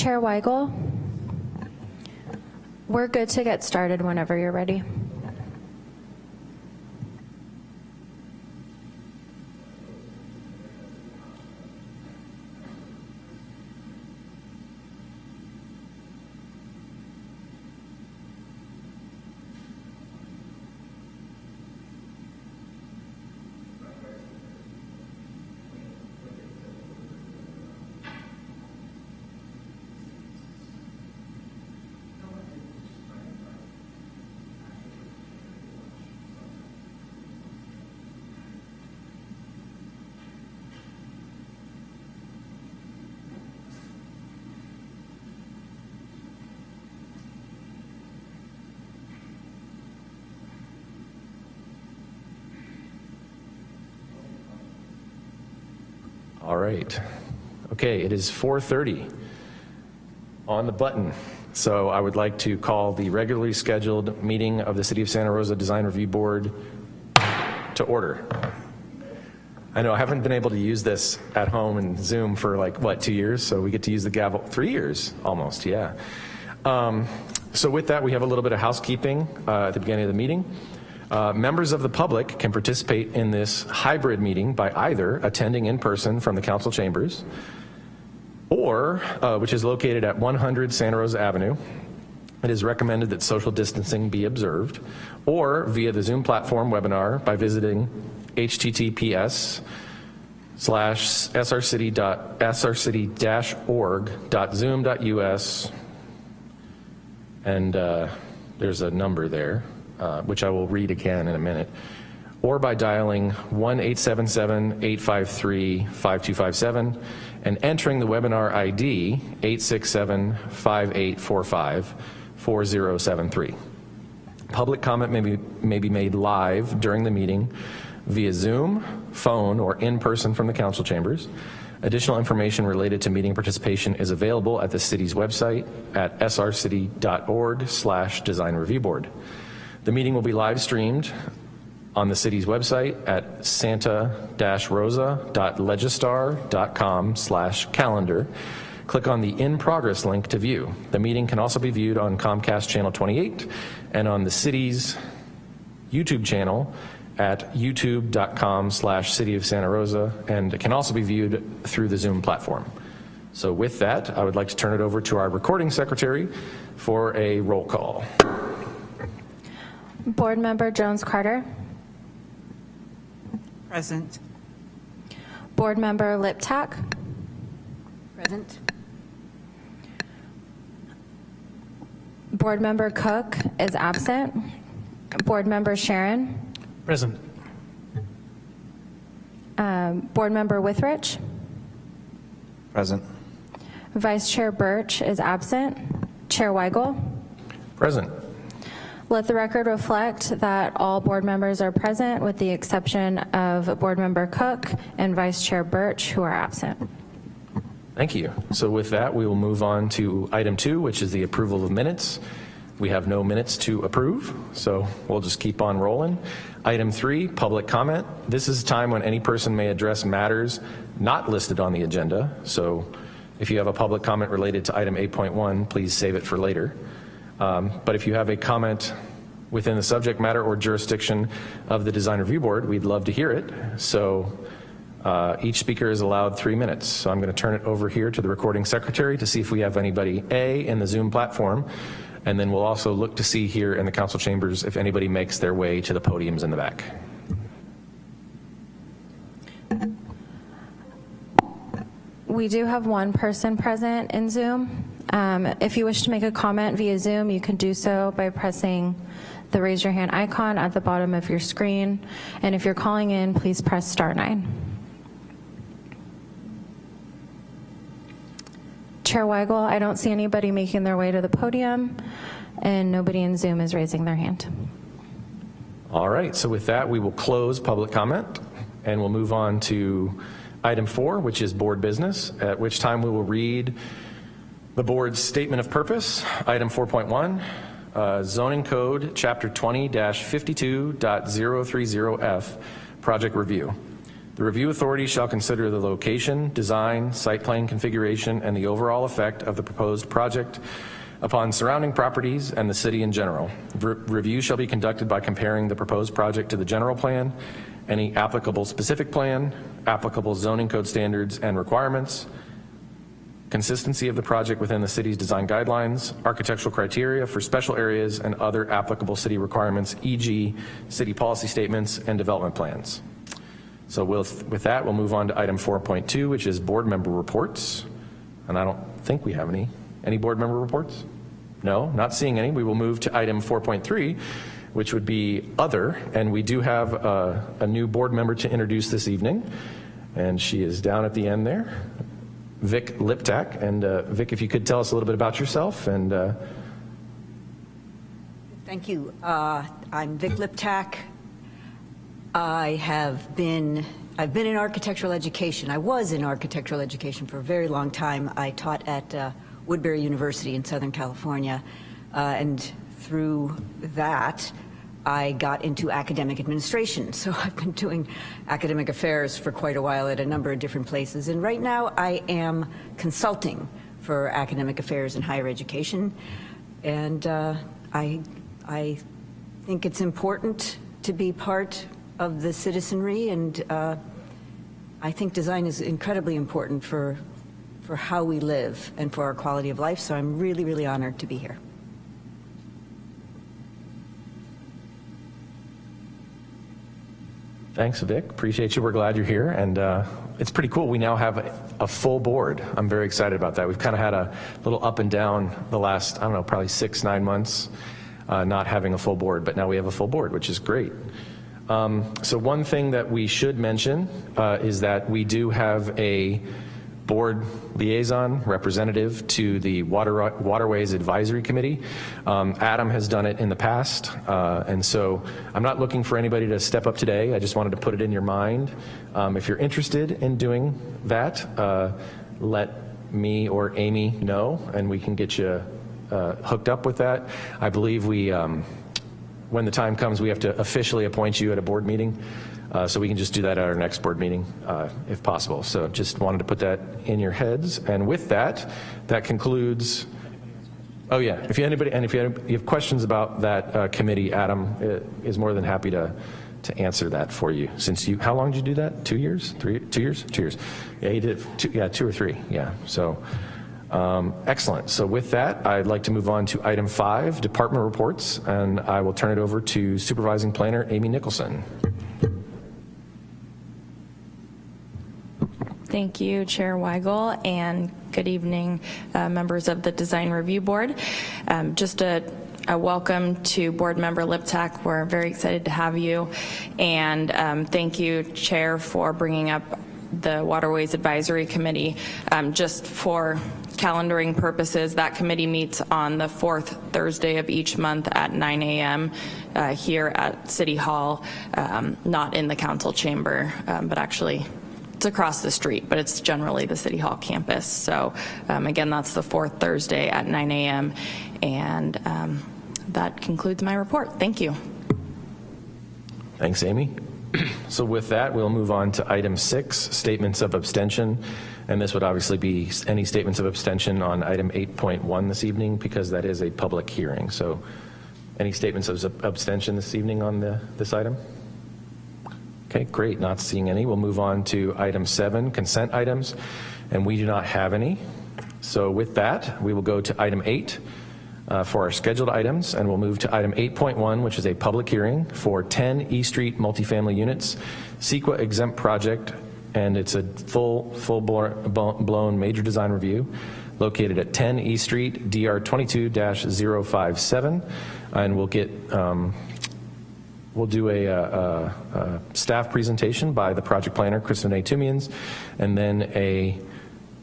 Chair Weigel, we're good to get started whenever you're ready. All right. Okay, it is 4:30 on the button. So I would like to call the regularly scheduled meeting of the City of Santa Rosa Design Review Board to order. I know I haven't been able to use this at home in Zoom for like, what, two years? So we get to use the gavel, three years almost, yeah. Um, so with that, we have a little bit of housekeeping uh, at the beginning of the meeting. Uh, members of the public can participate in this hybrid meeting by either attending in person from the council chambers or, uh, which is located at 100 Santa Rosa Avenue. It is recommended that social distancing be observed or via the Zoom platform webinar by visiting https slash srcity.srcity-org.zoom.us and uh, there's a number there uh, which I will read again in a minute, or by dialing 1-877-853-5257 and entering the webinar ID 867-5845-4073. Public comment may be, may be made live during the meeting via Zoom, phone, or in person from the council chambers. Additional information related to meeting participation is available at the city's website at srcity.org slash design review board. The meeting will be live streamed on the city's website at santa-rosa.legistar.com slash calendar. Click on the in progress link to view. The meeting can also be viewed on Comcast channel 28 and on the city's YouTube channel at youtube.com slash city of Santa Rosa and it can also be viewed through the Zoom platform. So with that, I would like to turn it over to our recording secretary for a roll call. Board Member Jones Carter. Present. Board Member Liptak. Present. Board Member Cook is absent. Board Member Sharon. Present. Um, Board Member Withrich. Present. Vice Chair Birch is absent. Chair Weigel. Present. Let the record reflect that all board members are present with the exception of Board Member Cook and Vice Chair Birch who are absent. Thank you. So with that, we will move on to item two, which is the approval of minutes. We have no minutes to approve, so we'll just keep on rolling. Item three, public comment. This is a time when any person may address matters not listed on the agenda. So if you have a public comment related to item 8.1, please save it for later. Um, but if you have a comment within the subject matter or jurisdiction of the Design Review Board, we'd love to hear it. So uh, each speaker is allowed three minutes. So I'm going to turn it over here to the recording secretary to see if we have anybody A in the Zoom platform. And then we'll also look to see here in the council chambers if anybody makes their way to the podiums in the back. We do have one person present in Zoom. Um, if you wish to make a comment via Zoom, you can do so by pressing the raise your hand icon at the bottom of your screen. And if you're calling in, please press star nine. Chair Weigel, I don't see anybody making their way to the podium and nobody in Zoom is raising their hand. All right, so with that, we will close public comment and we'll move on to item four, which is board business, at which time we will read the board's statement of purpose, item 4.1, uh, zoning code chapter 20-52.030F project review. The review authority shall consider the location, design, site plan configuration, and the overall effect of the proposed project upon surrounding properties and the city in general. Re- Review shall be conducted by comparing the proposed project to the general plan, any applicable specific plan, applicable zoning code standards and requirements, consistency of the project within the city's design guidelines, architectural criteria for special areas, and other applicable city requirements, e.g. city policy statements and development plans. So with, with that, we'll move on to item 4.2, which is board member reports. And I don't think we have any. Any board member reports? No, not seeing any. We will move to item 4.3, which would be other. And we do have a, a new board member to introduce this evening. And she is down at the end there, Vic Liptak. And uh, Vic, if you could tell us a little bit about yourself and uh, Thank you. Uh, I'm Vic Liptak. I have been, I've been in architectural education. I was in architectural education for a very long time. I taught at uh, Woodbury University in Southern California. Uh, And through that, I got into academic administration. So I've been doing academic affairs for quite a while at a number of different places. And right now, I am consulting for academic affairs in higher education. And uh, I, I think it's important to be part of the citizenry, and uh, I think design is incredibly important for, for how we live and for our quality of life, so I'm really, really honored to be here. Thanks, Vic. Appreciate you. We're glad you're here. And uh, it's pretty cool. We now have a, full board. I'm very excited about that. We've kind of had a little up and down the last, I don't know, probably six, nine months, uh, not having a full board. But now we have a full board, which is great. Um, so one thing that we should mention uh, is that we do have a board liaison representative to the Water, Waterways Advisory Committee. Um, Adam has done it in the past, uh, and so I'm not looking for anybody to step up today. I just wanted to put it in your mind. Um, if you're interested in doing that, uh, let me or Amy know, and we can get you uh, hooked up with that. I believe we, um, when the time comes, we have to officially appoint you at a board meeting. Uh, so we can just do that at our next board meeting, uh, if possible. So just wanted to put that in your heads. And with that, that concludes. Oh yeah, if you anybody and if you have, you have questions about that uh, committee, Adam uh, is more than happy to to answer that for you. Since you, how long did you do that? Two years? Three? Two years? Two years. Yeah, he did. Two, yeah, two or three. Yeah. So. Um, excellent. So with that, I'd like to move on to item five, department reports, and I will turn it over to supervising planner Amy Nicholson. Thank you, Chair Weigel, and good evening, uh, members of the Design Review Board. Um, just a, a, welcome to Board Member Liptak. We're very excited to have you, and um, thank you, Chair, for bringing up the Waterways Advisory Committee. Um, just for calendaring purposes, that committee meets on the fourth Thursday of each month at 9 a.m. Uh, here at City Hall, um, not in the council chamber, um, but actually it's across the street, but it's generally the City Hall campus. So um, again, that's the fourth Thursday at 9 a.m. And um, that concludes my report. Thank you. Thanks, Amy. So with that, we'll move on to item six, statements of abstention. And this would obviously be any statements of abstention on item 8.1 this evening because that is a public hearing. So any statements of abstention this evening on the, this item? Okay, great. Not seeing any. We'll move on to item seven, consent items, and we do not have any. So with that, we will go to item eight uh, for our scheduled items, and we'll move to item 8.1, which is a public hearing for 10 E Street multifamily units, CEQA exempt project, and it's a full, full blown major design review located at 10 E Street, DR 22-057, and we'll get um, We'll do a, a, a, staff presentation by the project planner, Kristinae Toomians, and then a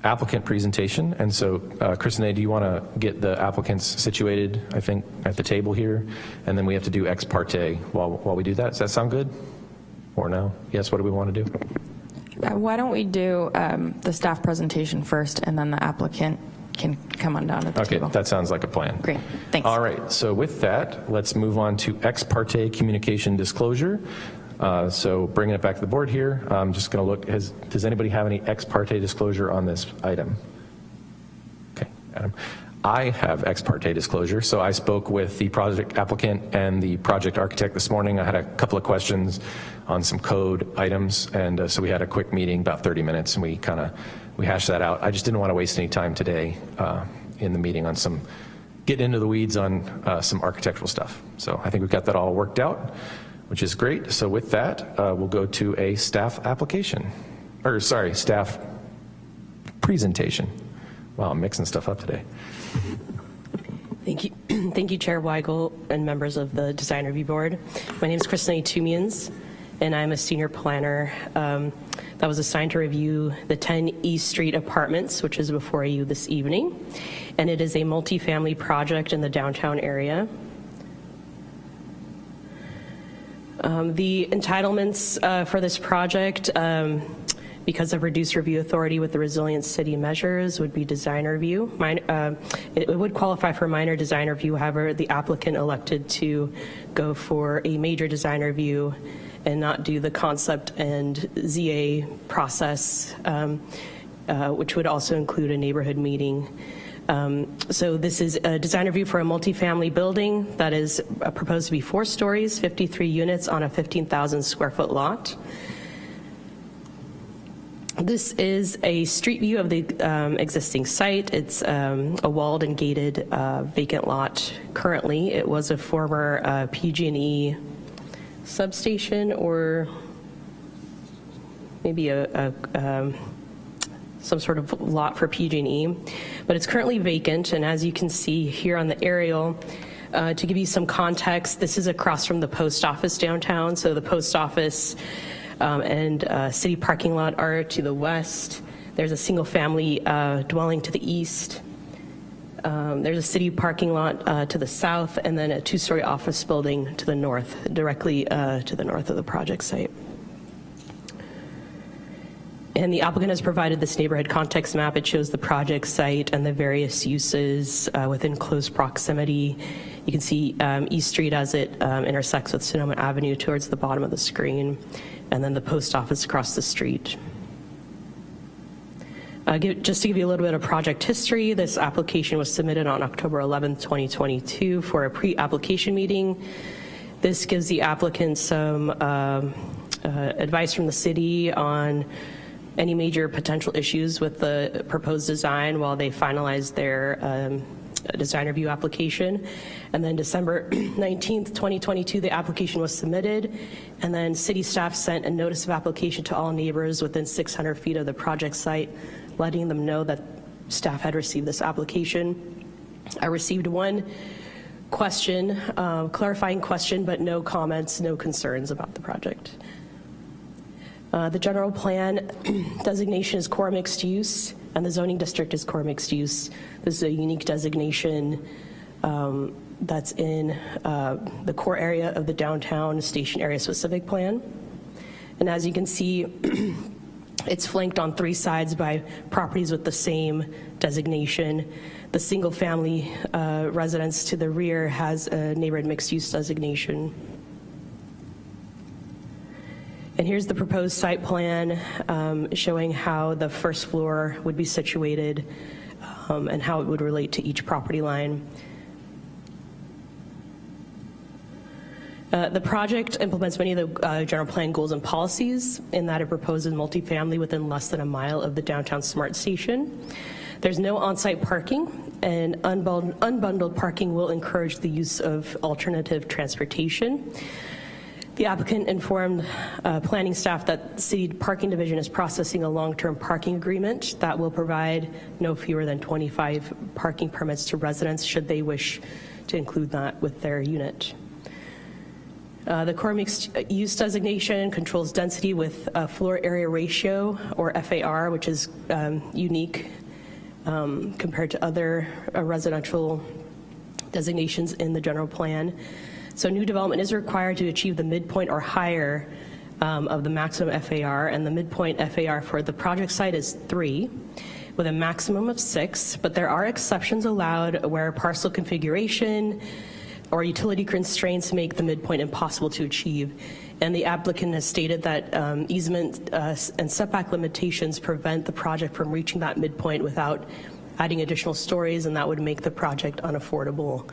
applicant presentation. And so, uh, Kristen A., do you want to get the applicants situated, I think, at the table here? And then we have to do ex parte while, while we do that. Does that sound good? Or no? Yes, what do we want to do? Uh, why don't we do um, the staff presentation first and then the applicant can come on down to the okay, table. that sounds like a plan. Great, thanks. All right, so with that, let's move on to ex parte communication disclosure. Uh, So bringing it back to the board here, I'm just going to look, has, does anybody have any ex parte disclosure on this item? Okay, Adam. I have ex parte disclosure, so I spoke with the project applicant and the project architect this morning. I had a couple of questions on some code items, and uh, so we had a quick meeting, about 30 minutes, and we kind of, we hashed that out. I just didn't want to waste any time today uh, in the meeting on some, getting into the weeds on uh, some architectural stuff. So I think we've got that all worked out, which is great. So with that, uh, we'll go to a staff application, or sorry, staff presentation. Wow, I'm mixing stuff up today. Thank you, thank you, Chair Weigel and members of the Design Review Board. My name is Kristinae Toomians, and I'm a senior planner um, that was assigned to review the 10 East Street Apartments, which is before you this evening. And it is a multifamily project in the downtown area. Um, The entitlements uh, for this project, um, because of reduced review authority with the resilient city measures, would be design review. Min- uh, It would qualify for minor design review, however, the applicant elected to go for a major design review and not do the concept and ZA process, um, uh, which would also include a neighborhood meeting. Um, So this is a design review for a multifamily building that is uh, proposed to be four stories, 53 units on a 15,000 square foot lot. This is a street view of the um, existing site. It's um, a walled and gated uh, vacant lot currently. It was a former uh, PG&E substation or maybe a, a um, some sort of lot for PG&E, but it's currently vacant, and as you can see here on the aerial, uh, to give you some context, this is across from the post office downtown, so the post office um, and uh, city parking lot are to the west. There's a single-family uh, dwelling to the east. Um, There's a city parking lot uh, to the south, and then a two-story office building to the north, directly uh, to the north of the project site. And the applicant has provided this neighborhood context map. It shows the project site and the various uses uh, within close proximity. You can see um, East Street as it um, intersects with Sonoma Avenue towards the bottom of the screen, and then the post office across the street. Uh, give- Just to give you a little bit of project history, this application was submitted on October 11, 2022 for a pre-application meeting. This gives the applicant some um, uh, advice from the city on any major potential issues with the proposed design while they finalize their um, design review application. And then December 19th, 2022, the application was submitted, and then city staff sent a notice of application to all neighbors within 600 feet of the project site, letting them know that staff had received this application. I received one question, uh, clarifying question, but no comments, no concerns about the project. Uh, The general plan designation is core mixed use, and the zoning district is core mixed use. This is a unique designation um, that's in uh, the core area of the downtown station area specific plan. And as you can see, it's flanked on three sides by properties with the same designation. The single-family uh, residence to the rear has a neighborhood mixed-use designation. And here's the proposed site plan um, showing how the first floor would be situated um, and how it would relate to each property line. Uh, The project implements many of the uh, general plan goals and policies in that it proposes multifamily within less than a mile of the downtown smart station. There's no on-site parking, and unbundled unbundled parking will encourage the use of alternative transportation. The applicant informed uh, planning staff that city parking division is processing a long-term parking agreement that will provide no fewer than 25 parking permits to residents should they wish to include that with their unit. Uh, The core mixed use designation controls density with a floor area ratio, or FAR, which is um, unique um, compared to other uh, residential designations in the general plan. So new development is required to achieve the midpoint or higher um, of the maximum FAR, and the midpoint FAR for the project site is three, with a maximum of six, but there are exceptions allowed where parcel configuration, or utility constraints make the midpoint impossible to achieve. And the applicant has stated that um, easement uh, and setback limitations prevent the project from reaching that midpoint without adding additional stories, and that would make the project unaffordable.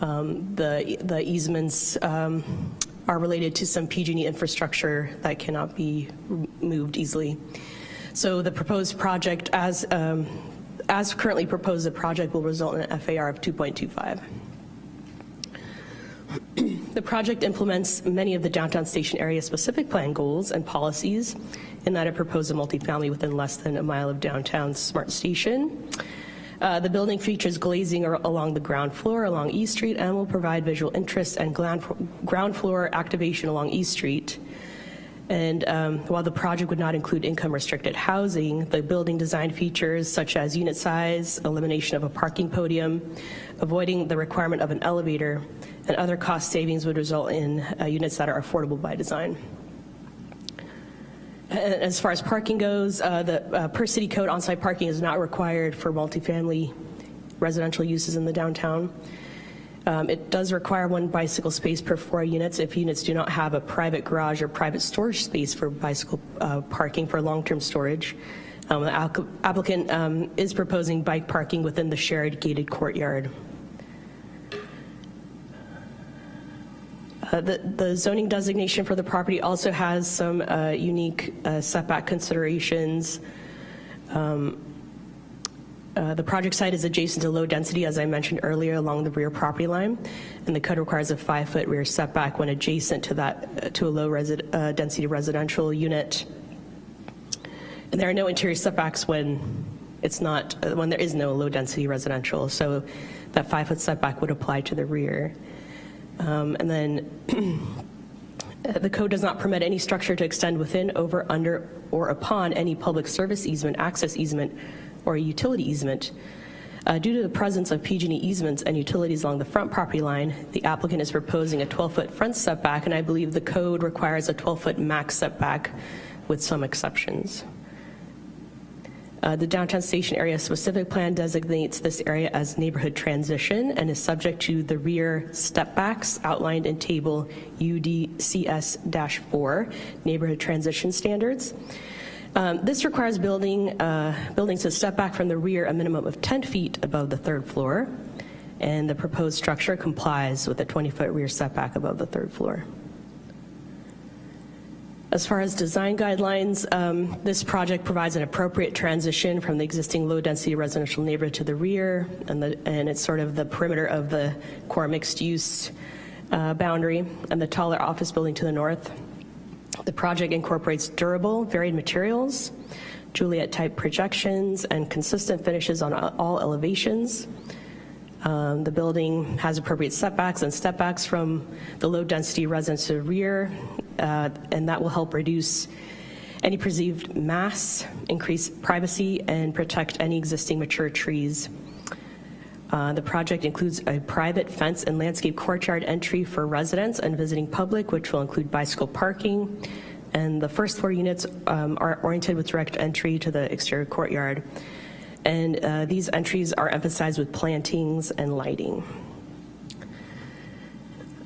Um, The the easements um, are related to some PG&E infrastructure that cannot be moved easily. So the proposed project, as, um, as currently proposed, the project will result in an FAR of 2.25. The project implements many of the downtown station area specific plan goals and policies in that it proposes a multifamily within less than a mile of downtown smart station. Uh, the building features glazing along the ground floor along East Street and will provide visual interest and ground floor activation along East Street. And um, while the project would not include income restricted housing, the building design features such as unit size, elimination of a parking podium, avoiding the requirement of an elevator, and other cost savings would result in uh, units that are affordable by design. As far as parking goes, uh, the uh, per city code on-site parking is not required for multifamily residential uses in the downtown. Um, It does require one bicycle space per four units if units do not have a private garage or private storage space for bicycle uh, parking for long-term storage. Um, The applicant um, is proposing bike parking within the shared gated courtyard. Uh, The the zoning designation for the property also has some uh, unique uh, setback considerations. Um, uh, The project site is adjacent to low density, as I mentioned earlier, along the rear property line, and the code requires a five-foot rear setback when adjacent to that, uh, to a low-density residential unit. And there are no interior setbacks when it's not, when there is no low-density residential, so that five-foot setback would apply to the rear. Um, And then the code does not permit any structure to extend within, over, under, or upon any public service easement, access easement, or utility easement. Uh, Due to the presence of PG&E easements and utilities along the front property line, the applicant is proposing a 12-foot front setback, and I believe the code requires a 12-foot max setback with some exceptions. Uh, The downtown station area specific plan designates this area as neighborhood transition and is subject to the rear stepbacks outlined in table UDCS-4, neighborhood transition standards. Um, This requires building, uh, buildings to step back from the rear a minimum of 10 feet above the third floor, and the proposed structure complies with a 20-foot rear setback above the third floor. As far as design guidelines, um, this project provides an appropriate transition from the existing low-density residential neighborhood to the rear, and, the, and it's sort of the perimeter of the core mixed-use uh, boundary, and the taller office building to the north. The project incorporates durable, varied materials, Juliet-type projections, and consistent finishes on all elevations. Um, The building has appropriate setbacks and stepbacks from the low-density residence to the rear, uh, and that will help reduce any perceived mass, increase privacy, and protect any existing mature trees. Uh, The project includes a private fence and landscape courtyard entry for residents and visiting public, which will include bicycle parking. And the first floor units um, are oriented with direct entry to the exterior courtyard. And uh, these entries are emphasized with plantings and lighting.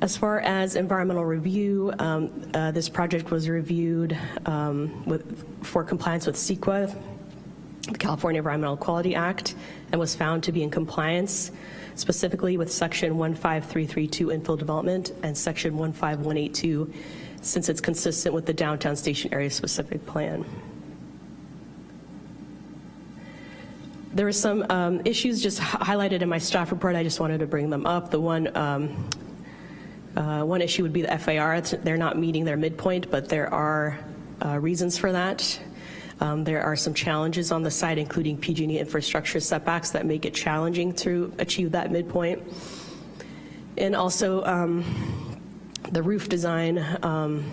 As far as environmental review, um, uh, this project was reviewed um, with, for compliance with CEQA, the California Environmental Quality Act, and was found to be in compliance specifically with Section 15332 infill development and Section 15182, since it's consistent with the downtown station area specific plan. There were some um, issues just highlighted in my staff report. I just wanted to bring them up. The one, um, uh, one issue would be the FAR. They're not meeting their midpoint, but there are uh, reasons for that. Um, There are some challenges on the site, including PG&E infrastructure setbacks that make it challenging to achieve that midpoint. And also, um, the roof design, um,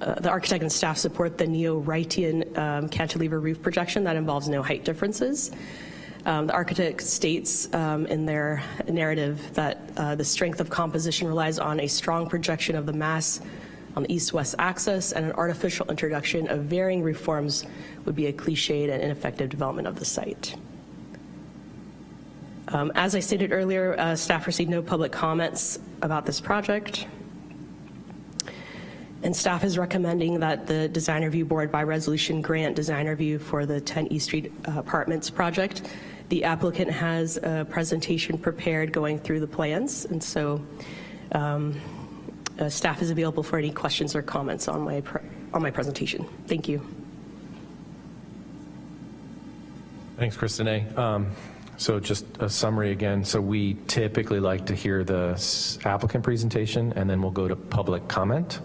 uh, the architect and staff support the neo-Wrightian um, cantilever roof projection that involves no height differences. Um, The architect states um, in their narrative that uh, the strength of composition relies on a strong projection of the mass on the east-west axis, and an artificial introduction of varying reforms would be a cliched and ineffective development of the site. Um, As I stated earlier, uh, staff received no public comments about this project. And staff is recommending that the Design Review Board by resolution grant design review for the 10 East Street uh, Apartments project. The applicant has a presentation prepared going through the plans, and so um, uh, staff is available for any questions or comments on my, on my presentation. Thank you. Thanks, Kristen Um, So just a summary again. So we typically like to hear the applicant presentation, and then we'll go to public comment,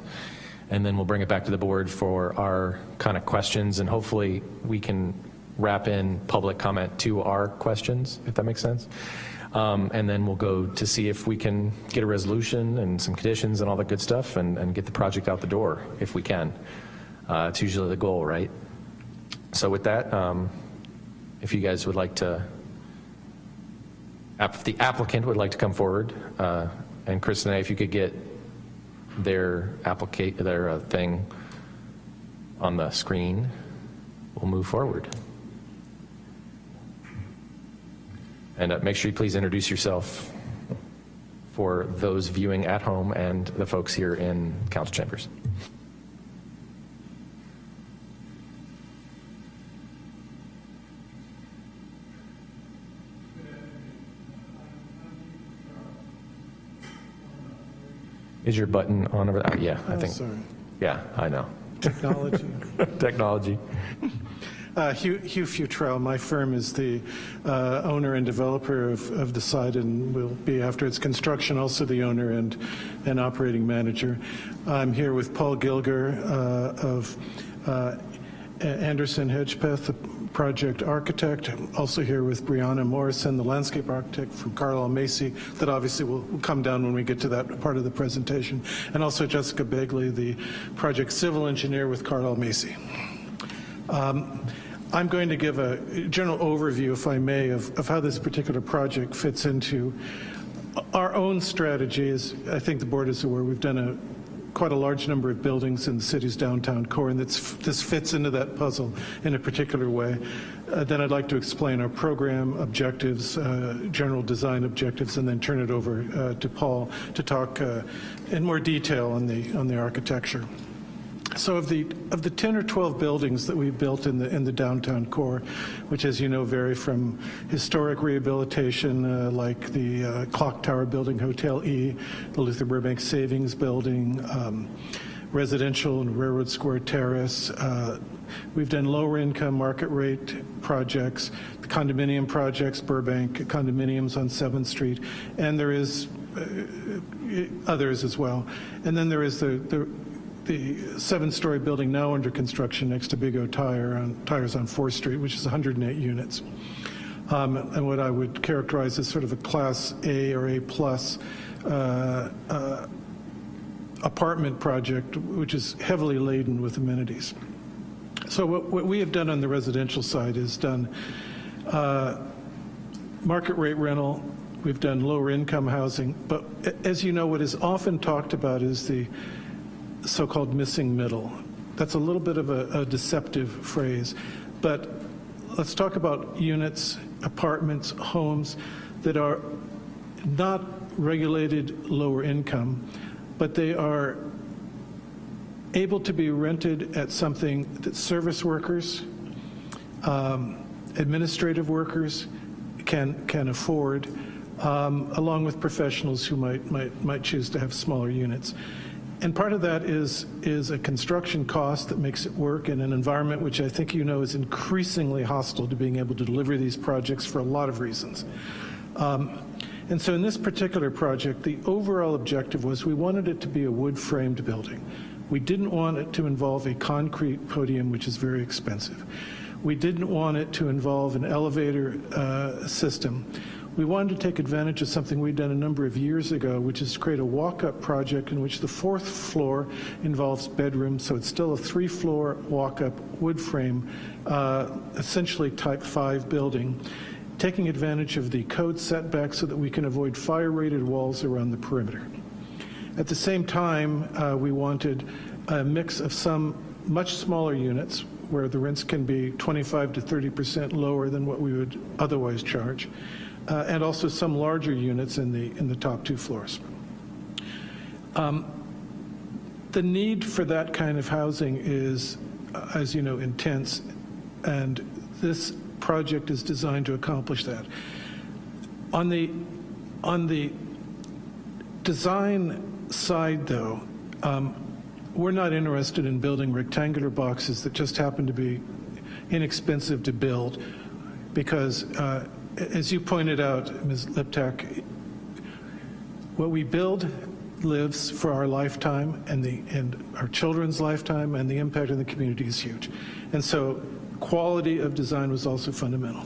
and then we'll bring it back to the board for our kind of questions, and hopefully we can wrap in public comment to our questions, if that makes sense. Um, And then we'll go to see if we can get a resolution and some conditions and all that good stuff, and, and get the project out the door, if we can. Uh, It's usually the goal, right? So with that, um, if you guys would like to, if the applicant would like to come forward, uh, and Chris and I, if you could get their applicate, their uh, thing on the screen, we'll move forward. And uh, make sure you please introduce yourself for those viewing at home and the folks here in council chambers. Is your button on over there? Yeah, I Oh, think. sorry. Yeah, I know. Technology. Technology. Uh, Hugh Hugh Futrell, my firm is the uh, owner and developer of of the site and will be, after its construction, also the owner and and operating manager. I'm here with Paul Gilger uh, of uh, Anderson Hedgepeth, the project architect. I'm Also here with Brianna Morrison, the landscape architect from Carlile Macy, that obviously will will come down when we get to that part of the presentation. And also Jessica Begley, the project civil engineer with Carlile Macy. Um, I'm going to give a general overview, if I may, of, of how this particular project fits into our own strategy. strategies. I think the board is aware we've done a quite a large number of buildings in the city's downtown core, and this fits into that puzzle in a particular way. Uh, then I'd like to explain our program objectives, uh, general design objectives, and then turn it over uh, to Paul to talk uh, in more detail on the on the architecture. So of the, of the 10 or 12 buildings that we built in the, in the downtown core, which as you know vary from historic rehabilitation uh, like the uh, Clock Tower Building, Hotel E, the Luther Burbank Savings Building, um, residential and Railroad Square Terrace. uh, We've done lower income market rate projects, the condominium projects, Burbank condominiums on 7th Street, and there is uh, others as well. And then there is the, the the seven-story building now under construction next to Big O Tire on, Tires on 4th Street, which is 108 units. Um, and what I would characterize as sort of a Class A or A-plus uh, uh, apartment project, which is heavily laden with amenities. So what, what we have done on the residential side is done uh, market rate rental, we've done lower income housing, but as you know, what is often talked about is the so-called missing middle. That's a little bit of a, a deceptive phrase, but let's talk about units, apartments, homes that are not regulated lower income, but they are able to be rented at something that service workers, um, administrative workers can can afford, um, along with professionals who might might might choose to have smaller units. And part of that is is a construction cost that makes it work in an environment which I think you know is increasingly hostile to being able to deliver these projects for a lot of reasons. Um, and so in this particular project, the overall objective was we wanted it to be a wood-framed building. We didn't want it to involve a concrete podium, which is very expensive. We didn't want it to involve an elevator uh, system. We wanted to take advantage of something we'd done a number of years ago, which is to create a walk-up project in which the fourth floor involves bedrooms, so it's still a three-floor walk-up wood frame, uh, essentially type 5 building taking advantage of the code setback so that we can avoid fire-rated walls around the perimeter. At the same time, uh, we wanted a mix of some much smaller units where the rents can be 25 to 30 percent lower than what we would otherwise charge, uh, and also some larger units in the, in the top two floors. Um, The need for that kind of housing is, uh, as you know, intense, and this project is designed to accomplish that. On the, on the design side, though, um, we're not interested in building rectangular boxes that just happen to be inexpensive to build, because, uh, as you pointed out, Ms. Liptak, what we build lives for our lifetime and the and our children's lifetime, and the impact on the community is huge. And so, quality of design was also fundamental.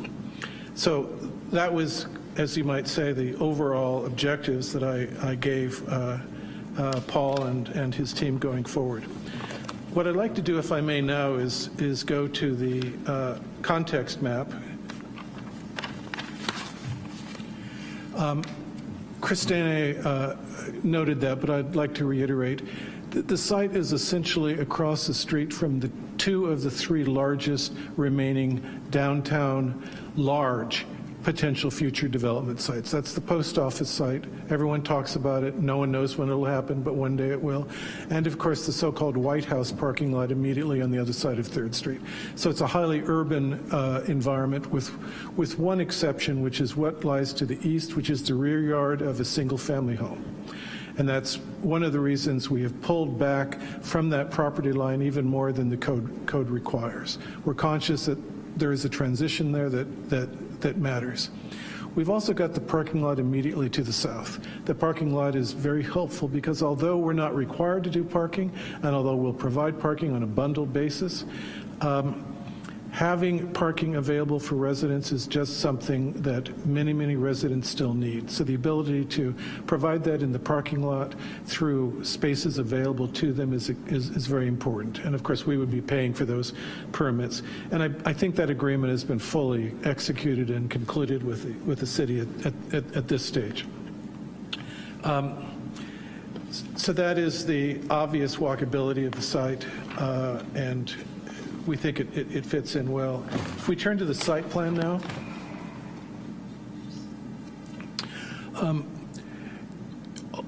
So that was, as you might say, the overall objectives that I, I gave uh, uh, Paul and, and his team going forward. What I'd like to do, if I may now, is, is go to the uh, context map. Um, Christine uh, noted that, but I'd like to reiterate. The, the site is essentially across the street from the two of the three largest remaining downtown large potential future development sites. That's the post office site. Everyone talks about it. No one knows when it'll happen, but one day it will. And of course, the so-called White House parking lot immediately on the other side of 3rd Street. So it's a highly urban uh, environment with, with one exception, which is what lies to the east, which is the rear yard of a single family home. And that's one of the reasons we have pulled back from that property line even more than the code, code requires. We're conscious that there is a transition there that, that, that matters. We've also got the parking lot immediately to the south. The parking lot is very helpful because although we're not required to do parking, and although we'll provide parking on a bundled basis, um, having parking available for residents is just something that many, many residents still need. So the ability to provide that in the parking lot through spaces available to them is, is, is very important. And of course, we would be paying for those permits. And I, I think that agreement has been fully executed and concluded with the, with the city at, at, at this stage. Um, so that is the obvious walkability of the site, uh, and we think it, it, it fits in well. If we turn to the site plan now. Um,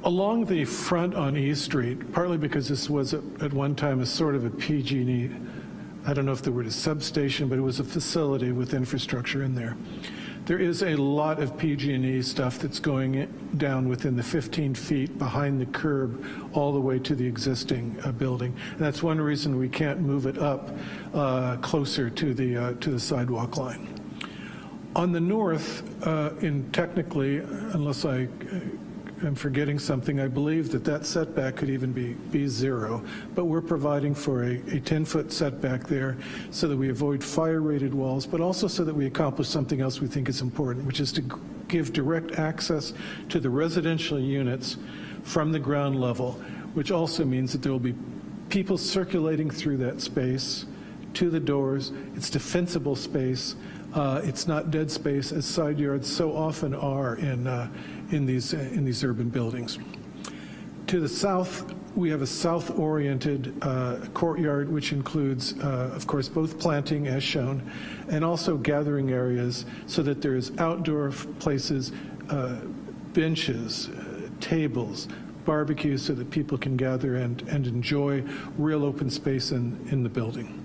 along the front on E Street, partly because this was at, at one time a sort of a PG&E, I don't know if the word is substation, but it was a facility with infrastructure in there. There is a lot of PG&E stuff that's going down within the 15 feet behind the curb all the way to the existing uh, building. And that's one reason we can't move it up uh, closer to the, uh, to the sidewalk line. On the north, uh, in technically, unless I am forgetting something, I believe that that setback could even be, be zero, but we're providing for a 10-foot setback there so that we avoid fire-rated walls, but also so that we accomplish something else we think is important, which is to give direct access to the residential units from the ground level, which also means that there will be people circulating through that space to the doors. It's defensible space. Uh, it's not dead space, as side yards so often are in, uh, in, these, uh, in these urban buildings. To the south, we have a south-oriented uh, courtyard, which includes, uh, of course, both planting, as shown, and also gathering areas so that there's outdoor places, uh, benches, tables, barbecues so that people can gather and, and enjoy real open space in, in the building.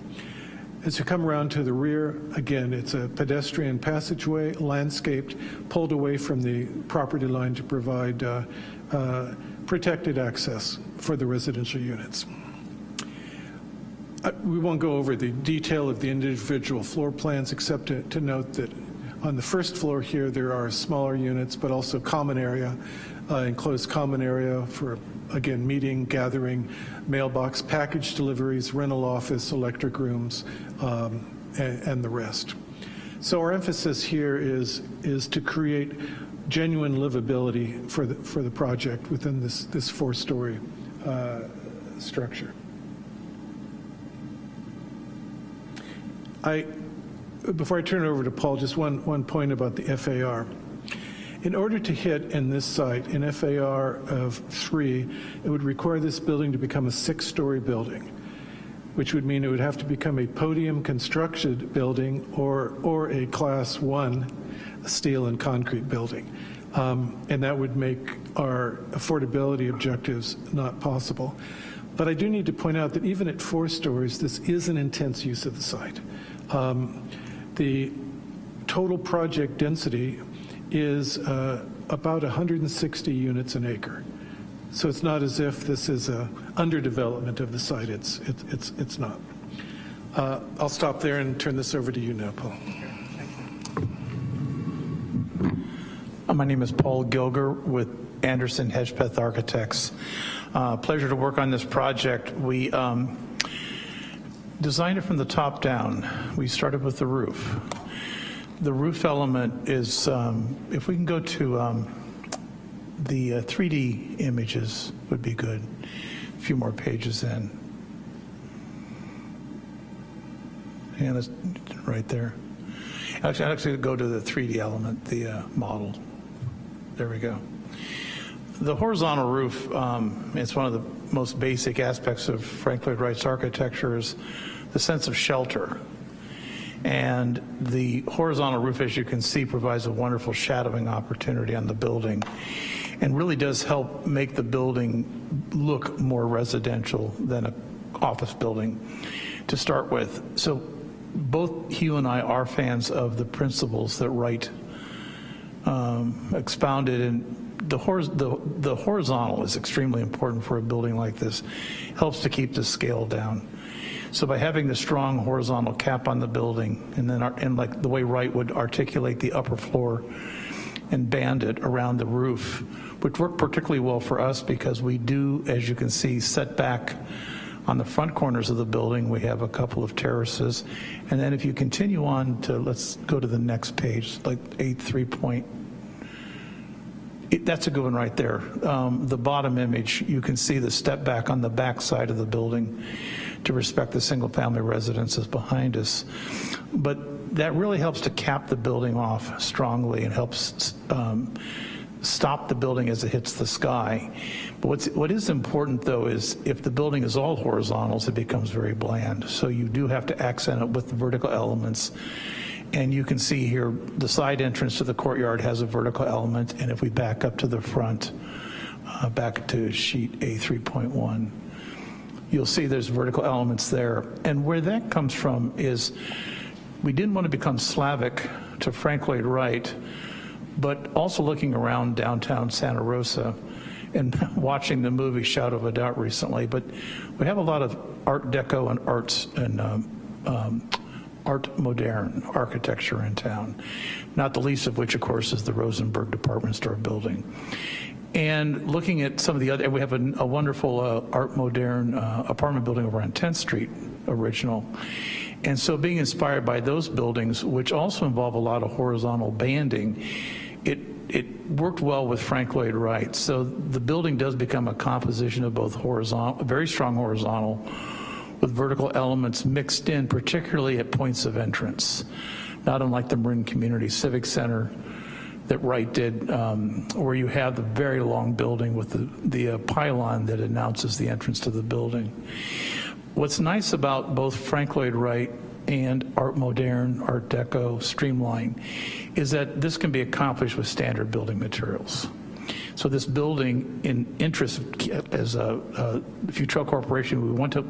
As you come around to the rear, again, it's a pedestrian passageway, landscaped, pulled away from the property line to provide uh, uh, protected access for the residential units. Uh, we won't go over the detail of the individual floor plans except to, to note that on the first floor here there are smaller units but also common area, enclosed common area for again, meeting, gathering, mailbox package deliveries, rental office, electric rooms, um, and, and, the rest. So our emphasis here is, is to create genuine livability for the, for the project within this, this four-story uh, structure. I, before I turn it over to Paul, just one, one point about the FAR. In order to hit in this site an FAR of three, it would require this building to become a six-story building. which would mean it would have to become a podium constructed building or, or a class one steel and concrete building. Um, And that would make our affordability objectives not possible. But I do need to point out that even at four stories, this is an intense use of the site. Um, The total project density is uh, about 160 units an acre. So it's not as if this is a underdevelopment of the site. It's, it's, it's it's not. Uh, I'll stop there and turn this over to you now, Paul. Uh, My name is Paul Gilger with Anderson Hedgepeth Architects. Uh, Pleasure to work on this project. We um, designed it from the top down. We started with the roof. The roof element is, um, if we can go to um, the uh, 3D images would be good. A few more pages in. And it's right there. Actually, I'd actually go to the 3D element, the uh, model. There we go. The horizontal roof, um, it's one of the most basic aspects of Frank Lloyd Wright's architecture is the sense of shelter. And the horizontal roof, as you can see, provides a wonderful shadowing opportunity on the building and really does help make the building look more residential than an office building to start with. So both Hugh and I are fans of the principles that Wright um, expounded and the, the, the horizontal is extremely important for a building like this. Helps to keep the scale down. So by having the strong horizontal cap on the building and then our, and like the way Wright would articulate the upper floor and band it around the roof, which worked particularly well for us because we do, as you can see, set back on the front corners of the building, we have a couple of terraces. And then if you continue on to, let's go to the next page, like eight three point. It, that's a good one right there. Um, the bottom image, you can see the step back on the back side of the building to respect the single family residences behind us. But that really helps to cap the building off strongly and helps um, stop the building as it hits the sky. But what's, what is important though is if the building is all horizontals, it becomes very bland. So you do have to accent it with the vertical elements. And you can see here, the side entrance to the courtyard has a vertical element. And if we back up to the front, uh, back to sheet A3.1, you'll see there's vertical elements there. And where that comes from is we didn't want to become Slavic to Frank Lloyd Wright, but also looking around downtown Santa Rosa and watching the movie Shadow of a Doubt recently. But we have a lot of Art Deco and arts and um, um, Art Moderne architecture in town, not the least of which, of course, is the Rosenberg Department Store building. And looking at some of the other, we have a, a wonderful uh, Art Moderne uh, apartment building over on 10th Street, original. And so being inspired by those buildings, which also involve a lot of horizontal banding, it, it worked well with Frank Lloyd Wright. So the building does become a composition of both horizontal, very strong horizontal, with vertical elements mixed in, particularly at points of entrance, not unlike the Marin Community Civic Center that Wright did, um, where you have the very long building with the, the uh, pylon that announces the entrance to the building. What's nice about both Frank Lloyd Wright and Art Moderne, Art Deco, Streamline, is that this can be accomplished with standard building materials. So this building, in interest as a, a Futrell Corporation, we want to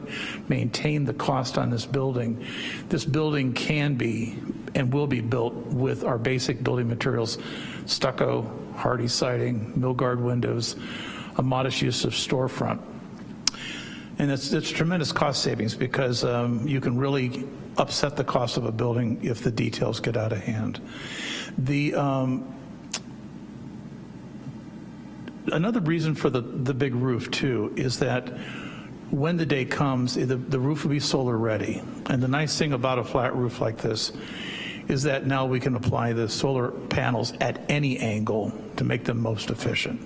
maintain the cost on this building. This building can be and will be built with our basic building materials, stucco, Hardie siding, Milgard windows, a modest use of storefront. And it's, it's tremendous cost savings because um, you can really upset the cost of a building if the details get out of hand. The, um, another reason for the, the big roof too is that when the day comes, the, the roof will be solar ready. And the nice thing about a flat roof like this is that now we can apply the solar panels at any angle to make them most efficient.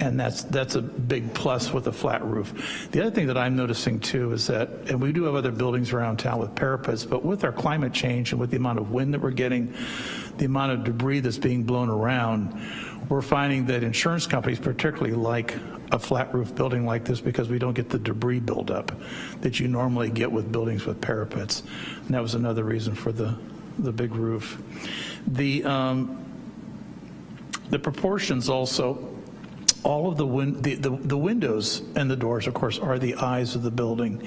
And that's, that's a big plus with a flat roof. The other thing that I'm noticing too is that, and we do have other buildings around town with parapets, but with our climate change and with the amount of wind that we're getting, the amount of debris that's being blown around, we're finding that insurance companies particularly like a flat roof building like this because we don't get the debris buildup that you normally get with buildings with parapets. And that was another reason for the, the big roof. The, um, the proportions also, all of the, win- the, the, the windows and the doors, of course, are the eyes of the building.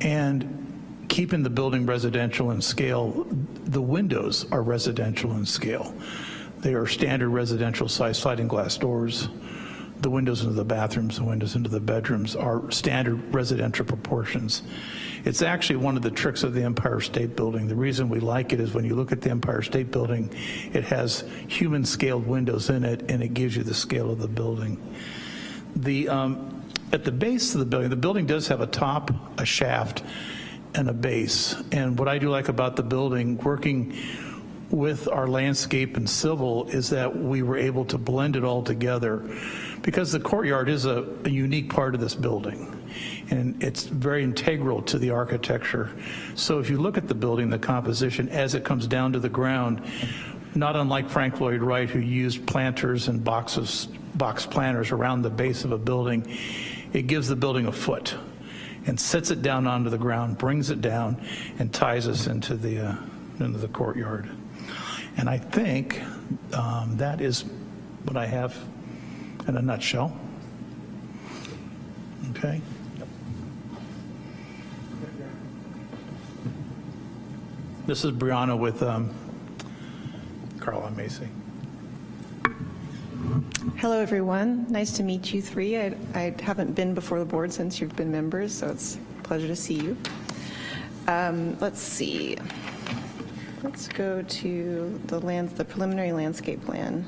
And keeping the building residential in scale, the windows are residential in scale. They are standard residential size sliding glass doors. The windows into the bathrooms, the windows into the bedrooms are standard residential proportions. It's actually one of the tricks of the Empire State Building. The reason we like it is when you look at the Empire State Building, it has human scaled windows in it and it gives you the scale of the building. The, um, at the base of the building, the building does have a top, a shaft, and a base. And what I do like about the building, working with our landscape and civil, is that we were able to blend it all together because the courtyard is a, a unique part of this building and it's very integral to the architecture. So if you look at the building, the composition as it comes down to the ground, not unlike Frank Lloyd Wright, who used planters and boxes, box planters around the base of a building, it gives the building a foot and sets it down onto the ground, brings it down, and ties us into the, uh, into the courtyard. And I think um, that is what I have in a nutshell. Okay? This is Brianna with um, Carlile Macy. Hello, everyone. Nice to meet you three. I, I haven't been before the board since you've been members, so it's a pleasure to see you. Um, let's see. Let's go to the land, the preliminary landscape plan.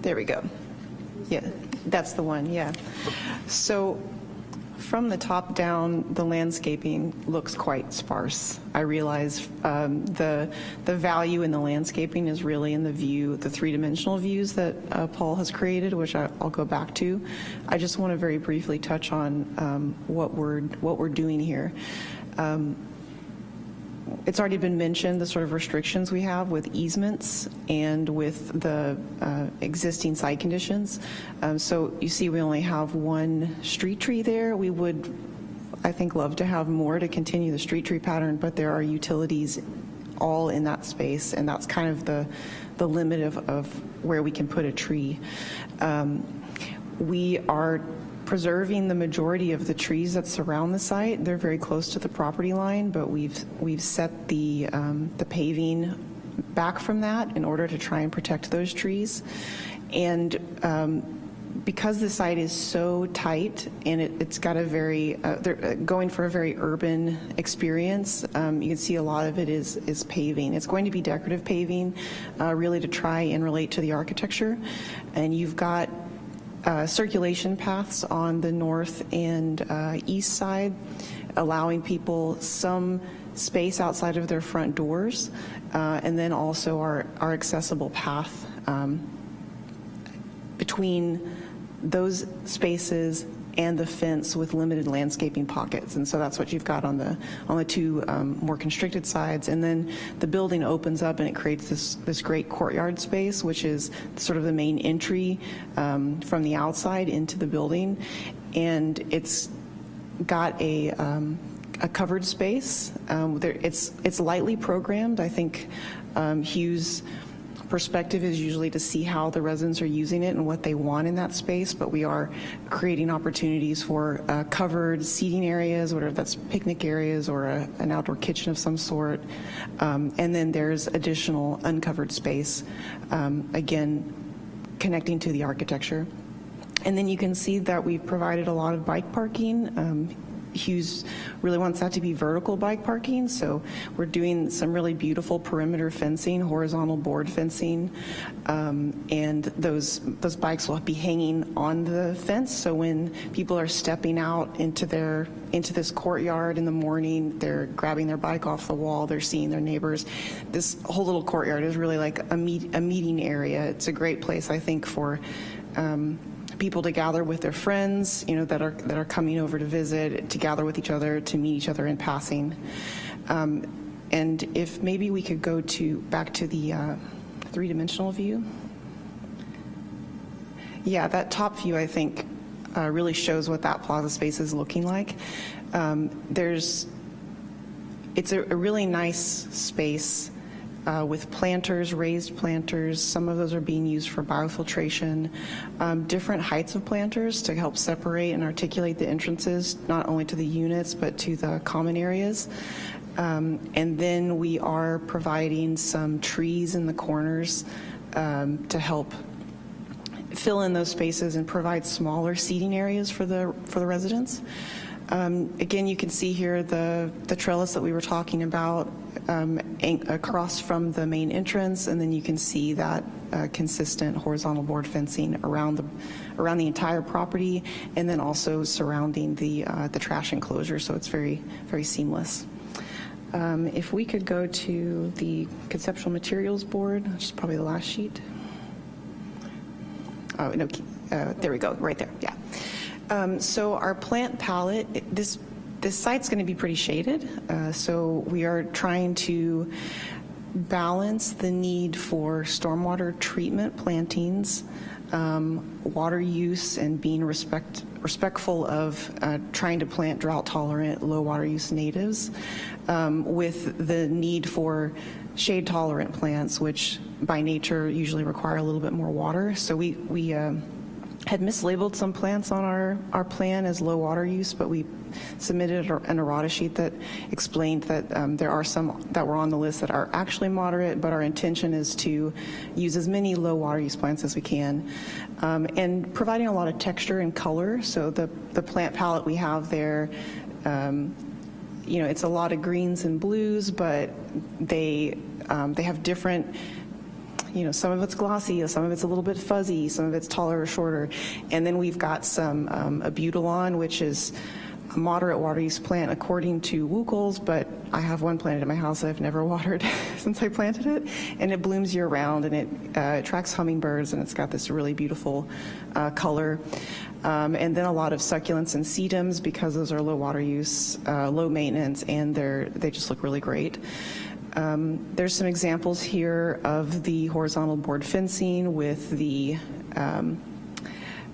There we go. Yeah, that's the one, yeah. So from the top down, the landscaping looks quite sparse. I realize um, the, the value in the landscaping is really in the view, the three-dimensional views that uh, Paul has created, which I, will go back to. I just want to very briefly touch on um, what, we're, what we're doing here. Um, it's already been mentioned, the sort of restrictions we have with easements and with the uh, existing site conditions. Um, so you see we only have one street tree there. We would, I think, love to have more to continue the street tree pattern, but there are utilities all in that space, and that's kind of the, the limit of, of where we can put a tree. Um, we are preserving the majority of the trees that surround the site. They're very close to the property line, but we've we've set the um, the paving back from that in order to try and protect those trees. And um, because the site is so tight and it, has got a very, uh, they're uh, going for a very urban experience, um, you can see a lot of it is, is paving. It's going to be decorative paving, uh, really to try and relate to the architecture. And you've got uh, circulation paths on the north and uh, east side, allowing people some space outside of their front doors, uh, and then also our, our accessible path um, between those spaces and the fence with limited landscaping pockets. And so that's what you've got on the on the two um, more constricted sides. And then the building opens up and it creates this this great courtyard space, which is sort of the main entry um, from the outside into the building. And it's got a um, a covered space. Um, there, it's it's lightly programmed. I think um, Hugh's perspective is usually to see how the residents are using it and what they want in that space, but we are creating opportunities for uh, covered seating areas, whether that's picnic areas or a, an outdoor kitchen of some sort. Um, and then there's additional uncovered space, um, again, connecting to the architecture. And then you can see that we've provided a lot of bike parking. Um, Hugh's really wants that to be vertical bike parking, so we're doing some really beautiful perimeter fencing, horizontal board fencing, um, and those those bikes will be hanging on the fence. So when people are stepping out into their into this courtyard in the morning, they're grabbing their bike off the wall, they're seeing their neighbors. This whole little courtyard is really like a meet a meeting area. It's a great place, I think, for um, people to gather with their friends, you know, that are that are coming over to visit, to gather with each other, to meet each other in passing. Um, And if maybe we could go to, back to the uh, three-dimensional view. Yeah, that top view, I think, uh, really shows what that plaza space is looking like. Um, There's, it's a a really nice space uh, with planters, raised planters. Some of those are being used for biofiltration. Um, Different heights of planters to help separate and articulate the entrances, not only to the units, but to the common areas. Um, And then we are providing some trees in the corners um, to help fill in those spaces and provide smaller seating areas for the, for the residents. Um, Again, you can see here the, the trellis that we were talking about um, across from the main entrance, and then you can see that uh, consistent horizontal board fencing around the, around the entire property, and then also surrounding the, uh, the trash enclosure, so it's very, very seamless. Um, If we could go to the conceptual materials board, which is probably the last sheet. Oh, no, uh, there we go, right there, yeah. Um, So our plant palette, this, this site's going to be pretty shaded, uh, so we are trying to balance the need for stormwater treatment plantings, um, water use, and being respect, respectful of uh, trying to plant drought-tolerant, low-water use natives, um, with the need for shade-tolerant plants, which by nature usually require a little bit more water. So we, we um, had mislabeled some plants on our, our plan as low water use, but we submitted an errata sheet that explained that um, there are some that were on the list that are actually moderate, but our intention is to use as many low water use plants as we can. Um, and providing a lot of texture and color, so the, the plant palette we have there um, you know, it's a lot of greens and blues, but they, um, they have different, you know, some of it's glossy, some of it's a little bit fuzzy, some of it's taller or shorter. And then we've got some um, abutilon, which is a moderate water use plant according to WUCOLS, but I have one planted in my house that I've never watered since I planted it, and it blooms year round, and it uh, attracts hummingbirds, and it's got this really beautiful uh, color. Um, and then a lot of succulents and sedums because those are low water use, uh, low maintenance, and they're they just look really great. Um, there's some examples here of the horizontal board fencing with the um,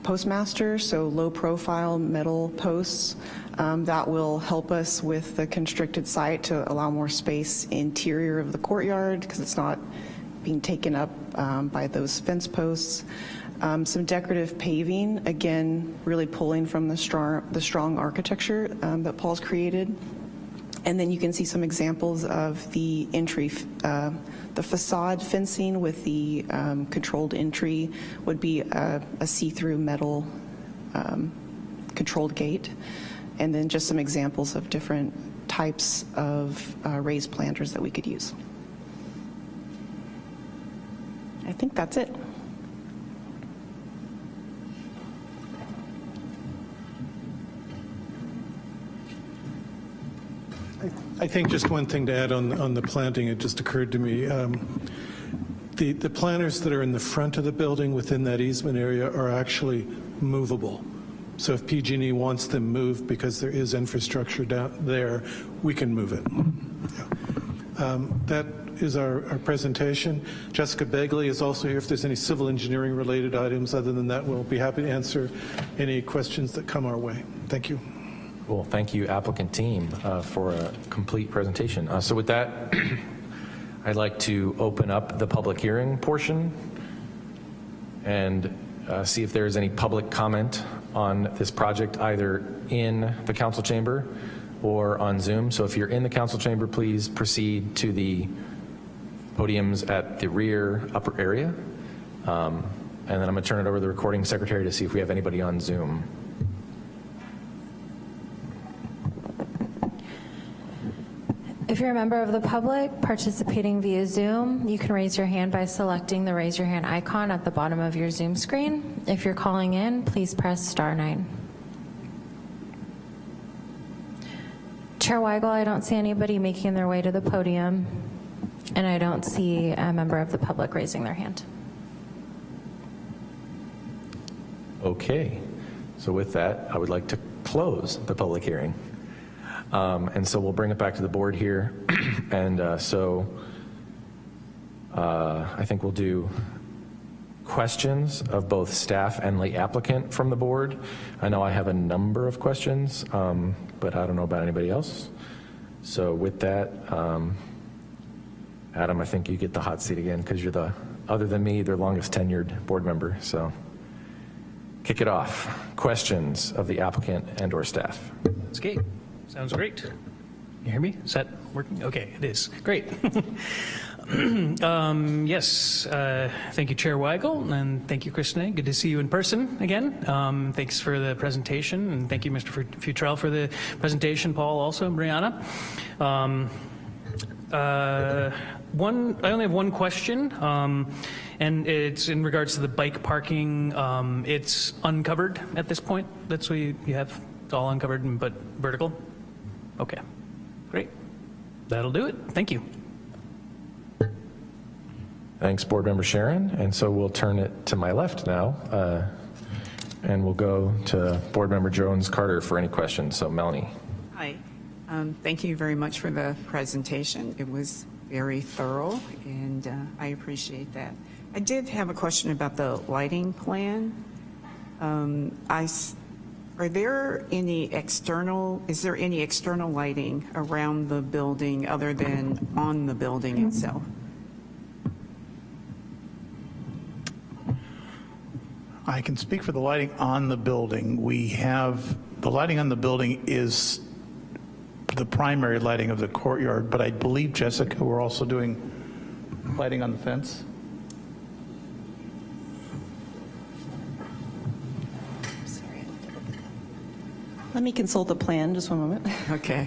postmaster, so low profile metal posts. Um, that will help us with the constricted site to allow more space interior of the courtyard because it's not being taken up um, by those fence posts. Um, some decorative paving, again, really pulling from the strong, the strong architecture um, that Paul's created. And then you can see some examples of the entry, uh, the facade fencing with the um, controlled entry would be a, a see-through metal um, controlled gate. And then just some examples of different types of uh, raised planters that we could use. I think that's it. I think just one thing to add on, on the planting, it just occurred to me. Um, the, the planters that are in the front of the building within that easement area are actually movable. So if PG&E wants them moved because there is infrastructure down there, we can move it. Yeah. Um, that is our, our presentation. Jessica Begley is also here if there's any civil engineering related items. Other than that, we'll be happy to answer any questions that come our way. Thank you. Cool. Thank you, applicant team, uh, for a complete presentation. Uh, So with that, I'd like to open up the public hearing portion and uh, see if there is any public comment on this project, either in the council chamber or on Zoom. So if you're in the council chamber, please proceed to the podiums at the rear upper area. Um, And then I'm to turn it over to the recording secretary to see if we have anybody on Zoom. If you're a member of the public participating via Zoom, you can raise your hand by selecting the raise your hand icon at the bottom of your Zoom screen. If you're calling in, please press star nine. Chair Weigel, I don't see anybody making their way to the podium, and I don't see a member of the public raising their hand. Okay, so with that, I would like to close the public hearing. Um, And so we'll bring it back to the board here. And uh, so uh, I think we'll do questions of both staff and the applicant from the board. I know I have a number of questions, um, but I don't know about anybody else. So with that, um, Adam, I think you get the hot seat again because you're the, other than me, the longest tenured board member. So kick it off. Questions of the applicant and/or staff. That's great. Sounds great. You hear me? Is that working? Okay, it is. Great. um, yes, uh, thank you, Chair Weigel, and thank you, Kristinae. Good to see you in person again. Um, thanks for the presentation, and thank you, Mr. Futrell, for the presentation. Paul, also, and Brianna. Um, uh, one, I only have one question, um, and it's in regards to the bike parking. Um, it's uncovered at this point. That's what you, you have. It's all uncovered, but vertical. Okay, great. That'll do it. Thank you. Thanks, Board Member Sharon. And so we'll turn it to my left now, uh, and we'll go to Board Member Jones Carter for any questions. So Melanie. Hi. Um, Thank you very much for the presentation. It was very thorough, and uh, I appreciate that. I did have a question about the lighting plan. Um, I s- Are there any external, is there any external lighting around the building other than on the building itself? I can speak for the lighting on the building. We have, the lighting on the building is the primary lighting of the courtyard, but I believe, Jessica, we're also doing lighting on the fence? Let me consult the plan, just one moment. Okay.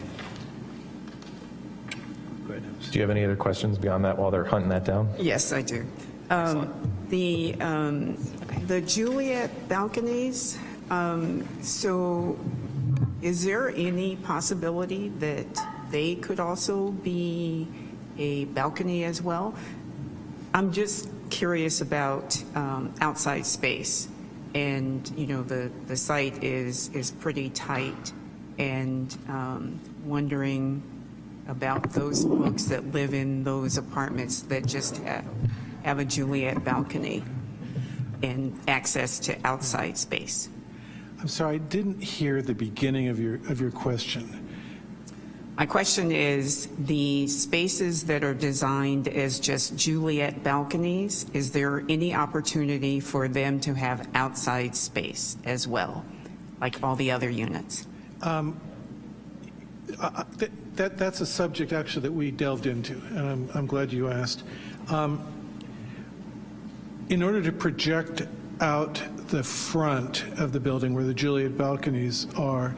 Do you have any other questions beyond that while they're hunting that down? Yes, I do. Um, The, um, the Juliet balconies, um, so is there any possibility that they could also be a balcony as well? I'm just curious about um, outside space. And, you know, the, the site is, is pretty tight and um, wondering about those folks that live in those apartments that just have, have a Juliet balcony and access to outside space. I'm sorry, I didn't hear the beginning of your, of your question. My question is, the spaces that are designed as just Juliet balconies, is there any opportunity for them to have outside space as well, like all the other units? Uh, Th- That, that's a subject actually that we delved into, and I'm, I'm glad you asked. Um, In order to project out the front of the building where the Juliet balconies are,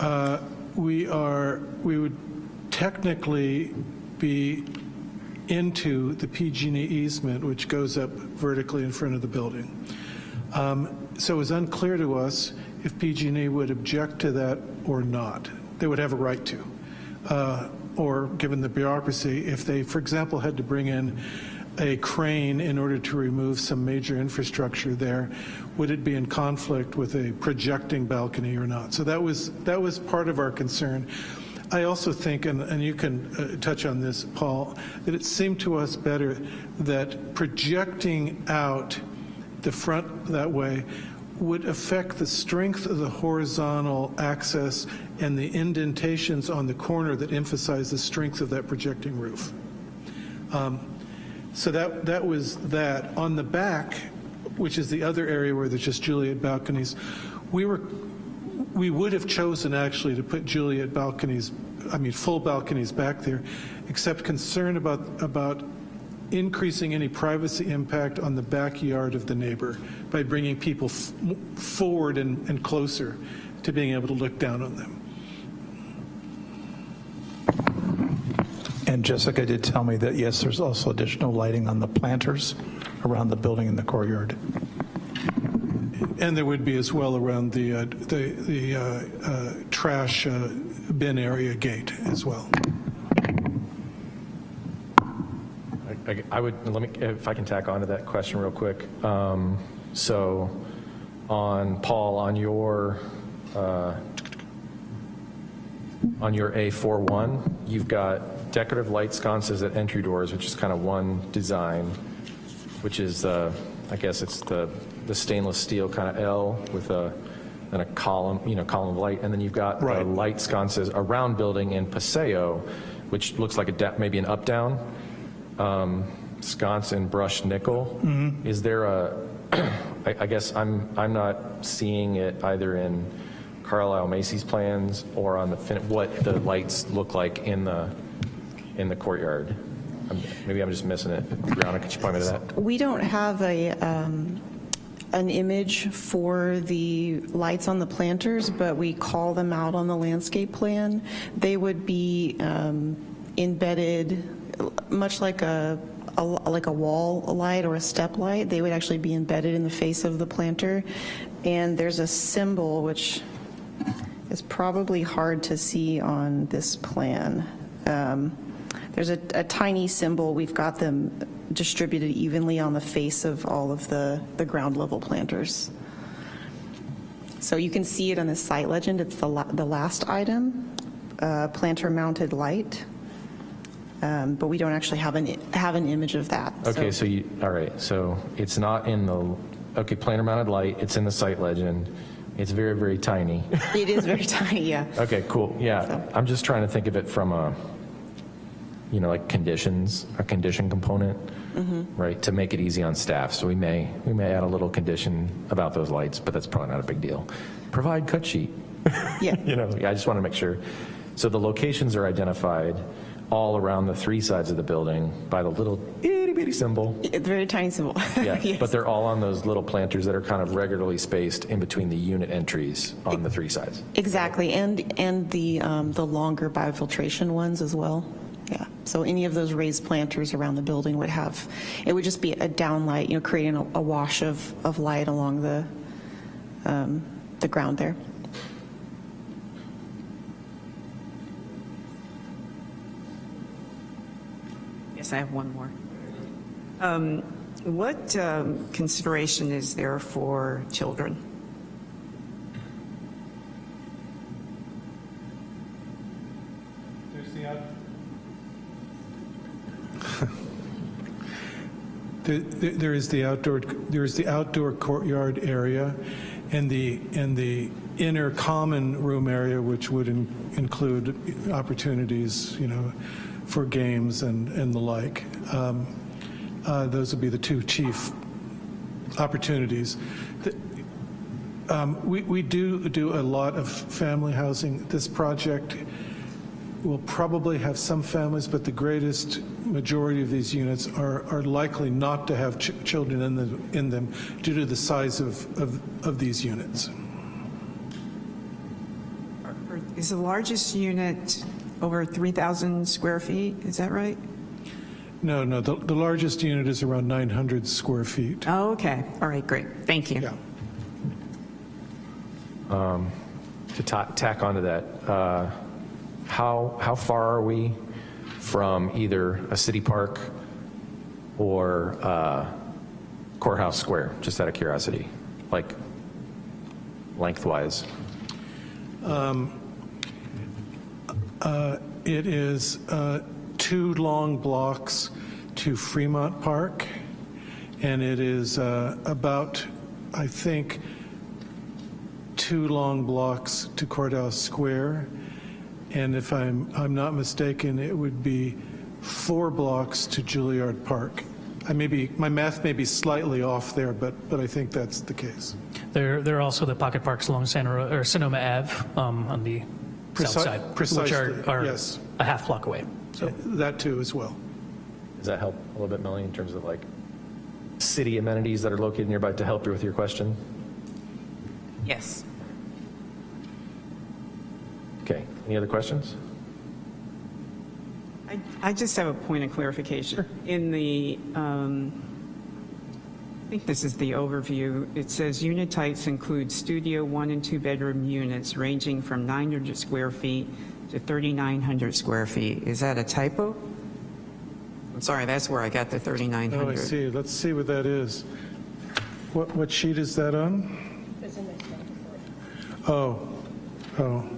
uh, we are, we would technically be into the PG&E easement, which goes up vertically in front of the building. Um, So it was unclear to us if PG&E would object to that or not. They would have a right to. Uh, Or, given the bureaucracy, if they, for example, had to bring in a crane in order to remove some major infrastructure there, would it be in conflict with a projecting balcony or not? So that was, that was part of our concern. I also think, and, and you can uh, touch on this, Paul, that it seemed to us better that projecting out the front that way would affect the strength of the horizontal access and the indentations on the corner that emphasize the strength of that projecting roof. Um, So that, that was that. On the back, which is the other area where there's just Juliet balconies, we were, we would have chosen actually to put Juliet balconies, I mean, full balconies back there, except concern about, about increasing any privacy impact on the backyard of the neighbor by bringing people forward and, and closer to being able to look down on them. And Jessica did tell me that, yes, there's also additional lighting on the planters around the building in the courtyard. And there would be as well around the, uh, the, the uh, uh, trash uh, bin area gate as well. I- I I would, let me, if I can tack onto that question real quick. Um, So on, Paul, on your, uh, on your A41, you've got decorative light sconces at entry doors, which is kind of one design, which is, uh, I guess it's the, the stainless steel kind of L with a, and a column, you know, column of light. And then you've got the light sconces around building in Paseo, which looks like a, maybe an up-down um, sconce in brushed nickel. Is there a, I, I guess I'm, I'm not seeing it either in Carlile Macy's plans or on the, fin- what the lights look like in the, in the courtyard. I'm- Maybe I'm just missing it. Brianna, could you point me to that? We don't have a, um, an image for the lights on the planters, but we call them out on the landscape plan. They would be um, embedded, much like a, a- like a wall light or a step light. They would actually be embedded in the face of the planter. And there's a symbol, which is probably hard to see on this plan. Um, There's a, a tiny symbol, we've got them distributed evenly on the face of all of the, the ground level planters. So you can see it on the site legend, it's the, la- the last item, uh, planter mounted light. Um, But we don't actually have an, have an image of that. Okay, so you, all right, so it's not in the, okay, planter mounted light, it's in the site legend. It's very, very tiny. It is very tiny, yeah. Okay, cool, yeah. I'm just trying to think of it from a, you know, like conditions, a condition component, right, to make it easy on staff. So we may, we may add a little condition about those lights, but that's probably not a big deal. Provide cut sheet. Yeah. You know, yeah, I just want to make sure. So the locations are identified all around the three sides of the building by the little itty bitty symbol. It's a very tiny symbol. Yeah, Yes. but they're all on those little planters that are kind of regularly spaced in between the unit entries on the three sides. Exactly, and, and the, um, the longer biofiltration ones as well. So any of those raised planters around the building would have, it would just be a downlight, you know, creating a a wash of, of light along the, um, the ground there. Yes, I have one more. Um, What um, consideration is there for children? There- is the outdoor, there is the outdoor courtyard area and the, and the inner common room area, which would in- include opportunities, you know, for games and, and the like. Um, uh, Those would be the two chief opportunities. The- um, We, we do do a lot of family housing. This project will probably have some families, but the greatest majority of these units are, are likely not to have ch- children in them, in them due to the size of, of, of these units. Is the largest unit over 3,000 square feet? Is that right? No, no, the, the largest unit is around 900 square feet. Oh, okay. All right, great. Thank you. Yeah. To ta- tack onto that, uh, how, how far are we from either a city park or uh, courthouse square, just out of curiosity, like lengthwise? It is uh, two long blocks to Fremont Park, and it is uh, about, I think, two long blocks to Courthouse Square. And if I'm, I'm not mistaken, it would be four blocks to Juilliard Park. I may be, my math may be slightly off there, but, but I think that's the case. There, there are also the pocket parks along Santa, Ro- or Sonoma Ave um, on the Preci- south side, which are, are yes. a half block away. So That too as well. Does that help a little bit, Melanie, in terms of like city amenities that are located nearby to help you with your question? Yes. Okay, any other questions? I- I just have a point of clarification. In the, um, I think this is the overview, it says unit types include studio one and two bedroom units ranging from 900 square feet to 3,900 square feet. Is that a typo? I'm sorry, that's where I got the 3,900. Oh, I 3,900. see. Let's see what that is. What, what sheet is that on? Oh, oh.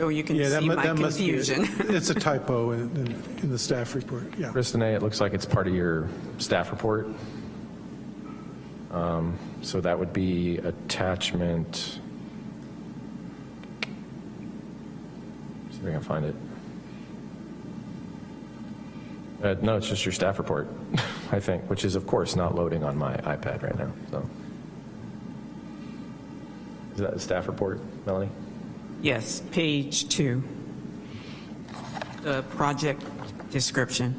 So you can Yeah, that see mu- my that must be, confusion. it's a typo in, in- in the staff report, yeah. Kristinae, it looks like it's part of your staff report. Um, So that would be attachment, see if I can find it. Uh, No, it's just your staff report, I think, which is of course not loading on my iPad right now, so. Is that the staff report, Melanie? Yes, page two. The project description.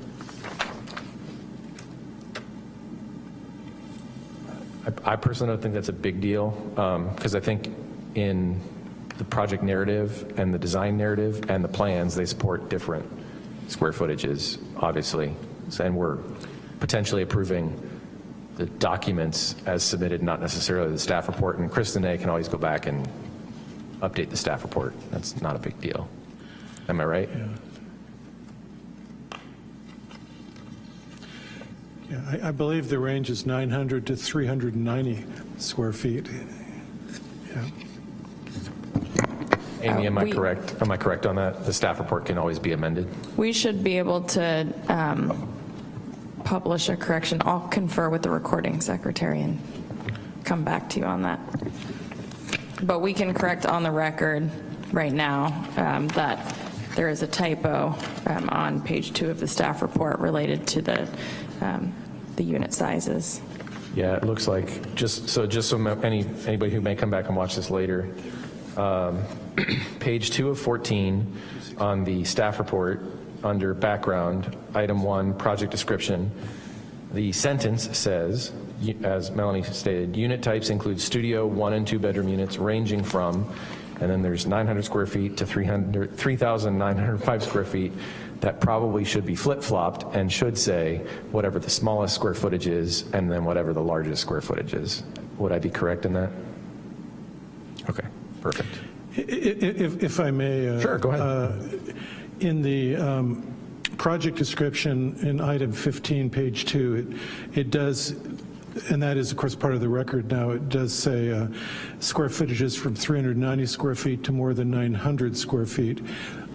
I personally don't think that's a big deal, um, because I think in the project narrative and the design narrative and the plans, they support different square footages, obviously. And we're potentially approving the documents as submitted, not necessarily the staff report. And Kristinae can always go back and update the staff report. That's not a big deal. Am I right? Yeah, I, I believe the range is 900 to 390 square feet. Yeah. Amy, am I we- correct? Am I correct on that? The staff report can always be amended? We should be able to um, publish a correction. I'll confer with the recording secretary and come back to you on that. But we can correct on the record right now um, that there is a typo um, on page two of the staff report related to the, um, the unit sizes. Yeah, it looks like, just, so just so any, anybody who may come back and watch this later, um, page two of 14 on the staff report, under background, item one, project description, the sentence says, as Melanie stated, unit types include studio, one and two bedroom units ranging from, and then there's 900 square feet to 300, 3,905 square feet. That probably should be flip-flopped and should say whatever the smallest square footage is and then whatever the largest square footage is. Would I be correct in that? Okay, perfect. I- i- If, if I may. uh, Sure, go ahead. uh, In the um, project description in item 15, page two, it it does, and that is, of course, part of the record now, it does say uh, square footages from 390 square feet to more than 900 square feet.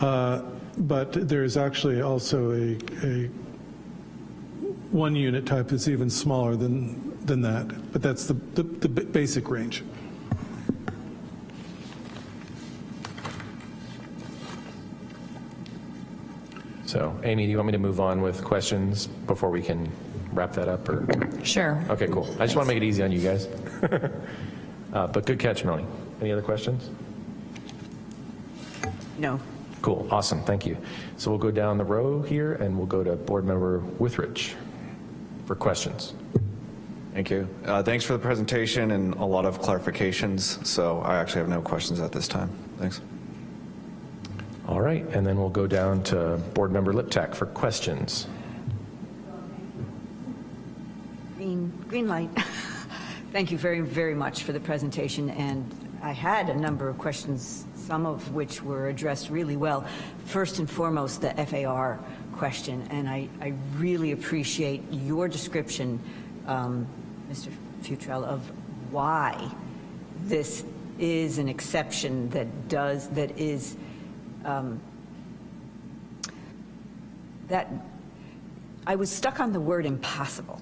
Uh, But there is actually also a, a, one unit type that's even smaller than, than that, but that's the, the the basic range. So, Amy, do you want me to move on with questions before we can wrap that up, or? Sure. Okay, cool. I just want to make it easy on you guys. Uh, But good catch, Melanie. Any other questions? No. Cool, awesome, thank you. So we'll go down the row here, and we'll go to Board Member Withridge for questions. Thank you. Uh, Thanks for the presentation and a lot of clarifications, so I actually have no questions at this time. Thanks. All right, and then we'll go down to Board Member Liptak for questions. Green, light. Thank you very, very much for the presentation, and I had a number of questions, some of which were addressed really well. First and foremost, the FAR question, and I, I really appreciate your description, um, Mr. Futrell, of why this is an exception that does, that is, um, that, I was stuck on the word impossible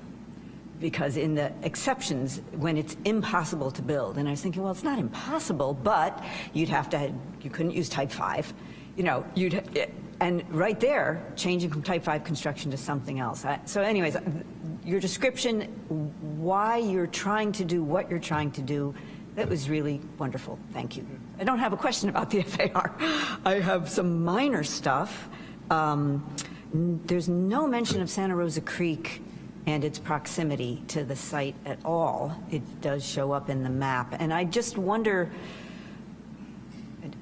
because in the exceptions, when it's impossible to build, and I was thinking, well, it's not impossible, but you'd have to, you couldn't use type 5, you know, you'd, and right there, changing from type 5 construction to something else. So anyways, your description, why you're trying to do what you're trying to do, that was really wonderful. Thank you. I don't have a question about the FAR. I have some minor stuff. Um, There's no mention of Santa Rosa Creek and its proximity to the site at all. It does show up in the map. And I just wonder,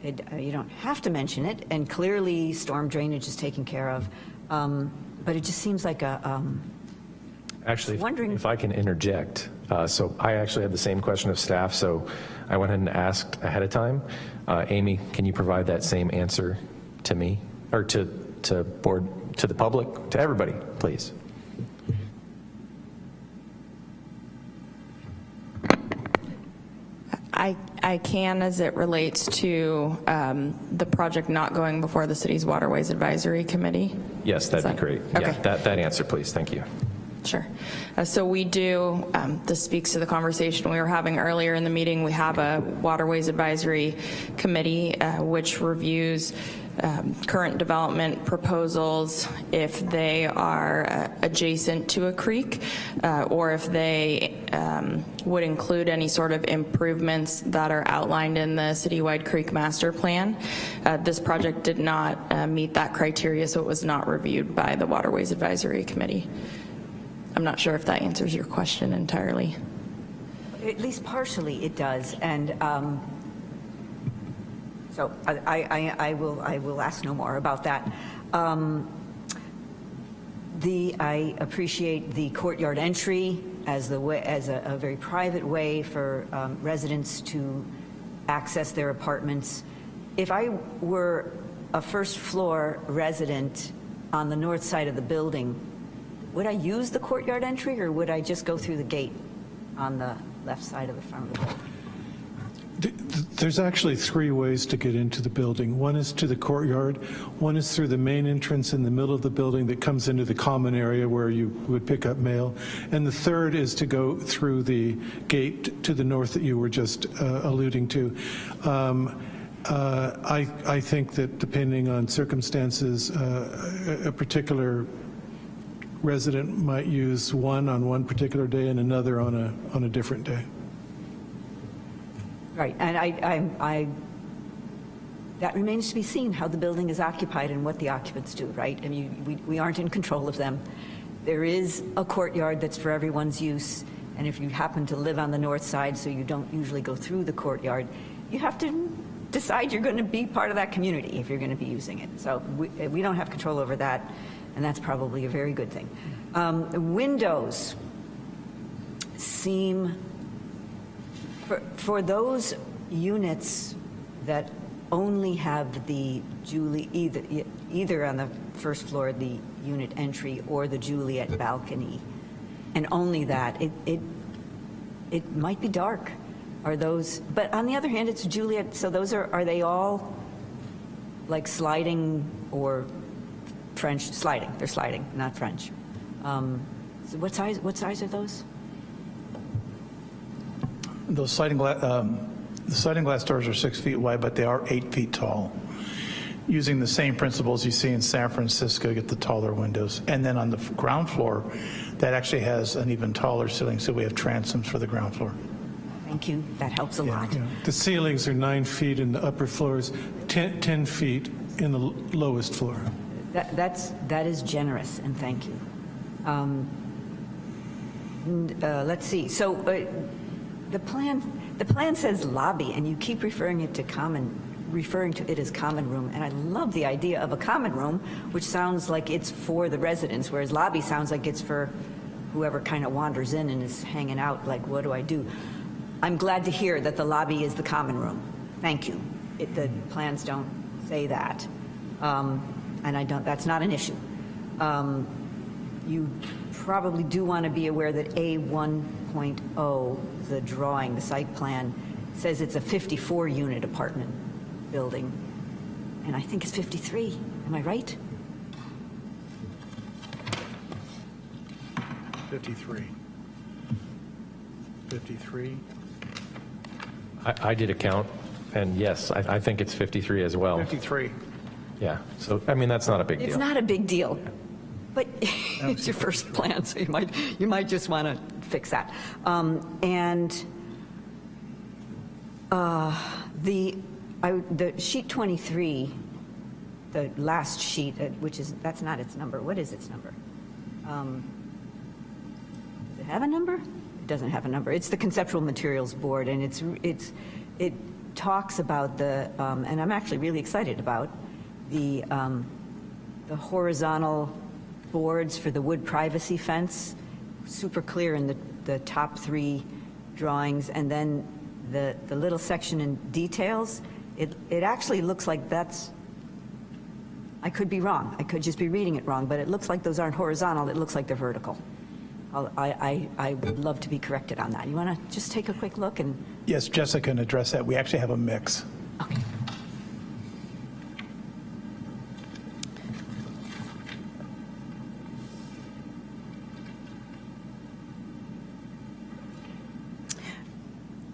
it- it- you don't have to mention it, and clearly storm drainage is taken care of, um, but it just seems like a, um, Actually, if- Wondering- if I can interject, uh, so I actually had the same question of staff, so I went ahead and asked ahead of time. Uh, Amy, can you provide that same answer to me, or to, to board, to the public, to everybody, please? I, I can as it relates to um, the project not going before the city's Waterways Advisory Committee. Yes, that'd be that- great. Yeah, Okay. that, that answer, please. Thank you. Sure. Uh, So we do, um, this speaks to the conversation we were having earlier in the meeting, we have a Waterways Advisory Committee uh, which reviews um, current development proposals if they are uh, adjacent to a creek uh, or if they um, would include any sort of improvements that are outlined in the citywide creek master plan. Uh, This project did not uh, meet that criteria, so it was not reviewed by the Waterways Advisory Committee. I'm not sure if that answers your question entirely. At least partially it does, and um, so I, I, I will, I will ask no more about that. Um, The, I appreciate the courtyard entry as the way, as a, a very private way for um, residents to access their apartments. If I were a first floor resident on the north side of the building, would I use the courtyard entry or would I just go through the gate on the left side of the front of the building? Th- th- There's actually three ways to get into the building. One is to the courtyard, one is through the main entrance in the middle of the building that comes into the common area where you would pick up mail, and the third is to go through the gate to the north that you were just uh, alluding to. Um, uh, I I think that depending on circumstances, uh, a a particular resident might use one on one particular day and another on a on a different day. Right, and I, I, I, that remains to be seen, how the building is occupied and what the occupants do, right? I mean, we, we aren't in control of them. There is a courtyard that's for everyone's use, and if you happen to live on the north side, so you don't usually go through the courtyard, you have to decide you're going to be part of that community if you're going to be using it. So we, we don't have control over that, and that's probably a very good thing. Um, windows seem for, for those units that only have the Julie, either, either on the first floor, the unit entry, or the Juliet balcony, and only that, it, it, it might be dark. Are those, but on the other hand, it's Juliet, so those are, are they all like sliding or French, sliding, they're sliding, not French. Um, so what size, what size are those? Those sliding glass, um, the sliding glass doors are six feet wide, but they are eight feet tall. Using the same principles you see in San Francisco, get the taller windows. And then on the ground floor, that actually has an even taller ceiling, so we have transoms for the ground floor. Thank you, that helps a lot. Yeah. The ceilings are nine feet in the upper floors, 10, 10 feet in the lowest floor. That, that's, that is generous, and thank you. Um, uh, Let's see, so uh, the plan, the plan says lobby, and you keep referring it to common, referring to it as common room, and I love the idea of a common room, which sounds like it's for the residents, whereas lobby sounds like it's for whoever kind of wanders in and is hanging out, like, what do I do? I'm glad to hear that the lobby is the common room. Thank you. It, the plans don't say that. Um, and I don't, that's not an issue. Um, you probably do want to be aware that A 1.0, the drawing, the site plan, says it's a 54 unit apartment building. And I think it's 53. Am I right? 53. 53. I, I did a count, and yes, I, I think it's 53 as well. 53. Yeah, so, I mean, that's not a big It's deal. It's not a big deal, but it's your first plan, so you might, you might just want to fix that. Um, And uh, the, I- the sheet 23, the last sheet, uh, which is, that's not its number, what is its number? Um, Does it have a number? It doesn't have a number. It's the Conceptual Materials Board, and it's, it's, it talks about the, um, and I'm actually really excited about, the, um, the horizontal boards for the wood privacy fence, super clear in the, the top three drawings, and then the, the little section in details, it, it actually looks like that's, I could be wrong, I could just be reading it wrong, but it looks like those aren't horizontal, it looks like they're vertical. I'll- I, I, I would love to be corrected on that. You want to just take a quick look and, Yes, Jessica can address that. We actually have a mix. okay.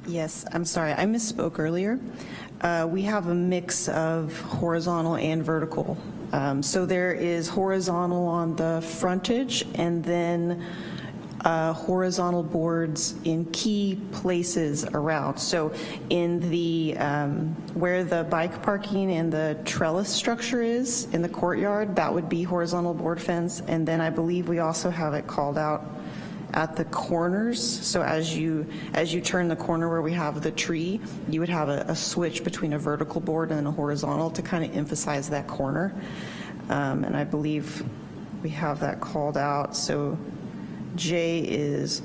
Yes, I'm sorry, I misspoke earlier. Uh, We have a mix of horizontal and vertical. Um, So there is horizontal on the frontage, and then uh, horizontal boards in key places around. So in the, um, where the bike parking and the trellis structure is in the courtyard, that would be horizontal board fence. And then I believe we also have it called out at the corners. So as you, as you turn the corner where we have the tree, you would have a, a switch between a vertical board and a horizontal to kind of emphasize that corner. Um, And I believe we have that called out. So J is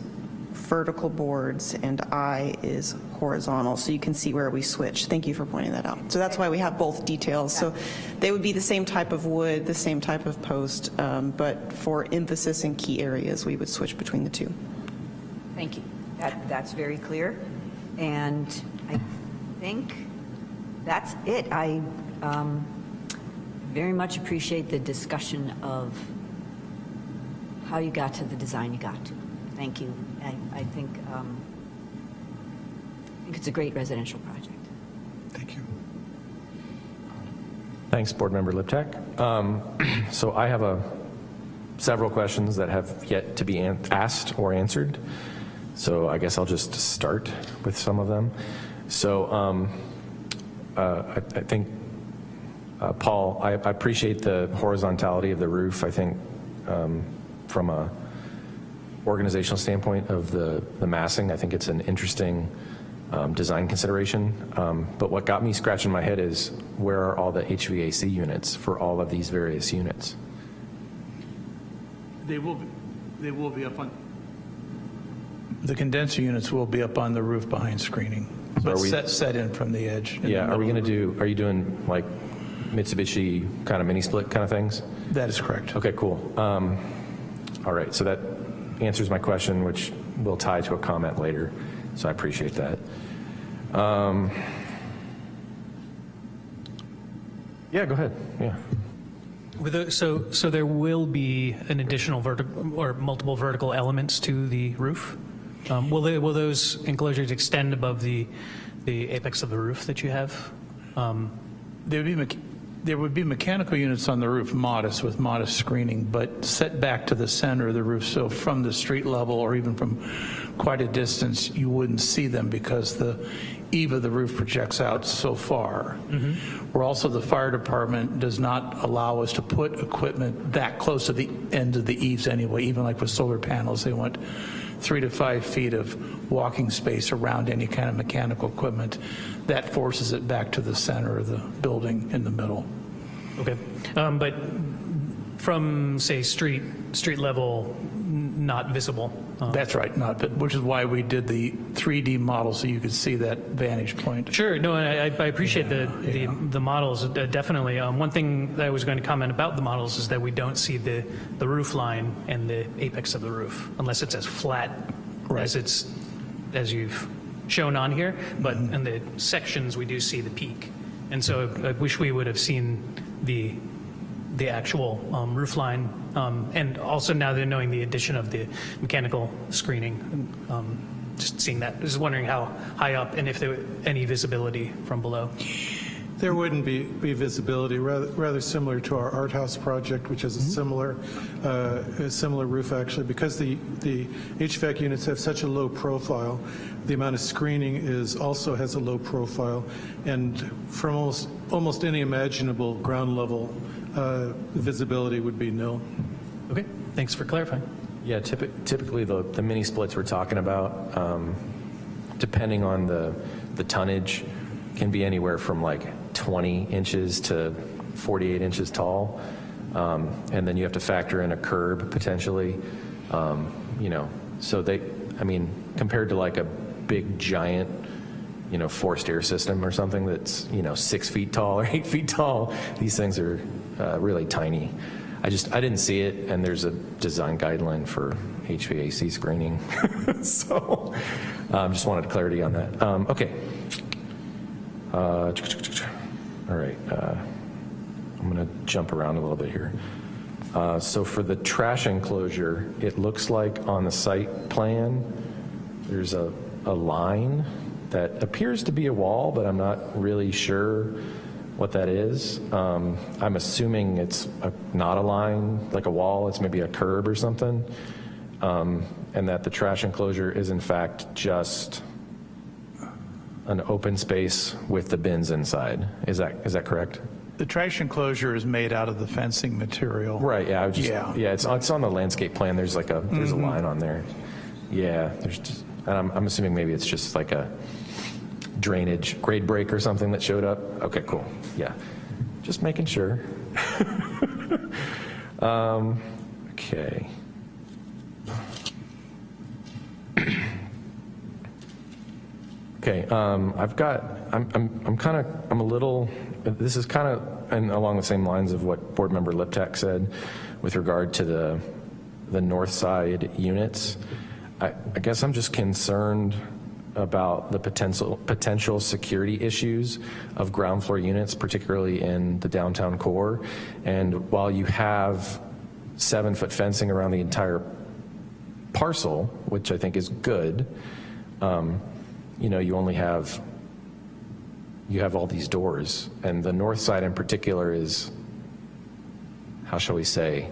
vertical boards and I is horizontal. So you can see where we switch. Thank you for pointing that out. So that's why we have both details. So they would be the same type of wood, the same type of post, um, but for emphasis in key areas, we would switch between the two. Thank you. That, that's very clear. And I think that's it. I um, very much appreciate the discussion of how you got to the design you got to. Thank you. I, I think, um, I think it's a great residential project. Thank you. Thanks, Board Member Liptak. Um, So I have a, several questions that have yet to be an- asked or answered. So I guess I'll just start with some of them. So um, uh, I I think, uh, Paul, I I appreciate the horizontality of the roof. I think um, from a organizational standpoint of the the massing, I think it's an interesting um, design consideration. Um, But what got me scratching my head is where are all the HVAC units for all of these various units? They will, they will be up on. The condenser units will be up on the roof behind screening, So but are we- set, set in from the edge. in the Yeah, are we going to do, are you doing like Mitsubishi kind of mini split kind of things? That is correct. Okay, cool. Um, All right, so that answers my question, which will tie to a comment later, so I appreciate that. Um, Yeah, go ahead, yeah. With the- So, so there will be an additional vertical, or multiple vertical elements to the roof? Um, Will they, will those enclosures extend above the, the apex of the roof that you have? Um, There would be, mech- there would be mechanical units on the roof, modest, with modest screening, but set back to the center of the roof, so from the street level or even from quite a distance, you wouldn't see them because the eave of the roof projects out so far. Mm-hmm. We're also the fire department does not allow us to put equipment that close to the end of the eaves anyway, even like with solar panels, they want three to five feet of walking space around any kind of mechanical equipment. That forces it back to the center of the building in the middle. Okay, Um, but from, say, street, street level, not visible? Uh, That's right, not, but- which is why we did the 3D model, so you could see that vantage point. Sure, no, I, I appreciate the, the, the models, uh, definitely. Um, one thing that I was going to comment about the models is that we don't see the, the roof line and the apex of the roof, unless it's as flat as it's, as you've shown on here, but in the sections, we do see the peak. And so I wish we would have seen the, the actual um, roof line, um, and also now they're knowing the addition of the mechanical screening, um, just seeing that, just wondering how high up and if there were any visibility from below. There wouldn't be, be visibility, rather, rather similar to our art house project, which has a similar, uh, a similar roof actually, because the, the HVAC units have such a low profile, the amount of screening is, also has a low profile, and from almost, almost any imaginable ground level, uh, visibility would be nil. Okay, thanks for clarifying. Yeah, typi- typically, the, the mini splits we're talking about, um, depending on the, the tonnage, can be anywhere from like 20 inches to 48 inches tall. Um, And then you have to factor in a curb potentially, um, you know, so they, I mean, compared to like a big giant, you know, forced air system or something that's, you know, six feet tall or eight feet tall, these things are uh, really tiny. I just, I didn't see it, and there's a design guideline for HVAC screening. So, um, just wanted clarity on that. Um, Okay. Uh, All right. uh, I'm going to jump around a little bit here. Uh, So for the trash enclosure, it looks like on the site plan, there's a, a line that appears to be a wall, but I'm not really sure what that is. Um, I'm assuming it's a, not a line, like a wall, it's maybe a curb or something. Um, and that the trash enclosure is in fact just an open space with the bins inside. Is that, is that correct? The trash enclosure is made out of the fencing material. Right, yeah, I just, Yeah. yeah, it's, it's on the landscape plan, there's like a, there's a line on there. Yeah, there's just, and I'm, I'm assuming maybe it's just like a drainage grade break or something that showed up. Okay, cool, yeah. Just making sure. Um, Okay. Okay, um, I've got, I'm, I'm, I'm kind of, I'm a little, this is kind of, and along the same lines of what Board Member Liptak said with regard to the, the north side units. I, I guess I'm just concerned about the potential, potential security issues of ground floor units, particularly in the downtown core. And while you have seven-foot fencing around the entire parcel, which I think is good, um, you know, you only have, you have all these doors. And the north side in particular is, how shall we say,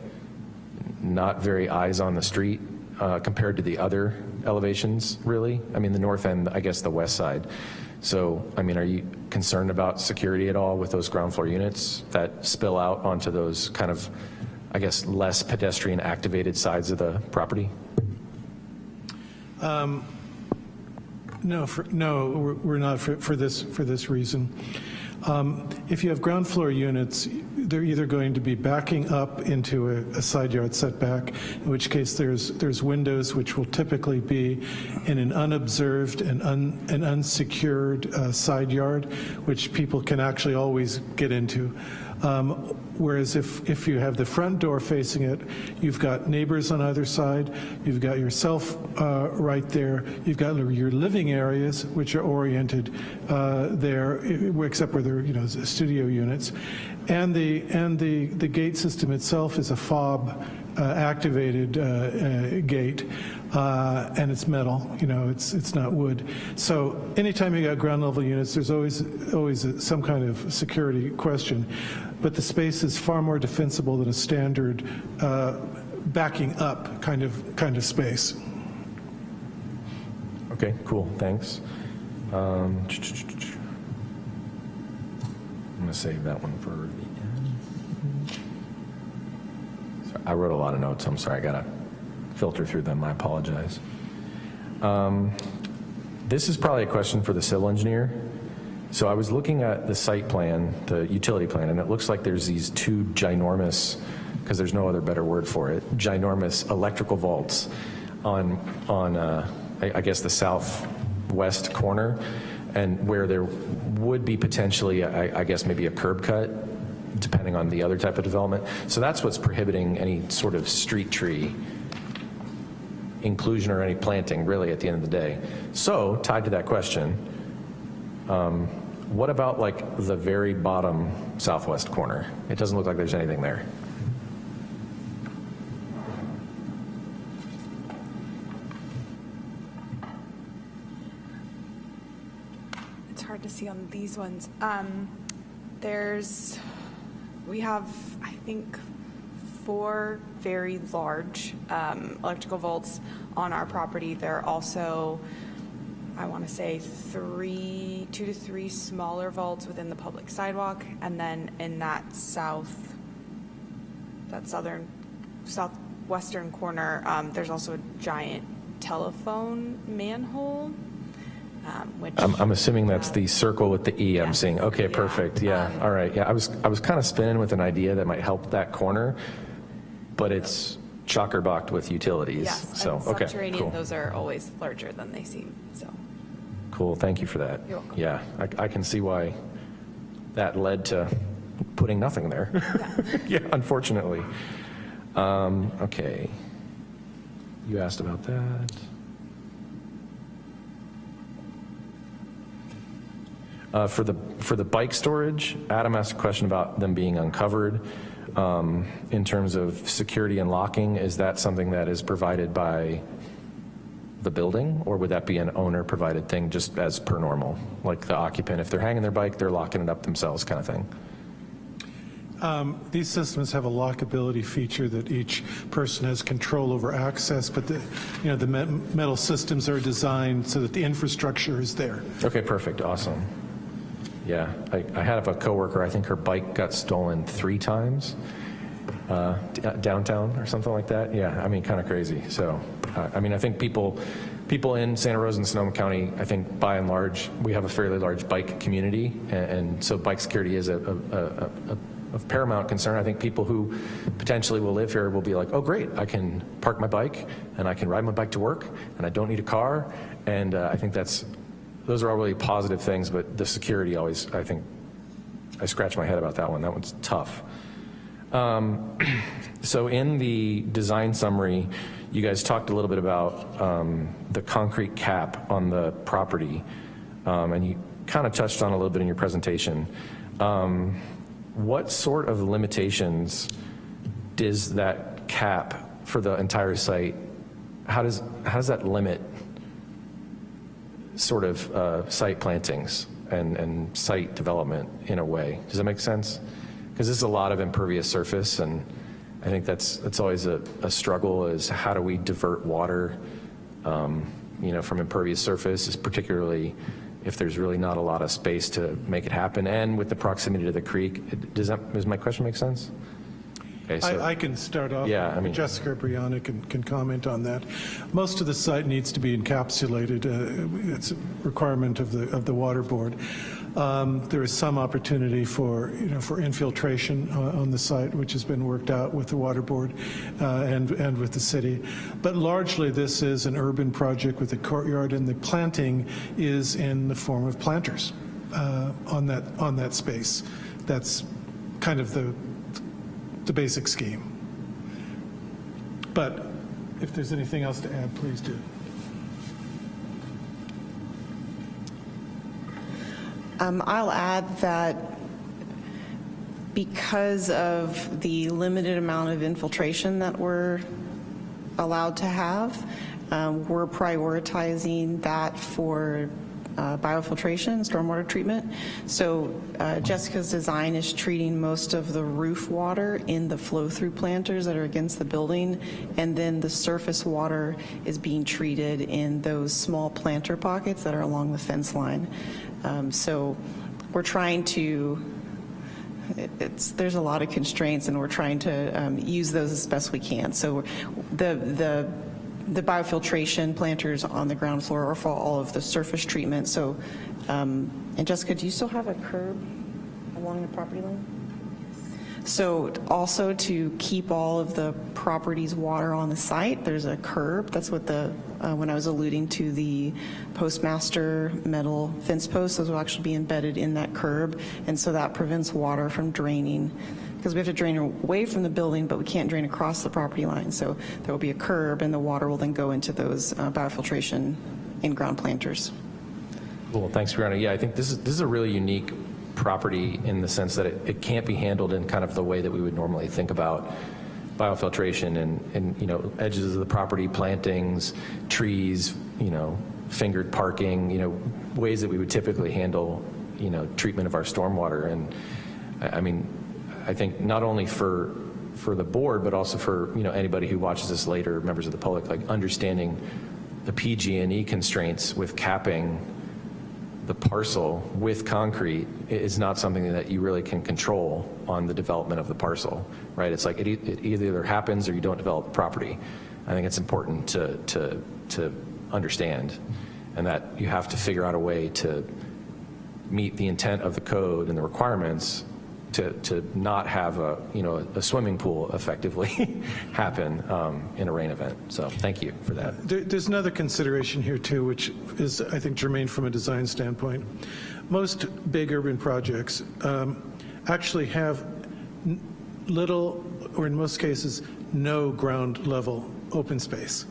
not very eyes on the street uh, compared to the other elevations, really. I mean, the north end, I guess the west side. So, I mean, are you concerned about security at all with those ground floor units that spill out onto those kind of, I guess, less pedestrian activated sides of the property? Um, no, for, no, we're- we're not for, for this, for this reason. Um, If you have ground floor units, they're either going to be backing up into a, a side yard setback, in which case there's, there's windows which will typically be in an unobserved and un, an unsecured uh, side yard, which people can actually always get into. Um, Whereas if, if you have the front door facing it, you've got neighbors on either side, you've got yourself uh, right there, you've got your living areas, which are oriented uh, there, except where they're, you know, studio units, and the, and the, the gate system itself is a fob uh, activated uh, uh, gate, uh, and it's metal, you know, it's, it's not wood. So anytime you got ground level units, there's always, always a- some kind of security question. But the space is far more defensible than a standard uh, backing up kind of, kind of space. Okay, cool, thanks. Um, I'm going to save that one for the end. Sorry, I wrote a lot of notes, I'm sorry, I got to filter through them, I apologize. Um, This is probably a question for the civil engineer. So I was looking at the site plan, the utility plan, and it looks like there's these two ginormous, because there's no other better word for it, ginormous electrical vaults on, on uh, I I guess, the southwest corner, and where there would be potentially, I I guess, maybe a curb cut, depending on the other type of development. So that's what's prohibiting any sort of street tree inclusion or any planting, really, at the end of the day. So, tied to that question, um, what about like the very bottom southwest corner? It doesn't look like there's anything there. It's hard to see on these ones. Um, there's, we have, I think, four very large um, electrical vaults on our property. There are also, I want to say, three, two to three smaller vaults within the public sidewalk, and then in that south, that southern, southwestern corner, um, there's also a giant telephone manhole, um, which. I'm, I'm assuming that's the circle with the E I'm seeing. Okay, yeah. perfect, yeah, Um, all right, yeah, I was, I was kind of spinning with an idea that might help that corner, but it's chocker-blocked with utilities, Yes, so, and okay, subterranean, cool. those are always larger than they seem, so. Cool, thank you for that. Yeah, I, I can see why that led to putting nothing there. Yeah, unfortunately. Um, Okay. you asked about that. Uh, For the, for the bike storage, Adam asked a question about them being uncovered. Um, In terms of security and locking, is that something that is provided by the building? Or would that be an owner-provided thing just as per normal? Like the occupant, if they're hanging their bike, they're locking it up themselves kind of thing? Um, These systems have a lockability feature that each person has control over access, but the, you know, the metal systems are designed so that the infrastructure is there. Okay, perfect, awesome. Yeah, I, I had a coworker, I think her bike got stolen three times uh, d- downtown or something like that. Yeah, I mean, kind of crazy. So, uh, I mean, I think people, people in Santa Rosa and Sonoma County, I think by and large, we have a fairly large bike community, and, and so bike security is a, a, a, a paramount concern. I think people who potentially will live here will be like, oh, great, I can park my bike and I can ride my bike to work and I don't need a car. And uh, I think that's, those are all really positive things, but the security always, I think, I scratch my head about that one. That one's tough. Um, so in the design summary, you guys talked a little bit about um, the concrete cap on the property, um, and you kind of touched on a little bit in your presentation. Um, what sort of limitations does that cap for the entire site, how does, how does that limit sort of uh, site plantings and, and site development in a way? Does that make sense? Because this is a lot of impervious surface, and I think that's, that's always a, a struggle is how do we divert water, um, you know, from impervious surface, is particularly if there's really not a lot of space to make it happen, and with the proximity to the creek. Does that, does my question make sense? Okay, so- I, I can start off. Yeah, I mean- Jessica Brianna can, can comment on that. Most of the site needs to be encapsulated. uh, It's a requirement of the, of the water board. Um, There is some opportunity for, you know, for infiltration uh, on the site, which has been worked out with the water board uh, and, and with the city. But largely, this is an urban project with a courtyard, and the planting is in the form of planters uh, on that, on that space. That's kind of the, the basic scheme. But if there's anything else to add, please do. Um, I'll add that because of the limited amount of infiltration that we're allowed to have, um, we're prioritizing that for uh, biofiltration, stormwater treatment. So uh, Jessica's design is treating most of the roof water in the flow-through planters that are against the building, and then the surface water is being treated in those small planter pockets that are along the fence line. Um, So we're trying to it's, there's a lot of constraints, and we're trying to um, use those as best we can. So the, the, the biofiltration planters on the ground floor are for all of the surface treatment. So, um, and Jessica, do you still have a curb along the property line? So also to keep all of the property's water on the site, there's a curb. That's what the, uh, when I was alluding to the postmaster metal fence posts, those will actually be embedded in that curb. And so that prevents water from draining because we have to drain away from the building, but we can't drain across the property line. So there will be a curb and the water will then go into those uh, biofiltration in-ground planters. Cool, thanks, Brianna. Yeah, I think this is, this is a really unique property in the sense that it, it can't be handled in kind of the way that we would normally think about biofiltration and, and, you know, edges of the property, plantings, trees, you know, fingered parking, you know, ways that we would typically handle, you know, treatment of our stormwater. And I, I mean, I think not only for, for the board, but also for, you know, anybody who watches this later, members of the public, like understanding the PG&E constraints with capping the parcel with concrete is not something that you really can control on the development of the parcel, right? It's like it, it either happens or you don't develop the property. I think it's important to, to, to understand and that you have to figure out a way to meet the intent of the code and the requirements to, to not have a, you know, a swimming pool effectively happen um, in a rain event. So thank you for that. There, there's another consideration here too, which is, I think, germane from a design standpoint. Most big urban projects um, actually have little, or in most cases, no ground level open space.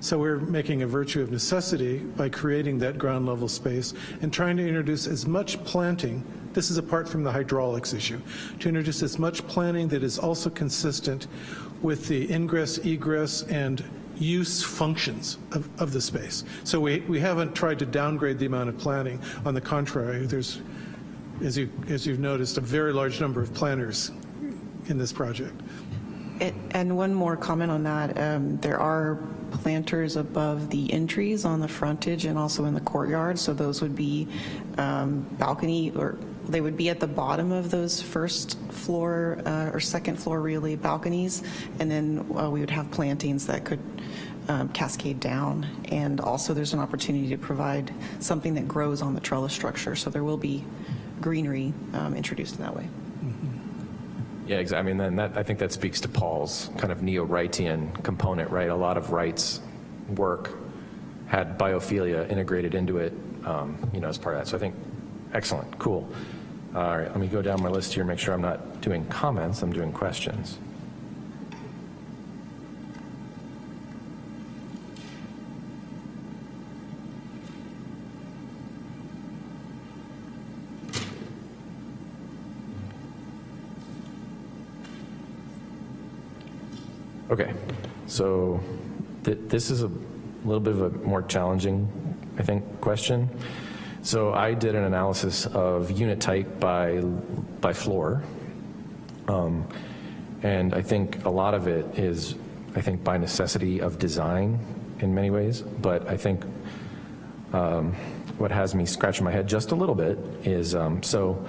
So we're making a virtue of necessity by creating that ground level space and trying to introduce as much planting, this is apart from the hydraulics issue, to introduce as much planning that is also consistent with the ingress, egress, and use functions of, of the space. So we, we haven't tried to downgrade the amount of planning. On the contrary, there's, as, you, as you've noticed, a very large number of planters in this project. And- And one more comment on that. Um, There are planters above the entries on the frontage and also in the courtyard, so those would be um, balcony, or they would be at the bottom of those first floor uh, or second floor really balconies, and then uh, we would have plantings that could um, cascade down. And also, there's an opportunity to provide something that grows on the trellis structure, so there will be greenery um, introduced in that way. Yeah, exactly. I mean, then that, I think that speaks to Paul's kind of neo-Wrightian component, right? A lot of Wright's work had biophilia integrated into it, um, you know, as part of that. So I think, excellent, cool. All right, let me go down my list here, make sure I'm not doing comments, I'm doing questions. Okay, so th- this is a little bit of a more challenging, I think, question. So I did an analysis of unit type by, by floor. Um, and I think a lot of it is, I think, by necessity of design in many ways. But I think um, what has me scratching my head just a little bit is, um, so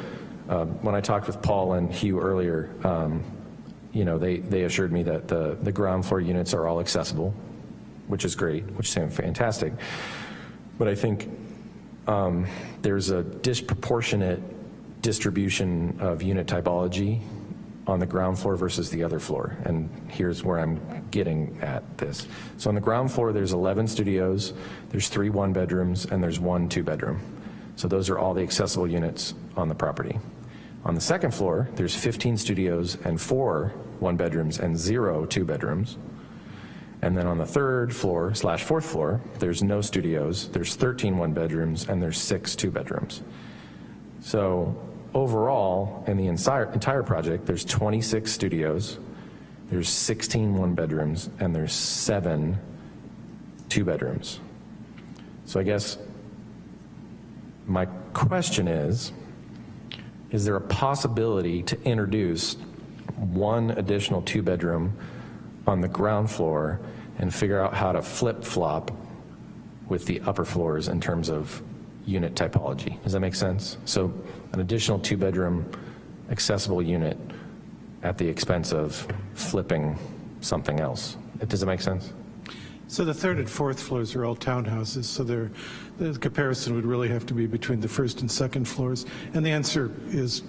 uh, when I talked with Paul and Hugh earlier, um, you know, they, they assured me that the, the ground floor units are all accessible, which is great, which sounds fantastic. But I think um, there's a disproportionate distribution of unit typology on the ground floor versus the other floor. And here's where I'm getting at this. So on the ground floor, there's 11 studios, there's three one bedrooms, and there's one two bedroom. So those are all the accessible units on the property. On the second floor, there's 15 studios and four one bedrooms and zero two bedrooms. And then on the third floor slash fourth floor, there's no studios, there's 13 one bedrooms, and there's six two bedrooms. So overall, in the entire, entire project, there's 26 studios, there's 16 one bedrooms, and there's seven two bedrooms. So I guess my question is, is there a possibility to introduce one additional two bedroom on the ground floor and figure out how to flip flop with the upper floors in terms of unit typology. Does that make sense? So an additional two bedroom accessible unit at the expense of flipping something else. Does it make sense? So the third and fourth floors are all townhouses, so the comparison would really have to be between the first and second floors. And the answer is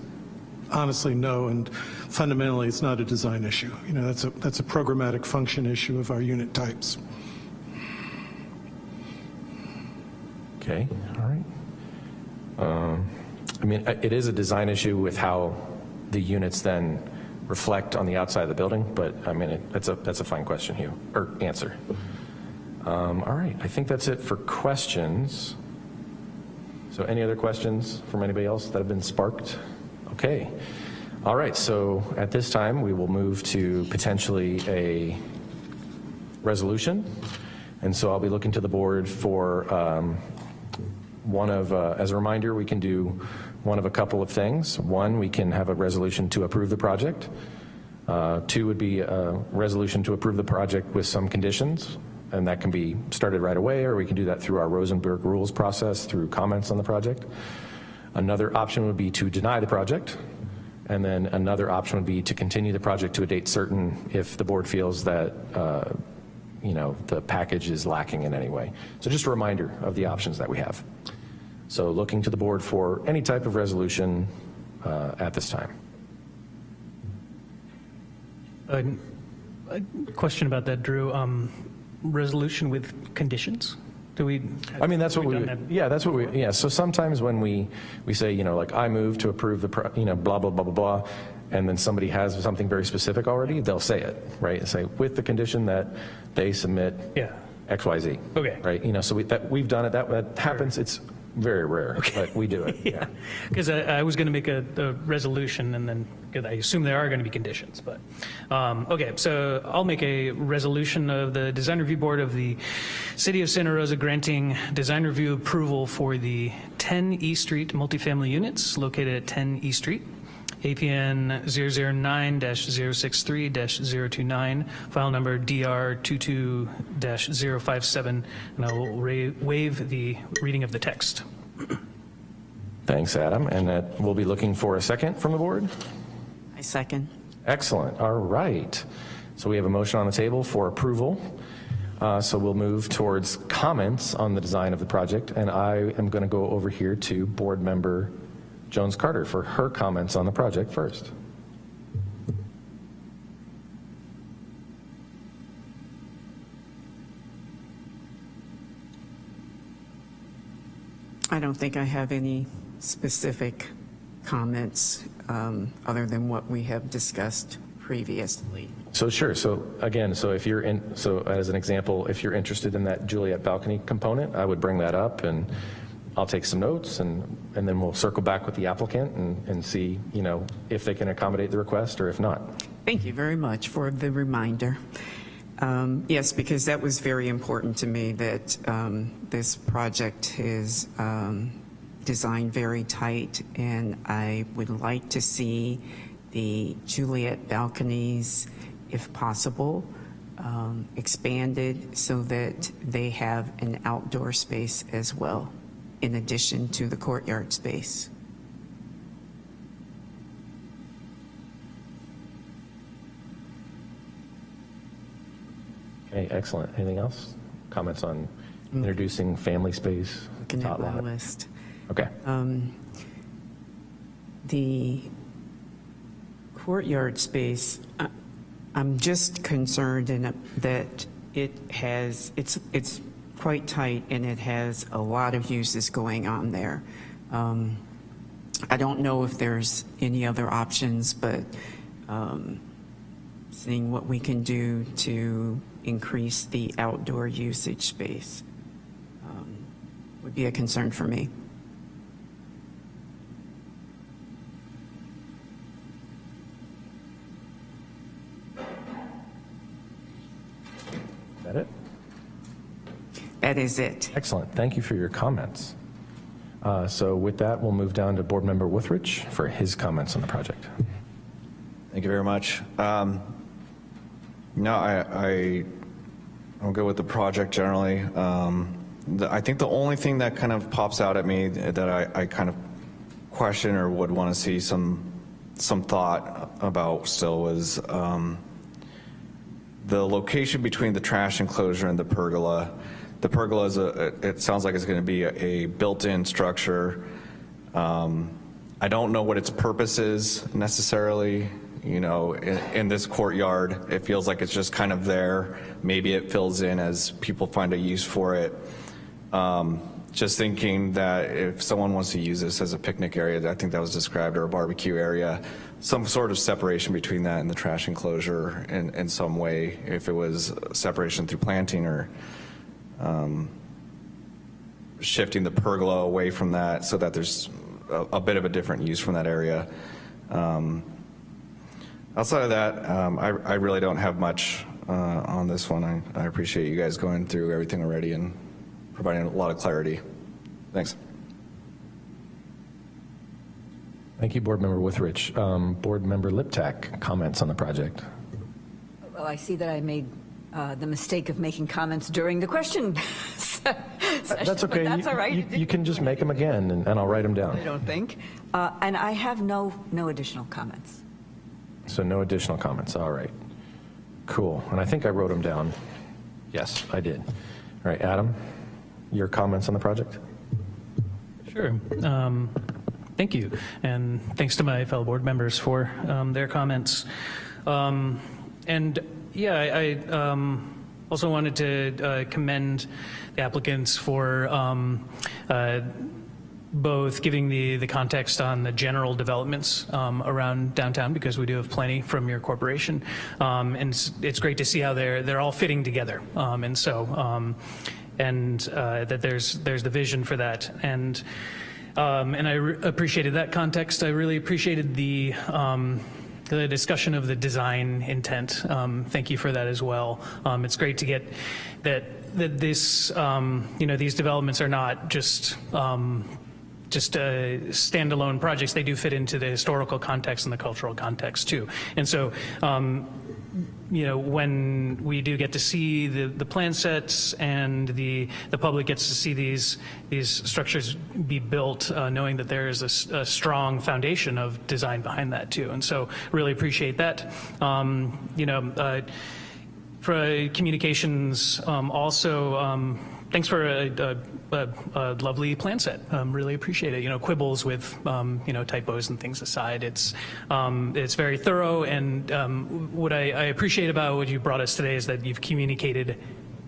honestly no, and fundamentally it's not a design issue. You know, that's a, that's a programmatic function issue of our unit types. Okay, all right. Um, I mean, it is a design issue with how the units then reflect on the outside of the building, but I mean, it, that's a that's a fine question, Hugh, or answer. Um, all right, I think that's it for questions. So, any other questions from anybody else that have been sparked? Okay. All right, so at this time, we will move to potentially a resolution. And so I'll be looking to the board for um, one of, uh, as a reminder, we can do one of a couple of things. One, we can have a resolution to approve the project. Uh, Two would be a resolution to approve the project with some conditions, and that can be started right away, or we can do that through our Rosenberg rules process through comments on the project. Another option would be to deny the project, and then another option would be to continue the project to a date certain if the board feels that, uh, you know, the package is lacking in any way. So just a reminder of the options that we have. So looking to the board for any type of resolution uh, at this time. A question about that, Drew. Um, Resolution with conditions? Do we? I mean, that's what we, that? yeah, that's what we, yeah. So sometimes when we, we say, you know, like, I move to approve the, pro- you know, blah, blah, blah, blah, blah, and then somebody has something very specific already, they'll say it, right? And say, with the condition that they submit Yeah. X, Y, Z. Okay. Right, you know, so we, that, we've done it, that, that happens, it's very rare, but we do it, yeah. Because I, I was going to make a, a resolution and then, because I assume there are going to be conditions, but, um, okay, so I'll make a resolution of the Design Review Board of the City of Santa Rosa granting design review approval for the 10 E Street multifamily units located at 10 E Street. APN 009-063-029, file number DR22-057, and I will waive the reading of the text. Thanks, Adam, and that, we'll be looking for a second from the board? I second. Excellent, all right. So we have a motion on the table for approval. Uh, So we'll move towards comments on the design of the project, and I am going to go over here to Board Member Jones Carter for her comments on the project first. I don't think I have any specific comments um, other than what we have discussed previously. So sure, so again, so if you're in, so as an example, if you're interested in that Juliet balcony component, I would bring that up and I'll take some notes and, and then we'll circle back with the applicant and, and see, you know, if they can accommodate the request or if not. Thank you very much for the reminder. Um, Yes, because that was very important to me, that um, this project is um, designed very tight, and I would like to see the Juliet balconies, if possible, um, expanded so that they have an outdoor space as well, in addition to the courtyard space. Okay, excellent. Anything else? Comments on introducing family space? Looking at my lot? list. Okay, Um, The courtyard space, I- I'm just concerned in it- that it has, it's, it's quite tight and it has a lot of uses going on there. Um, I don't know if there's any other options, but um, seeing what we can do to increase the outdoor usage space um, would be a concern for me. That is it. Excellent. Thank you for your comments. Uh, So with that, we'll move down to Board Member Withridge for his comments on the project. Thank you very much. Um, No, I, I, I'm good with the project generally. Um, the- I think the only thing that kind of pops out at me that I, I kind of question or would want to see some, some thought about still was um, the location between the trash enclosure and the pergola. The pergola is a, it sounds like it's going to be a a built-in structure. Um, I don't know what its purpose is necessarily, you know, in, in this courtyard. It feels like it's just kind of there. Maybe it fills in as people find a use for it. Um, Just thinking that if someone wants to use this as a picnic area, I think that was described, or a barbecue area, some sort of separation between that and the trash enclosure in, in some way, if it was separation through planting or um, shifting the pergola away from that so that there's a, a bit of a different use from that area. Um, Outside of that, um, I, I really don't have much uh, on this one. I, I appreciate you guys going through everything already and providing a lot of clarity. Thanks. Thank you, Board Member Withrich. Um, Board Member Liptak, comments on the project. Well, I see that I made uh, the mistake of making comments during the question session. That's okay. That's You- all right. You you can just make them again, and and I'll write them down. I down. don't think. Uh, And I have no, no additional comments. So no additional comments, all right. Cool, and I think I wrote them down. Yes, I did. All right, Adam, your comments on the project? Sure. Um, Thank you, and thanks to my fellow board members for um, their comments. Um, And yeah, I um, also wanted to uh, commend the applicants for um, uh, both giving the, the context on the general developments um, around downtown because we do have plenty from your corporation, um, and it's, it's, great to see how they're they're all fitting together, um, and so um, and uh, that there's there's the vision for that, and um, and I appreciated that context. I really appreciated the. Um, the discussion of the design intent. thank you for that as well. it's great to get that that this, um, you know, these developments are not just um, just uh, standalone projects. They do fit into the historical context and the cultural context too. And so, um, you know, when we do get to see the, the plan sets and the the public gets to see these these structures be built, uh, knowing that there is a, a, strong foundation of design behind that too. And so, really appreciate that. Um, you know, uh, for communications, um, also. Um, thanks for a, a, a, a, lovely plan set. Um, really appreciate it. You know, quibbles with um, you know typos and things aside, it's um, it's very thorough. And um, what I, I, appreciate about what you brought us today is that you've communicated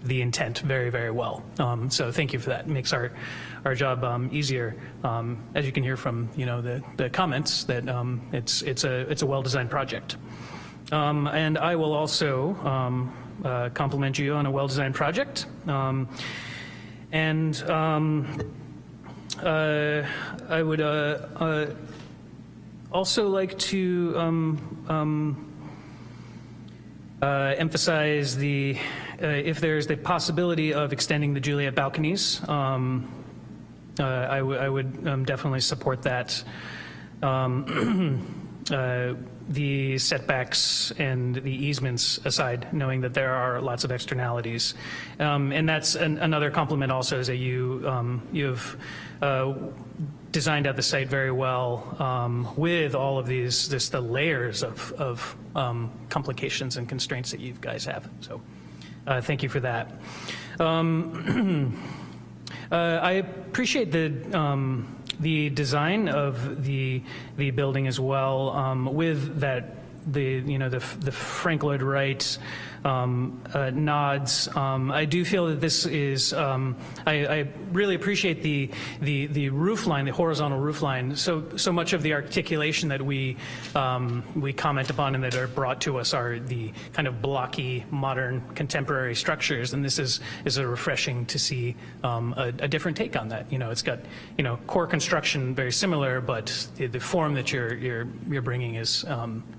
the intent very very well. Um, so thank you for that. It makes our our job um, easier. as you can hear from you know the the comments that it's it's a it's a well designed project. and I will also uh, compliment you on a well designed project. And um, uh, I would uh, uh, also like to um, um, uh, emphasize the, uh, if there's the possibility of extending the Juliet balconies, um, uh, I, would um, definitely support that. Um, the setbacks and the easements aside, knowing that there are lots of externalities. Um, and that's an, another compliment also is that you, um, you've uh, designed out the site very well um, with all of these, this, the layers of, of um, complications and constraints that you guys have. So uh, thank you for that. Uh, I appreciate the um, the design of the the building as well, um, with that the you know the the Frank Lloyd Wright um, uh, nods. Um, I do feel that this is, um, I, I, really appreciate the, the, the roof line, the horizontal roof line. So, so much of the articulation that we, um, we comment upon and that are brought to us are the kind of blocky, modern, contemporary structures. And this is, is a refreshing to see um, a, a, different take on that. You know, it's got, you know, core construction very similar, but the, the form that you're, you're, you're bringing is,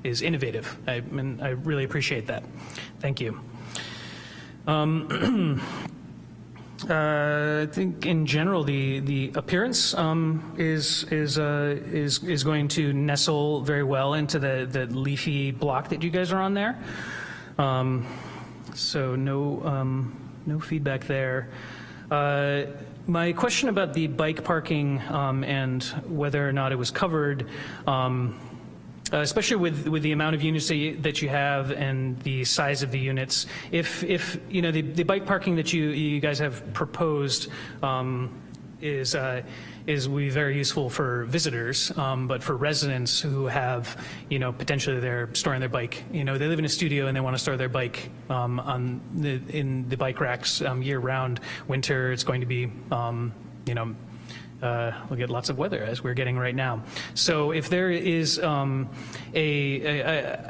is innovative. I, and I really appreciate that. Thank you. Um, uh, I think in general the the appearance um, is is uh, is is going to nestle very well into the the leafy block that you guys are on there. Um, so no um, no feedback there. Uh, my question about the bike parking um, and whether or not it was covered. Uh, especially with, with the amount of units that you, that you, have and the size of the units. If, if you know, the, the bike parking that you, you guys have proposed um, is, uh, is will be very useful for visitors, um, but for residents who have, you know, potentially they're storing their bike, you know, they live in a studio and they want to store their bike um, on the, in the bike racks um, year round. Winter, it's going to be, um, you know, uh, we'll get lots of weather as we're getting right now. So if there is um,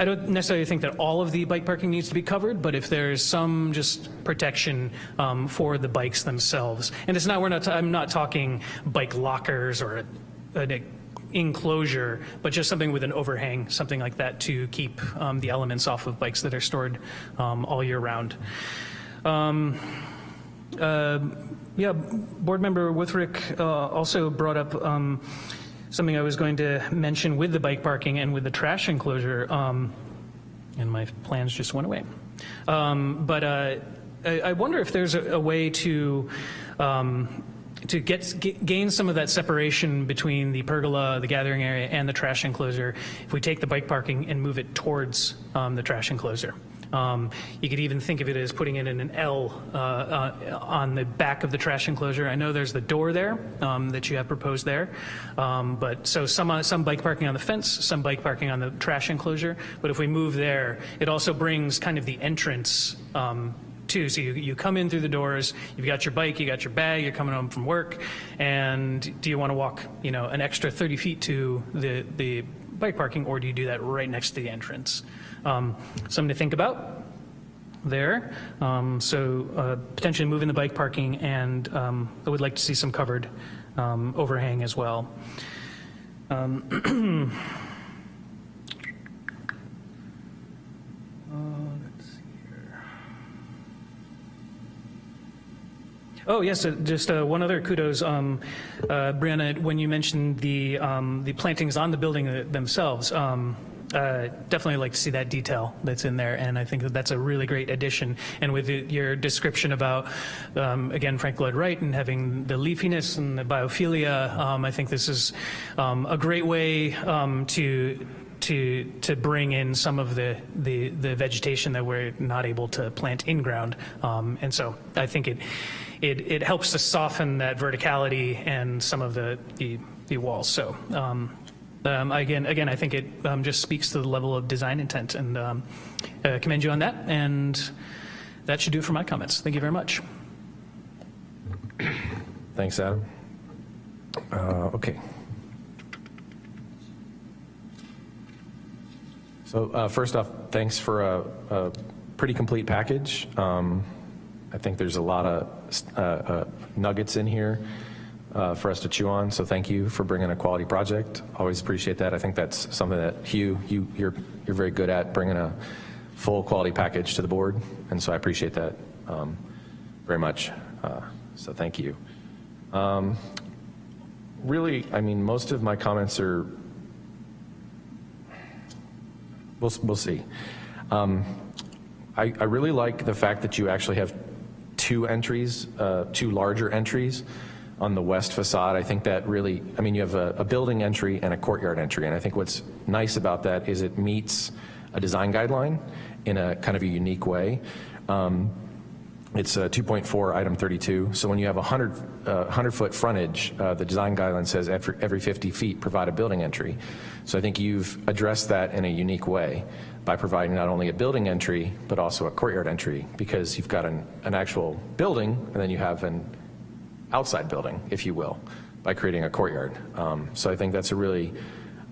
don't necessarily think that all of the bike parking needs to be covered, but if there's some just protection um, for the bikes themselves, and it's not, we're not, I'm not talking bike lockers or an enclosure, but just something with an overhang, something like that to keep um, the elements off of bikes that are stored um, all year round. Um, yeah, board member Withrick uh, also brought up um, something I was going to mention with the bike parking and with the trash enclosure, um, and my plans just went away. Um, but uh, I, I, wonder if there's a, a way to um, to get, get, gain some of that separation between the pergola, the gathering area, and the trash enclosure if we take the bike parking and move it towards um, the trash enclosure. Um, you could even think of it as putting it in an L uh, uh, on the back of the trash enclosure. I know there's the door there um, that you have proposed there, um, but so some uh, some bike parking on the fence, some bike parking on the trash enclosure. But if we move there, it also brings kind of the entrance um, too. So you, you come in through the doors, you've got your bike, you got your bag, you're coming home from work, and do you want to walk, you know, an extra 30 feet to the, the bike parking, or do you do that right next to the entrance? Um, Something to think about there. Um, So uh, potentially moving the bike parking, and um, I would like to see some covered um, overhang as well. Um, uh. Oh, yes, uh, just uh, one other kudos, um, uh, Brianna, when you mentioned the, um, the plantings on the building themselves, um, uh, definitely like to see that detail that's in there, and I think that that's a really great addition. And with your description about, um, again, Frank Lloyd Wright and having the leafiness and the biophilia, um, I think this is um, a great way um, to to to bring in some of the, the the vegetation that we're not able to plant in ground, um, and so I think it it it helps to soften that verticality and some of the the, the walls. So. Um, um, again, again, I think it um, just speaks to the level of design intent, and um, uh, commend you on that. And that should do for my comments. Thank you very much. Thanks, Adam. Uh, Okay. So uh, first off, thanks for a, a pretty complete package. Um, I think there's a lot of uh, uh, nuggets in here uh, for us to chew on. So thank you for bringing a quality project. Always appreciate that. I think that's something that Hugh, you, you're you're very good at bringing a full quality package to the board, and so I appreciate that um, very much. Uh, so thank you. Um, really, I mean, most of my comments are We'll, we'll see. Um, I, I really like the fact that you actually have two entries, uh, two larger entries on the west facade. I think that really, I mean, you have a, a building entry and a courtyard entry, and I think what's nice about that is it meets a design guideline in a kind of a unique way. Um, it's uh, 2.4, item 32. So when you have a 100, uh, 100 foot frontage, uh, the design guideline says every, every 50 feet provide a building entry. So I think you've addressed that in a unique way by providing not only a building entry, but also a courtyard entry because you've got an, an actual building and then you have an outside building, if you will, by creating a courtyard. Um, so I think that's a really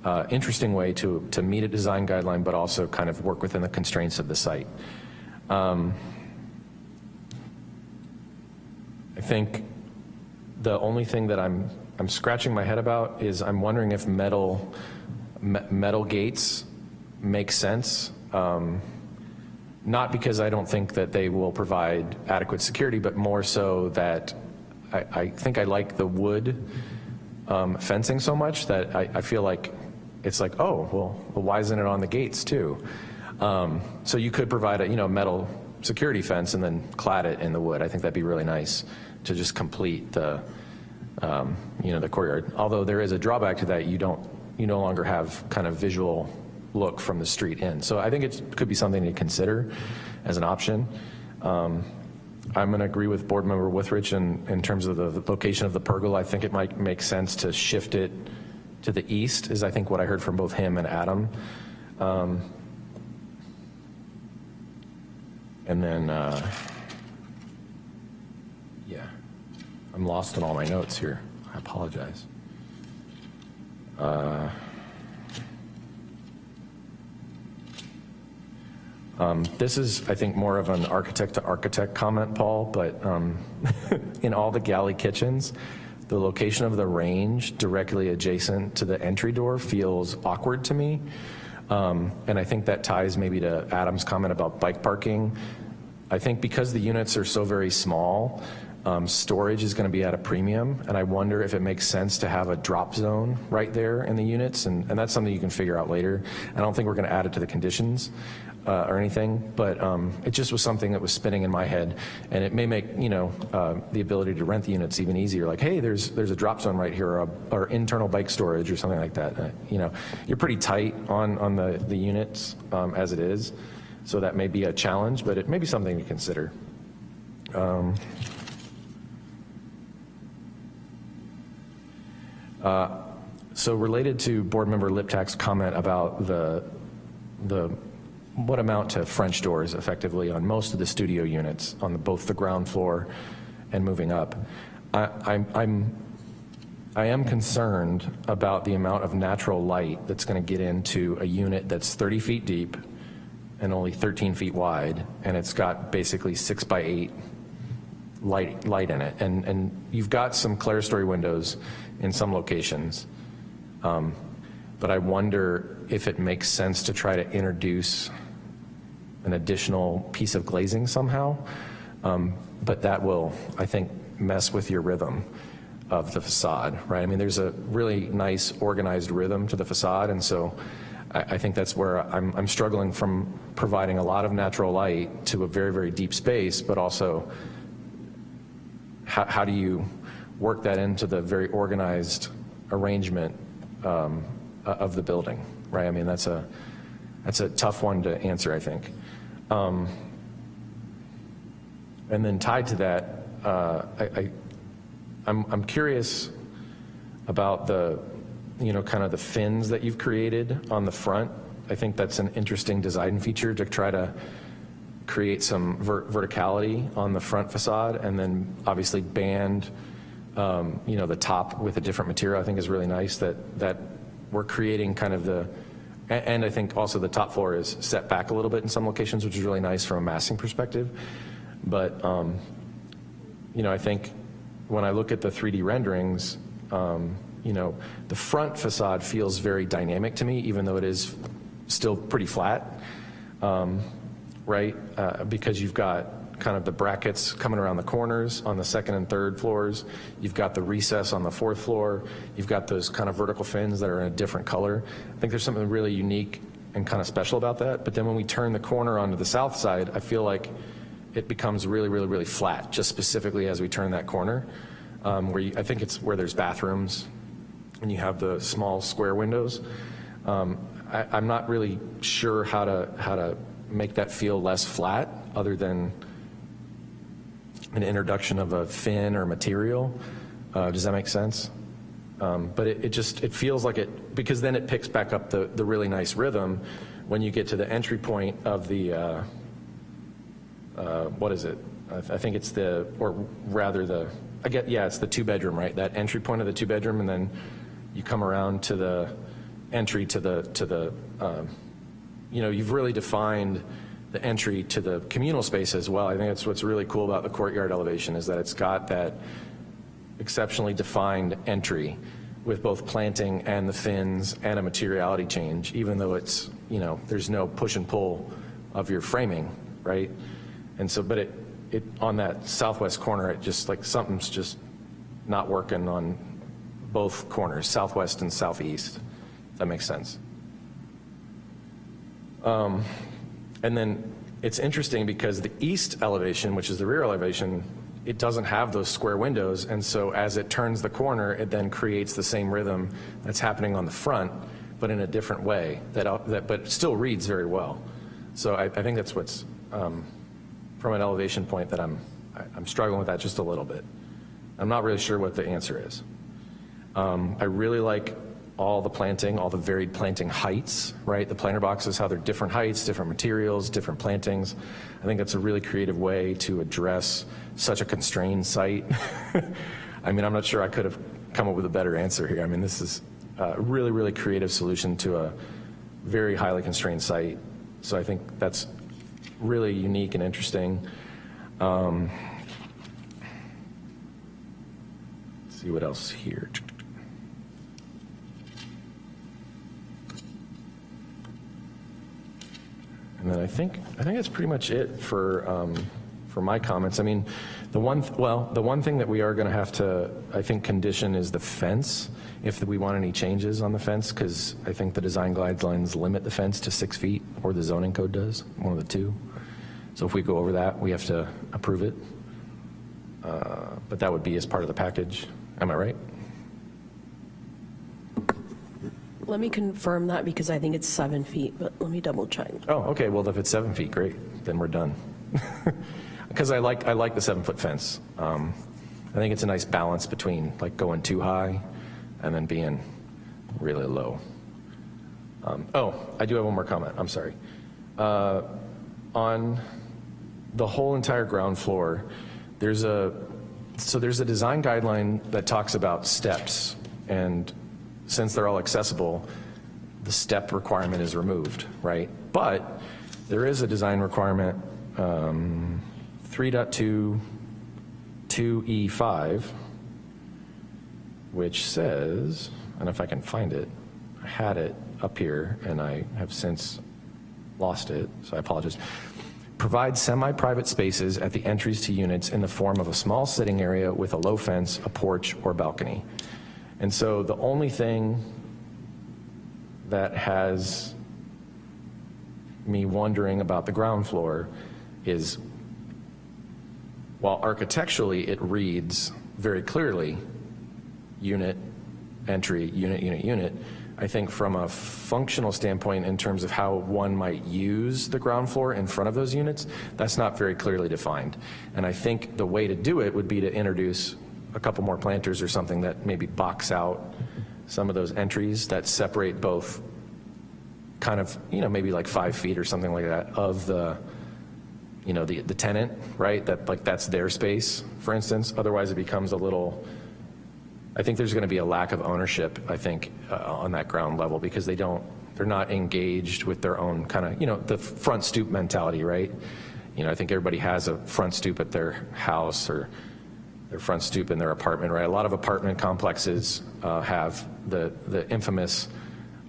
uh, interesting way to, to meet a design guideline, but also kind of work within the constraints of the site. Um, I think the only thing that I'm, I'm scratching my head about is I'm wondering if metal, me- metal gates make sense. Um, Not because I don't think that they will provide adequate security, but more so that I, I think I like the wood um, fencing so much that I, I feel like it's like, oh, well, well, why isn't it on the gates too? Um, So you could provide a, you know, metal security fence and then clad it in the wood. I think that'd be really nice to just complete the, um, you know, the courtyard. Although there is a drawback to that, you don't, you no longer have kind of visual look from the street in. So I think it could be something to consider as an option. Um, I'm going to agree with Board Member Withridge in, in terms of the location of the pergola. I think it might make sense to shift it to the east, is I think what I heard from both him and Adam. Um, and then, uh, yeah, I'm lost in all my notes here. I apologize. Uh, Um, This is, I think, more of an architect-to-architect comment, Paul, but um, in all the galley kitchens, the location of the range directly adjacent to the entry door feels awkward to me. Um, And I think that ties maybe to Adam's comment about bike parking. I think because the units are so very small, um, storage is going to be at a premium, and I wonder if it makes sense to have a drop zone right there in the units, and, and that's something you can figure out later. I don't think we're going to add it to the conditions uh, or anything, but um, it just was something that was spinning in my head, and it may make you know uh, the ability to rent the units even easier. Like, hey, there's there's a drop zone right here, or, a, or internal bike storage, or something like that. Uh, you know, you're pretty tight on on the the units um, as it is, so that may be a challenge, but it may be something to consider. Um, Uh, So related to Board Member Liptak's comment about the, the what amount to French doors effectively on most of the studio units on the, both the ground floor and moving up. I, I'm, I'm, I am concerned about the amount of natural light that's going to get into a unit that's 30 feet deep and only 13 feet wide, and it's got basically six by eight light, light in it. And, and you've got some clerestory windows in some locations. Um, but I wonder if it makes sense to try to introduce an additional piece of glazing somehow. Um, but that will, I think, mess with your rhythm of the facade, right? I mean, there's a really nice organized rhythm to the facade, and so I, I think that's where I'm, I'm struggling from providing a lot of natural light to a very, very deep space, but also how, how do you work that into the very organized arrangement um, of the building, right? I mean, that's a, that's a tough one to answer, I think. Um, and then tied to that, uh, I, I, I'm, I'm curious about the, you know, kind of the fins that you've created on the front. I think that's an interesting design feature to try to create some ver verticality on the front facade and then obviously band, um, you know, the top with a different material I think is really nice that, that we're creating kind of the, and, and I think also the top floor is set back a little bit in some locations, which is really nice from a massing perspective. But, um, you know, I think when I look at the 3D renderings, um, you know, the front facade feels very dynamic to me, even though it is still pretty flat, um, right? Uh, because you've got kind of the brackets coming around the corners on the second and third floors. You've got the recess on the fourth floor. You've got those kind of vertical fins that are in a different color. I think there's something really unique and kind of special about that. But then when we turn the corner onto the south side, I feel like it becomes really, really, really flat, just specifically as we turn that corner. Um, where you, I think it's where there's bathrooms and you have the small square windows. Um, I, I'm not really sure how to, how to make that feel less flat other than an introduction of a fin or material. Uh, does that make sense? Um, but it, it, just, it feels like it, because then it picks back up the, the really nice rhythm when you get to the entry point of the, uh, uh, what is it? I, th I, think it's the, or rather the, I get, yeah, it's the two bedroom, right? That entry point of the two bedroom and then you come around to the entry to the, to the, um, you know, you've really defined the entry to the communal space as well. I think that's what's really cool about the courtyard elevation is that it's got that exceptionally defined entry with both planting and the fins and a materiality change, even though it's, you know, there's no push and pull of your framing, right? And so, but it, it on that southwest corner, it just like something's just not working on both corners, southwest and southeast. That makes sense. Um, and then it's interesting because the east elevation, which is the rear elevation, it doesn't have those square windows. And so as it turns the corner, it then creates the same rhythm that's happening on the front, but in a different way, that, that but still reads very well. So I, I think that's what's, um, from an elevation point that I'm, I'm struggling with that just a little bit. I'm not really sure what the answer is. Um, I really like all the planting, all the varied planting heights, right? The planter boxes, how they're different heights, different materials, different plantings. I think that's a really creative way to address such a constrained site. I mean, I'm not sure I could have come up with a better answer here. I mean, this is a really, really creative solution to a very highly constrained site. So I think that's really unique and interesting. Um, see what else here. And then I think I think that's pretty much it for um, for my comments. I mean, the one th well, the one thing that we are going to have to I think condition is the fence if we want any changes on the fence because I think the design guidelines limit the fence to six feet or the zoning code does one of the two. So if we go over that, we have to approve it. Uh, but that would be as part of the package. Am I right? Let me confirm that because I think it's seven feet, but let me double check. Oh, okay. Well, if it's seven feet, great. Then we're done. Because I like I like the seven foot fence. Um, I think it's a nice balance between like going too high and then being really low. Um, oh, I do have one more comment. I'm sorry. uh, on the whole entire ground floor, there's a, so there's a design guideline that talks about steps, and since they're all accessible, the step requirement is removed, right? But there is a design requirement, um, 3.2, 2E5, which says, and if I can find it, I had it up here and I have since lost it, so I apologize. Provide semi-private spaces at the entries to units in the form of a small sitting area with a low fence, a porch, or balcony. And so the only thing that has me wondering about the ground floor is while architecturally it reads very clearly unit, entry, unit, unit, unit, I think from a functional standpoint in terms of how one might use the ground floor in front of those units, that's not very clearly defined. And I think the way to do it would be to introduce a couple more planters or something that maybe box out some of those entries that separate both kind of, you know, maybe like five feet or something like that of the, you know, the, the tenant, right? That like that's their space, for instance. Otherwise it becomes a little, I think there's going to be a lack of ownership, I think, uh, on that ground level because they don't, they're not engaged with their own kind of, you know, the front stoop mentality, right? You know, I think everybody has a front stoop at their house or their front stoop in their apartment, right? A lot of apartment complexes uh, have the, the infamous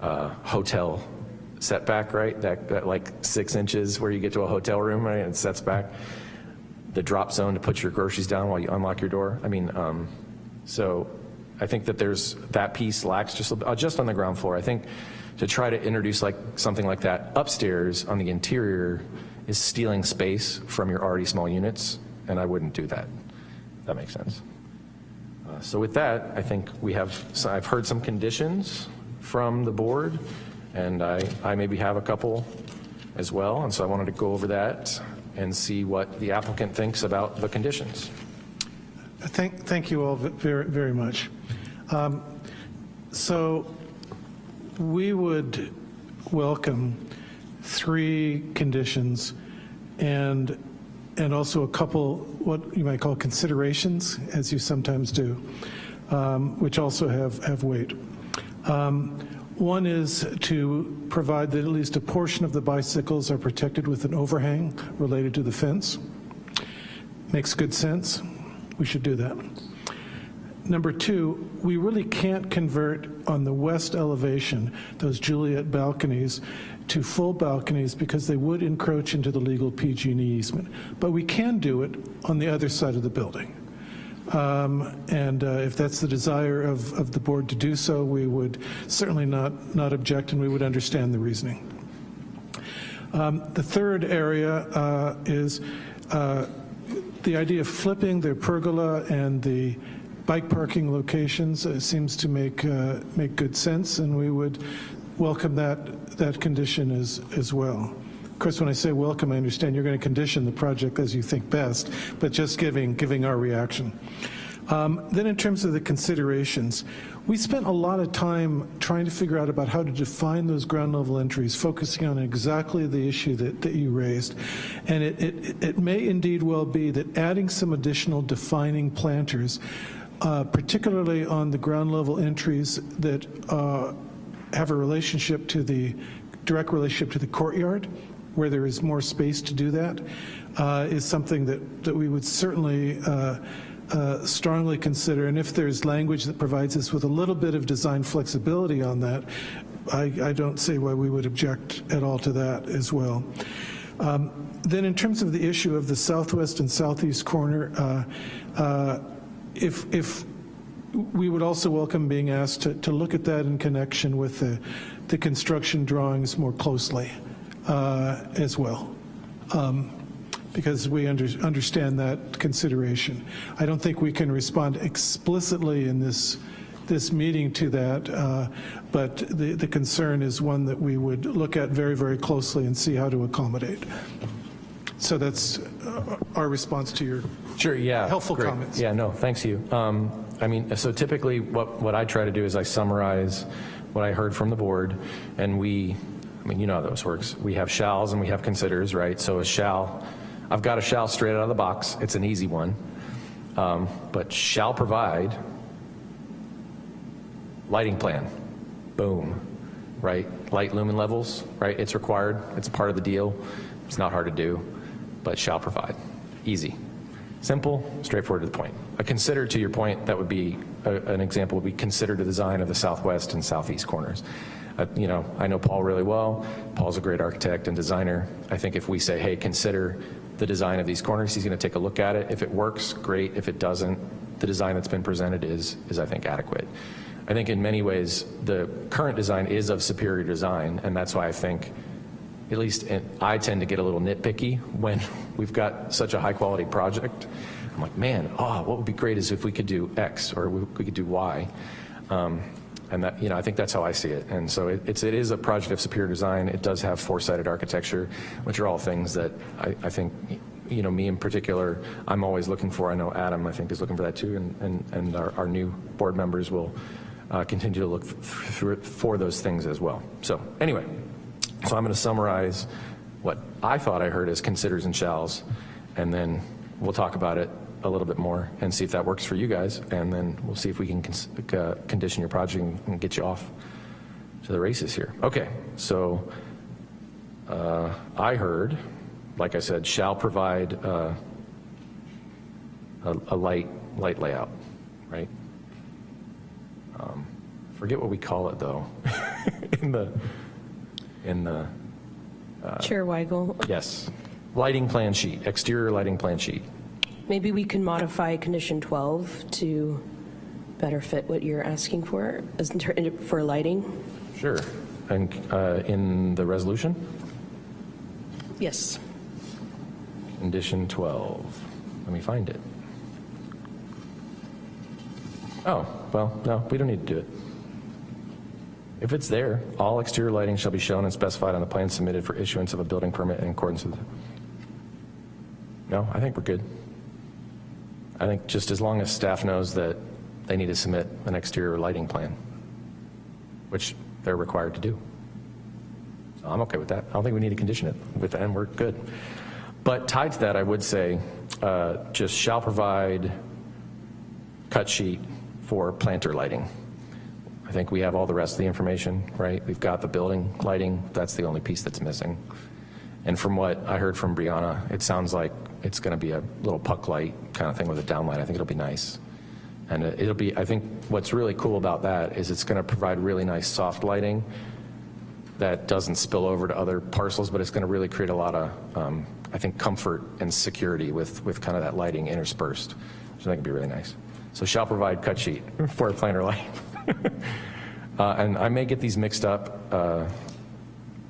uh, hotel setback, right? That, that like six inches where you get to a hotel room, right? And it sets back. The drop zone to put your groceries down while you unlock your door. I mean, um, so I think that there's that piece lacks just uh, just on the ground floor. I think to try to introduce like something like that upstairs on the interior is stealing space from your already small units, and I wouldn't do that. That makes sense. Uh, so with that, I think we have. So I've heard some conditions from the board, and I I maybe have a couple as well, and so I wanted to go over that and see what the applicant thinks about the conditions. Thank, thank you all very, very much. Um, So we would welcome three conditions and, and also a couple, what you might call considerations, as you sometimes do, um, which also have, have weight. Um, One is to provide that at least a portion of the bicycles are protected with an overhang related to the fence. Makes good sense. We should do that. Number two, we really can't convert on the west elevation those Juliet balconies to full balconies because they would encroach into the legal PG&E easement. But we can do it on the other side of the building. Um, And uh, if that's the desire of, of the board to do so, we would certainly not, not object and we would understand the reasoning. Um, The third area uh, is uh, the idea of flipping the pergola and the bike parking locations uh, seems to make, uh, make good sense, and we would welcome that, that condition as, as well. Of course, when I say welcome, I understand you're going to condition the project as you think best, but just giving, giving our reaction. Um, Then in terms of the considerations, we spent a lot of time trying to figure out about how to define those ground level entries, focusing on exactly the issue that, that you raised. And it, it, it may indeed well be that adding some additional defining planters, uh, particularly on the ground level entries that uh, have a relationship to the, direct relationship to the courtyard, where there is more space to do that, uh, is something that, that we would certainly uh, uh, strongly consider. And if there's language that provides us with a little bit of design flexibility on that, I, I don't see why we would object at all to that as well. Um, Then in terms of the issue of the southwest and southeast corner, uh, uh, if, if we would also welcome being asked to, to look at that in connection with the, the construction drawings more closely uh, as well, um, because we under, understand that consideration. I don't think we can respond explicitly in this, this meeting to that, uh, but the, the concern is one that we would look at very, very closely and see how to accommodate. So that's uh, our response to your Sure, yeah. helpful great. comments. Yeah, no, thanks you. Um, I mean, so typically what, what I try to do is I summarize what I heard from the board and we I mean, you know how those works. We have shalls and we have considers, right? So a shall, I've got a shall straight out of the box. It's an easy one. Um, But shall provide lighting plan, boom, right? Light lumen levels, right? It's required, it's part of the deal. It's not hard to do, but shall provide, easy. Simple, straightforward to the point. A consider, to your point, that would be, a- an example would be consider the design of the southwest and southeast corners. Uh, You know, I know Paul really well. Paul's a great architect and designer. I think if we say, hey, consider the design of these corners, he's going to take a look at it. If it works, great. If it doesn't, the design that's been presented is, is I think, adequate. I think in many ways, the current design is of superior design, and that's why I think at least I tend to get a little nitpicky when we've got such a high quality project. I'm like, man, oh, what would be great is if we could do X or we we could do Y. Um, And that, you know, I think that's how I see it. And so it- it's, it is a project of superior design. It does have four-sided architecture, which are all things that I, I think, you know, me in particular, I'm always looking for. I know Adam, I think, is looking for that too, and, and, and our, our new board members will uh, continue to look for those things as well. So anyway, so I'm going to summarize what I thought I heard as considers and shalls, and then we'll talk about it a little bit more and see if that works for you guys, and then we'll see if we can cons- uh, condition your project and- and get you off to the races here. Okay, so uh, I heard, like I said, shall provide uh, a a light, light layout, right? Um, Forget what we call it, though, in the, in the, Uh, Chair Weigel, yes, lighting plan sheet, exterior lighting plan sheet. maybe we can modify condition 12 to better fit what you're asking for as for lighting? Sure. And uh, in the resolution, Yes. condition 12, let me find it. Oh, well, no, we don't need to do it. If it's there, all exterior lighting shall be shown and specified on the plan submitted for issuance of a building permit in accordance with. No, I think we're good. I think just as long as staff knows that they need to submit an exterior lighting plan, which they're required to do. So I'm okay with that. I don't think we need to condition it with that, and we're good. But tied to that, I would say, uh, just shall provide cut sheet for planter lighting. I think we have all the rest of the information, right? We've got the building lighting, that's the only piece that's missing. And from what I heard from Brianna, it sounds like it's going to be a little puck light kind of thing with a downlight. I think it'll be nice. And it- it'll be, I think what's really cool about that is it's going to provide really nice soft lighting that doesn't spill over to other parcels, but it's going to really create a lot of, um, I think, comfort and security with, with kind of that lighting interspersed, which I think would be really nice. So shall provide cut sheet for a planter light. Uh, And I may get these mixed up uh,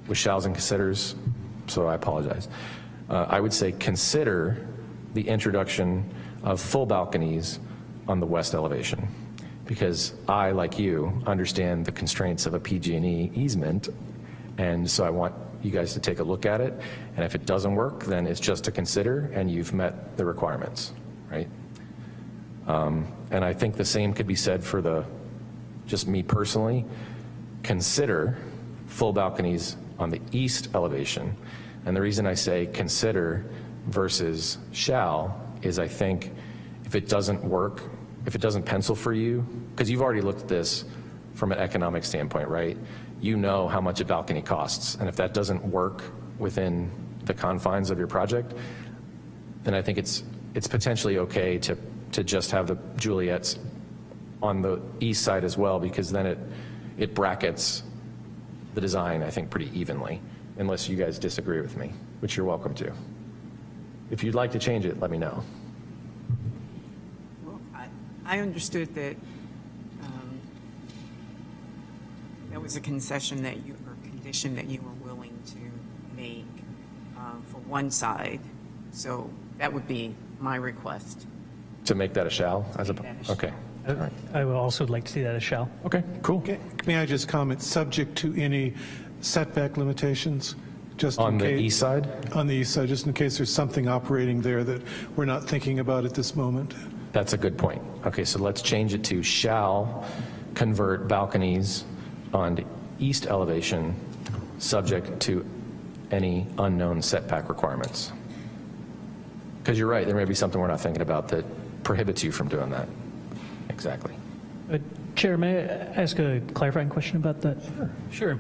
with shalls and considers, so I apologize. Uh, I would say consider the introduction of full balconies on the west elevation, because I, like you, understand the constraints of a PG&E easement, and so I want you guys to take a look at it, and if it doesn't work, then it's just to consider, and you've met the requirements, right? Um, And I think the same could be said for the, just me personally, consider full balconies on the east elevation. And the reason I say consider versus shall is I think if it doesn't work, if it doesn't pencil for you, because you've already looked at this from an economic standpoint, right? You know how much a balcony costs, and if that doesn't work within the confines of your project, then I think it's, it's potentially okay to, to just have the Juliets on the east side as well, because then it, it brackets the design, I think, pretty evenly, unless you guys disagree with me, which you're welcome to. If you'd like to change it, let me know. Well, I- I understood that um, that was a concession that you, or condition that you were willing to make uh, for one side. So that would be my request. To make that a shall, as a, a okay. All right. I would also like to see that as shall. Okay, cool. Okay, May I just comment, subject to any setback limitations? just in On the case- east side? On the east side, just in case there's something operating there that we're not thinking about at this moment. That's a good point. Okay, so let's change it to shall convert balconies on the east elevation subject to any unknown setback requirements. Because you're right, there may be something we're not thinking about that prohibits you from doing that. Exactly. Uh, Chair, may I ask a clarifying question about that? Sure.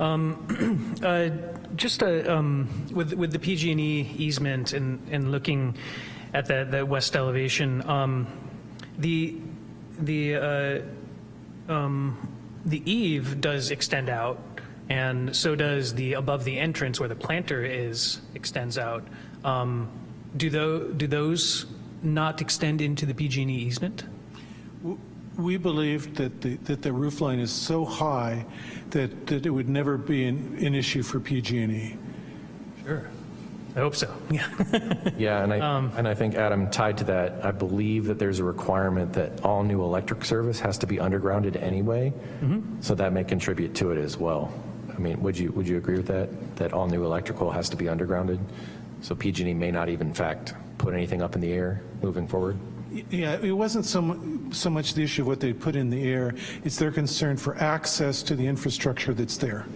Um, uh, Just uh, um, with with the PG&E easement and and looking at that that west elevation, um, the the uh, um, the eave does extend out, and so does the above the entrance where the planter is extends out. Um, Do tho- do those not extend into the PG&E easement? We believe that the, that the roof line is so high that, that it would never be an, an issue for PG&E. Sure. I hope so. Yeah. Yeah, and I, um, and I think, Adam, tied to that, I believe that there's a requirement that all new electric service has to be undergrounded anyway, mm-hmm. so that may contribute to it as well. I mean, would you, would you agree with that, that all new electrical has to be undergrounded? So PG&E may not even, in fact, put anything up in the air moving forward? Yeah, it wasn't so, so much the issue of what they put in the air, it's their concern for access to the infrastructure that's there.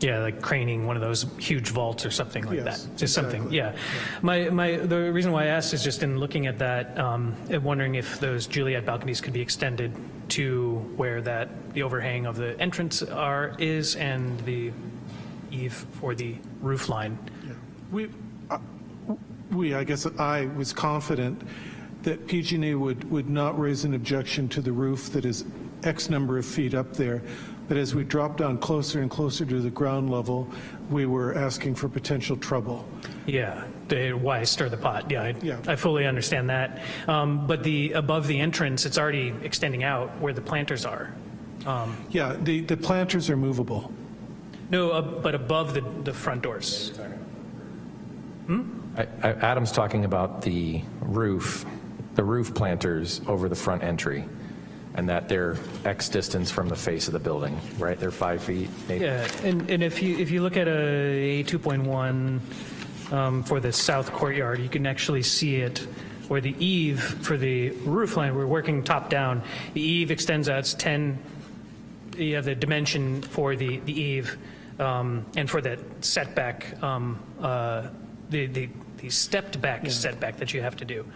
Yeah, like craning one of those huge vaults or something like Yes, that. Just something, exactly. yeah. My, my, the reason why I asked is just in looking at that, um, and wondering if those Juliet balconies could be extended to where that, the overhang of the entrance are, is, and the eave for the roof line. We, uh, we, I guess I was confident that PG&E would, would not raise an objection to the roof that is X number of feet up there, but as we dropped down closer and closer to the ground level, we were asking for potential trouble. Yeah, the, why stir the pot? Yeah, I, Yeah. I fully understand that. Um, but the, above the entrance, it's already extending out where the planters are. Um, Yeah, the, the planters are movable. No, uh, but above the, the front doors. I- I- Adam's talking about the roof, the roof planters over the front entry, and that they're X distance from the face of the building, right? They're five feet, maybe? Yeah, and, and if you, if you look at a 2.1 um, for the south courtyard, you can actually see it where the eave for the roof line, we're working top down, the eave extends out, it's 10, you have the dimension for the, the eave, um, and for that setback, um, uh, the, the, the stepped back setback that you have to do.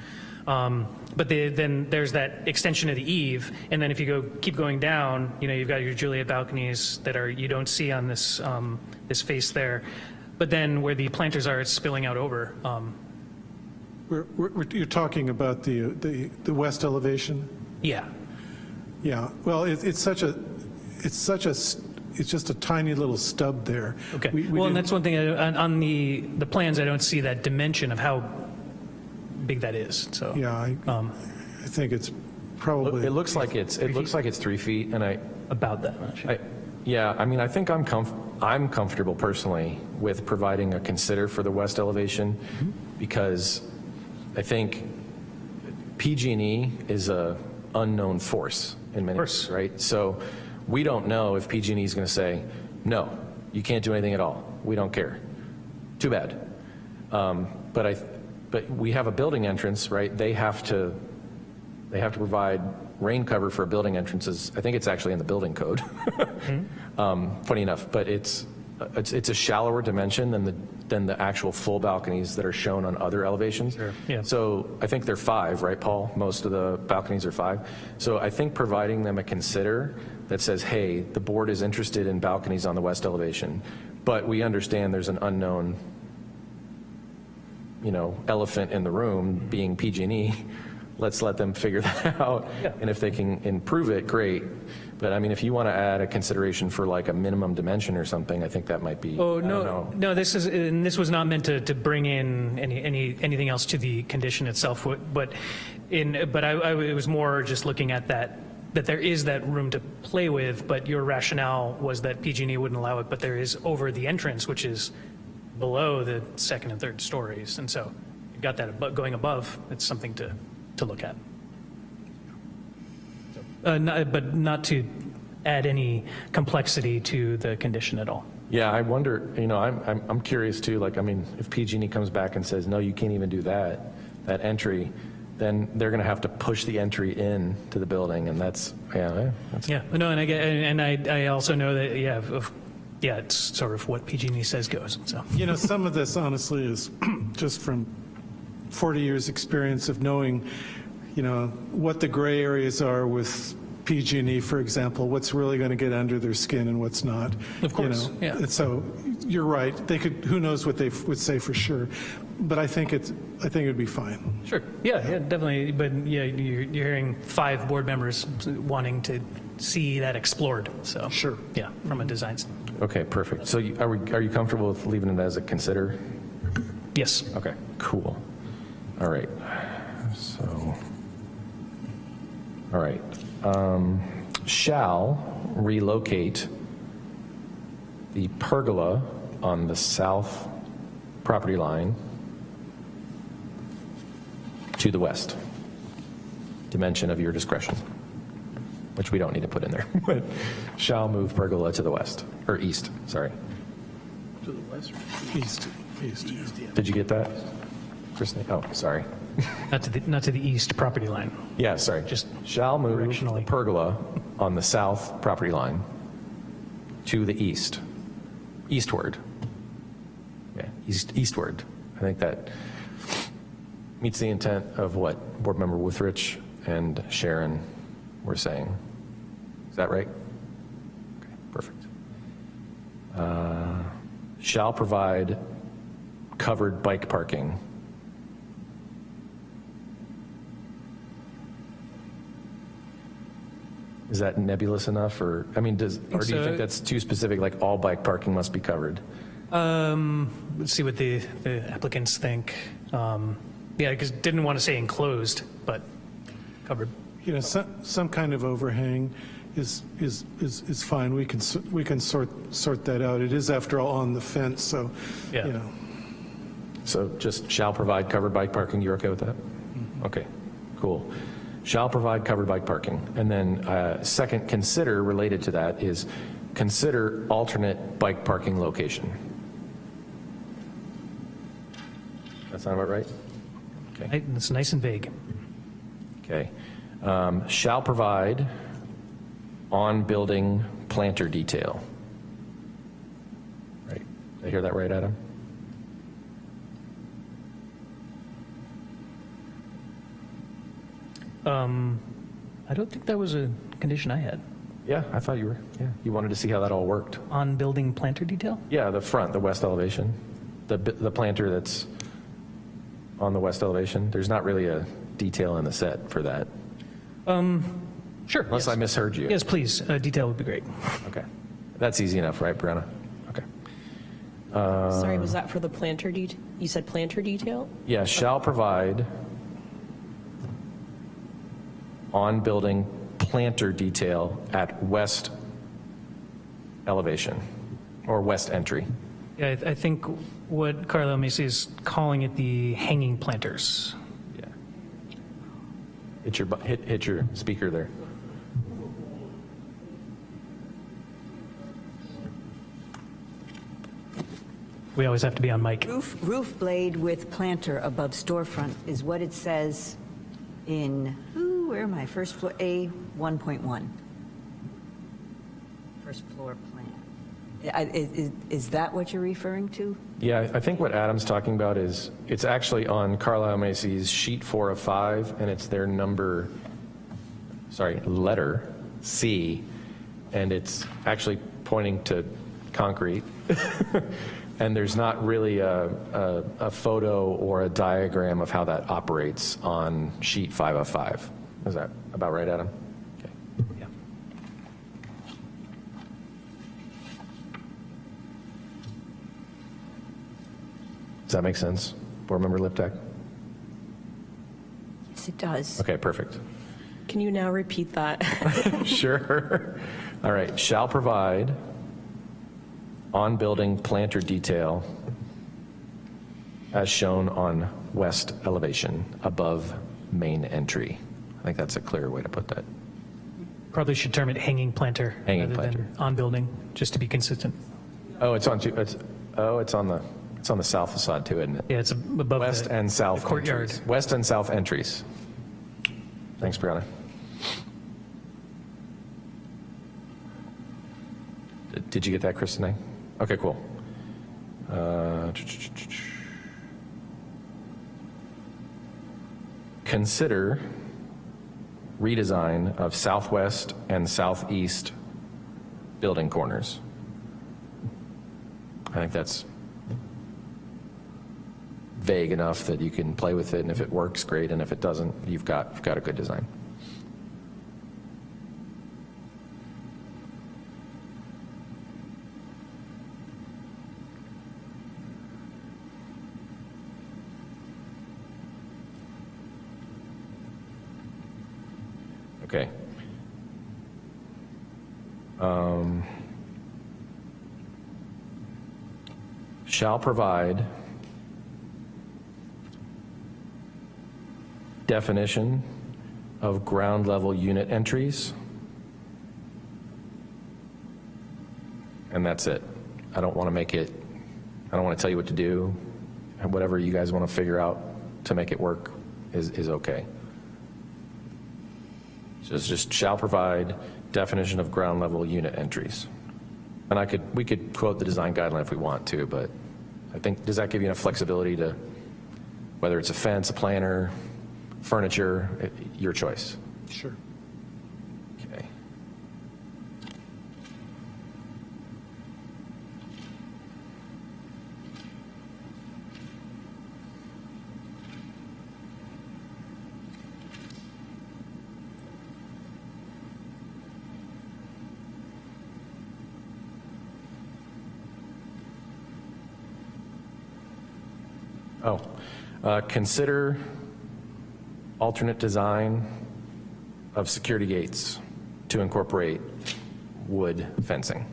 Um, But the, then there's that extension of the eave, and then if you go, keep going down, you know, you've got your Juliet balconies that are, you don't see on this, um, this face there. But then where the planters are, it's spilling out over. Um, We're, we're, you're talking about the, the, the west elevation? Yeah, Yeah, well, it, it's such a, it's such a, it's just a tiny little stub there. okay. We- we Well, and that's one thing, I- on, on the, the plans, I don't see that dimension of how big that is, so. Yeah, I, um, I think it's probably. It looks like it's, it looks like it's three feet, and I, About that much. I, yeah, I mean, I think I'm comf, I'm comfortable personally with providing a consider for the west elevation because I think PG&E is a unknown force in many course. ways, right? So we don't know if PG&E is going to say, no, you can't do anything at all. We don't care. Too bad. Um, but I, but we have a building entrance, right? They have to, they have to provide rain cover for building entrances. I think it's actually in the building code. um, funny enough, but it's, it's, it's a shallower dimension than the, than the actual full balconies that are shown on other elevations. Sure. yeah. So I think they're five, right, Paul? Most of the balconies are five. So I think providing them a consider that says, hey, the board is interested in balconies on the west elevation, but we understand there's an unknown you know, elephant in the room being PG&E, let's let them figure that out. And if they can improve it, great. But I mean, if you want to add a consideration for like a minimum dimension or something, I think that might be, Oh, no, no, this is, and this was not meant to, to bring in any, any, anything else to the condition itself, but in, but I, I, it was more just looking at that, that there is that room to play with, but your rationale was that PG&E wouldn't allow it, but there is over the entrance, which is below the second and third stories, and so you've got that abo- going above, it's something to, to look at. Uh, no- But not to add any complexity to the condition at all. Yeah, I wonder, you know, I'm, I'm, I'm curious too, like, I mean, if PG&E comes back and says, no, you can't even do that, that entry, then they're going to have to push the entry in to the building, and that's, yeah, that's, Yeah, no, and I get, and I, I also know that, yeah, of, yeah, it's sort of what PG&E says goes, so. You know, some of this honestly is just from 40 years' experience of knowing, you know, what the gray areas are with PG&E, for example, what's really going to get under their skin and what's not. Of you course, know. yeah. So you're right. They could, who knows what they would say for sure. But I think it's, I think it'd be fine. Sure, yeah, yeah, definitely, but yeah, you're, you're hearing five board members wanting to see that explored, so. Sure. Yeah, from a design standpoint. Okay, perfect. So you- are we, are you comfortable with leaving it as a consider? Yes. Okay, cool. All right, so, all right. Um, Shall relocate the pergola on the south property line to the west. Dimension of your discretion, which we don't need to put in there. But shall move pergola to the west, or east, sorry. To the west or east, east. Did you get that? Kristen? Oh, sorry. Not to the, not to the east property line. Yeah, sorry. Just shall move the Directionally. pergola on the south property line to the east, eastward. Yeah, east, eastward. I think that meets the intent of what Board Member Withrich and Sharon were saying. Is that right? Okay, perfect. Uh, Shall provide covered bike parking Is that nebulous enough, or, I mean, does, or do you think that's too specific, like all bike parking must be covered? Um, let's see what the, the applicants think. Um, yeah, because didn't want to say enclosed, but covered. You know, some, some kind of overhang is, is, is, is fine. We can, we can sort, sort that out. It is after all on the fence, so, Yeah. you know. So just shall provide covered bike parking, you're okay with that? Okay, cool. Shall provide covered bike parking. And then uh, second, consider, related to that, is consider alternate bike parking location. That sound about right? Okay. Right, It's nice and vague. Okay. Um, Shall provide on-building planter detail. Right. Did I hear that right, Adam? Um, I don't think that was a condition I had. Yeah, I thought you were, yeah. You wanted to see how that all worked. On building planter detail? Yeah, the front, the west elevation, the, the planter that's on the west elevation. There's not really a detail in the set for that, Sure. unless yes. I misheard you. Yes, please, uh, detail would be great. Okay. That's easy enough, right, Brianna? Okay. Sorry, was that for the planter det, you said planter detail? Yeah, shall provide on-building planter detail at west elevation, or west entry. Yeah, I, I think what Carlile Macy is calling it the hanging planters. Yeah. Hit your, hit, hit your speaker there. We always have to be on mic. Roof, roof blade with planter above storefront is what it says in, ooh, where am I? First floor, A 1.1. First floor plan. I- Is, is- is that what you're referring to? Yeah, I think what Adam's talking about is, it's actually on Carlile Macy's sheet four of five, and it's their number, sorry, letter C, and it's actually pointing to concrete. And there's not really a, a, a photo or a diagram of how that operates on sheet five of five. Is that about right, Adam? Okay. Yeah. Does that make sense? Board Member Liptak? Yes, it does. Okay, perfect. Can you now repeat that? Sure. All right, shall provide on-building planter detail as shown on west elevation above main entry. I think that's a clearer way to put that. Probably should term it hanging planter Hanging rather planter. than on building, just to be consistent. Oh, it's on, two- it's, oh, it's on the, it's on the south facade too, isn't it? Yeah, it's above West the, and south courtyard. entries. West and south entries. Thanks, Brianna. Did- Did you get that, Kristen? Okay, cool. Uh, Consider redesign of southwest and southeast building corners. I think that's vague enough that you can play with it, and if it works, great, and if it doesn't, you've got, you've got a good design. Okay. Um, Shall provide definition of ground level unit entries. And that's it. I don't want to make it, I don't want to tell you what to do. And whatever you guys want to figure out to make it work is, is okay. So it's just shall provide definition of ground level unit entries. And I could, we could quote the design guideline if we want to, but I think, does that give you enough flexibility to, whether it's a fence, a planter, furniture, it- your choice? Sure. Okay. Oh, uh, consider alternate design of security gates to incorporate wood fencing.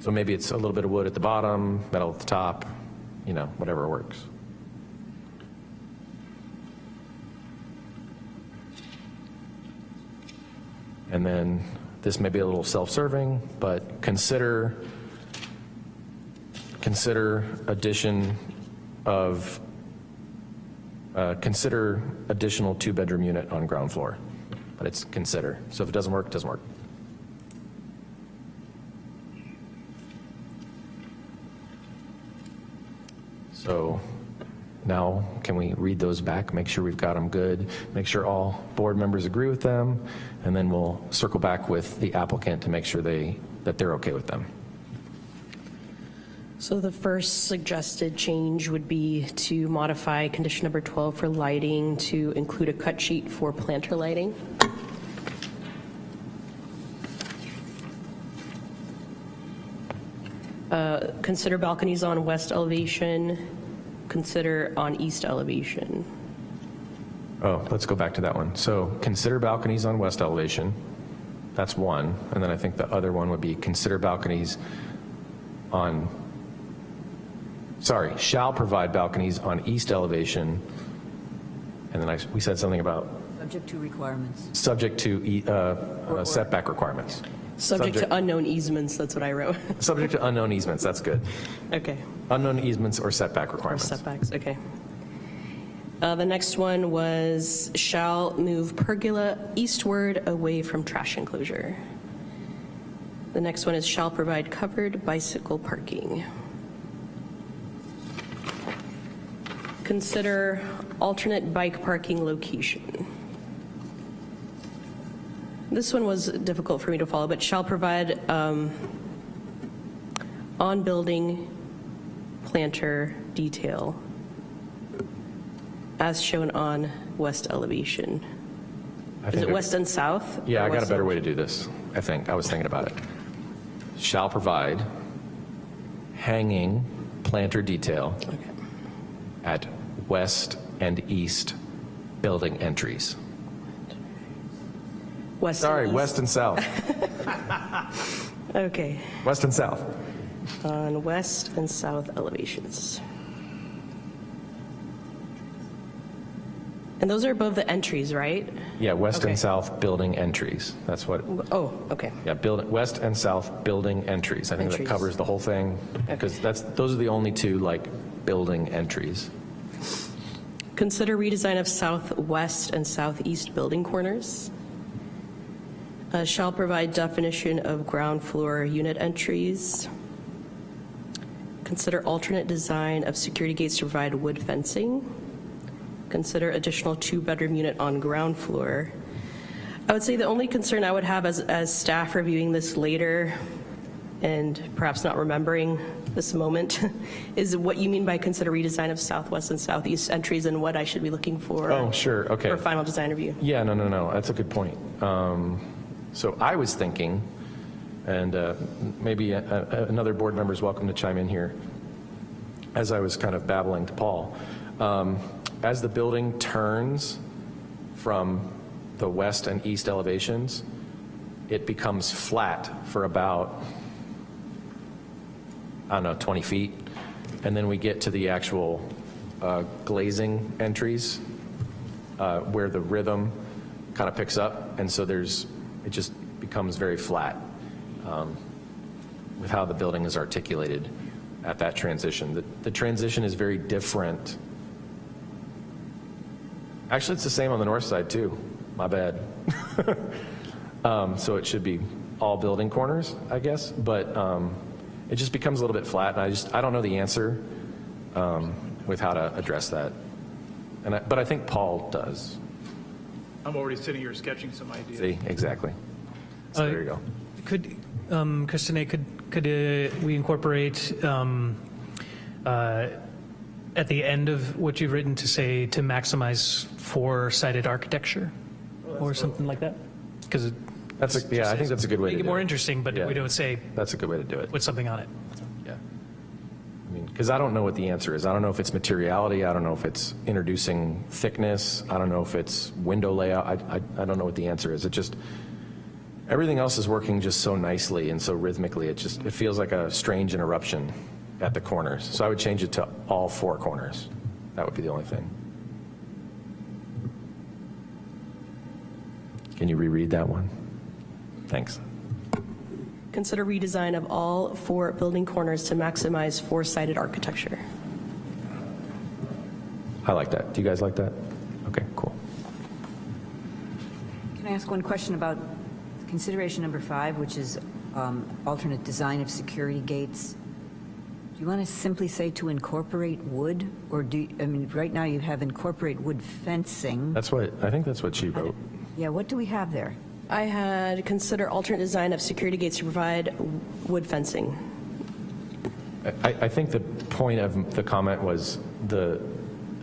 So maybe it's a little bit of wood at the bottom, metal at the top, you know, whatever works. And then this may be a little self-serving, but consider, consider addition of, uh, consider additional two-bedroom unit on ground floor. But it's consider. So if it doesn't work, it doesn't work. So now, can we read those back, make sure we've got them good, make sure all board members agree with them, and then we'll circle back with the applicant to make sure they, that they're okay with them. So the first suggested change would be to modify condition number 12 for lighting to include a cut sheet for planter lighting. Uh, Consider balconies on west elevation, consider on east elevation. Oh, let's go back to that one. So consider balconies on west elevation. That's one. And then I think the other one would be consider balconies on, sorry, shall provide balconies on east elevation. And then I, we said something about Subject to requirements. subject to e- uh, uh, setback requirements. Subject to unknown easements, that's what I wrote. Subject to unknown easements, that's good. Okay. Unknown easements or setback Or requirements. setbacks, okay. Uh, The next one was shall move pergola eastward away from trash enclosure. The next one is shall provide covered bicycle parking. Consider alternate bike parking location. This one was difficult for me to follow, but shall provide um, on-building planter detail as shown on west elevation. I Is it west and south? Yeah, I got a better way to do this, I think. I was thinking about it. Shall provide hanging planter detail Okay. at west and east building entries. West. Sorry, and west and south. Okay, West and south. on west and south elevations. And those are above the entries, right? Yeah, west Okay. and south building entries. That's what, Oh, okay. yeah, build, west and south building entries. I think that covers the whole thing, because that's, those are the only two, like, building entries. Consider redesign of southwest and southeast building corners. Uh, Shall provide definition of ground floor unit entries. Consider alternate design of security gates to provide wood fencing. Consider additional two-bedroom unit on ground floor. I would say the only concern I would have as, as staff reviewing this later and perhaps not remembering this moment is what you mean by consider redesign of southwest and southeast entries and what I should be looking for. Oh, sure, okay. For final design review. Yeah, no, no, no, that's a good point. Um, So I was thinking, and uh, maybe a- a- another board member is welcome to chime in here, as I was kind of babbling to Paul, um, as the building turns from the west and east elevations, it becomes flat for about, I don't know, 20 feet, and then we get to the actual uh, glazing entries, uh, where the rhythm kind of picks up, and so there's, it just becomes very flat um, with how the building is articulated at that transition. The, the transition is very different. Actually, it's the same on the north side too. My bad. um, so it should be all building corners, I guess, but um, it just becomes a little bit flat, and I just I don't know the answer um, with how to address that. And I, but I think Paul does. I'm already sitting here sketching some ideas. See, exactly. So Uh, there you go. Could, um, Christine, could, could uh, we incorporate um, uh, at the end of what you've written to say to maximize four-sided architecture or something like that? Because That's a, yeah, I think that's a good way to make it more it. interesting, but Yeah. we don't say That's a good way to do it. put something on it. I mean, because I don't know what the answer is. I don't know if it's materiality. I don't know if it's introducing thickness. I don't know if it's window layout. I, I, I don't know what the answer is. It just, everything else is working just so nicely and so rhythmically. It just, it feels like a strange interruption at the corners. So I would change it to all four corners. That would be the only thing. Can you reread that one? Thanks. Consider redesign of all four building corners to maximize four-sided architecture. I like that. Do you guys like that? Okay, cool. Can I ask one question about consideration number five, which is um, alternate design of security gates? Do you want to simply say to incorporate wood? Or do, you- I mean, right now you have incorporate wood fencing. That's what, I think that's what she wrote. Yeah, what do we have there? I had consider alternate design of security gates to provide wood fencing. I, I think the point of the comment was the,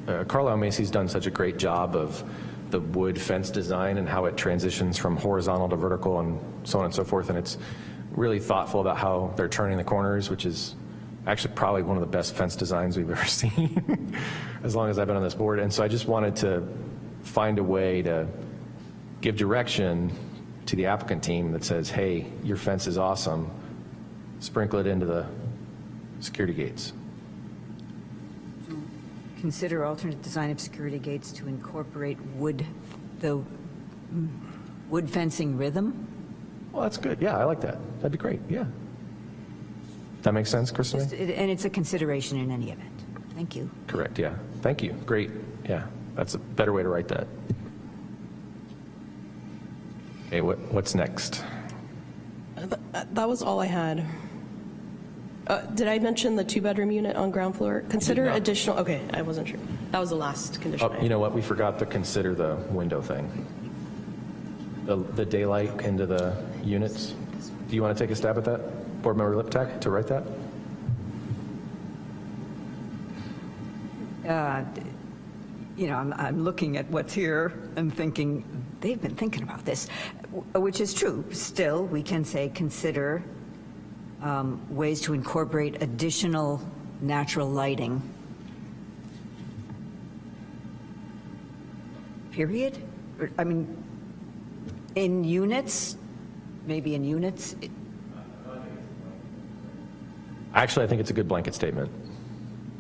uh, Carlile Macy's done such a great job of the wood fence design and how it transitions from horizontal to vertical and so on and so forth. And it's really thoughtful about how they're turning the corners, which is actually probably one of the best fence designs we've ever seen, as long as I've been on this board. And so I just wanted to find a way to give direction to the applicant team that says, hey, your fence is awesome, sprinkle it into the security gates. Consider alternate design of security gates to incorporate wood, the mm, wood fencing rhythm? Well, that's good. Yeah, I like that. That'd be great. Yeah. That makes sense, Kristen? And it's a consideration in any event. Thank you. Correct, yeah. Thank you. Great. Yeah, that's a better way to write that. Okay, what, what's next? Uh, th- uh, That was all I had. Uh, Did I mention the two-bedroom unit on ground floor? Consider not. additional, okay, I wasn't sure. That was the last condition. Oh, you know what? We forgot to consider the window thing. The, the daylight into the units. Do you want to take a stab at that? Board Member Liptak, to write that? uh, you know, I'm, I'm looking at what's here and thinking, they've been thinking about this, which is true. Still, we can say, consider um, ways to incorporate additional natural lighting. Period? I mean, in units, maybe in units, Actually, I think it's a good blanket statement.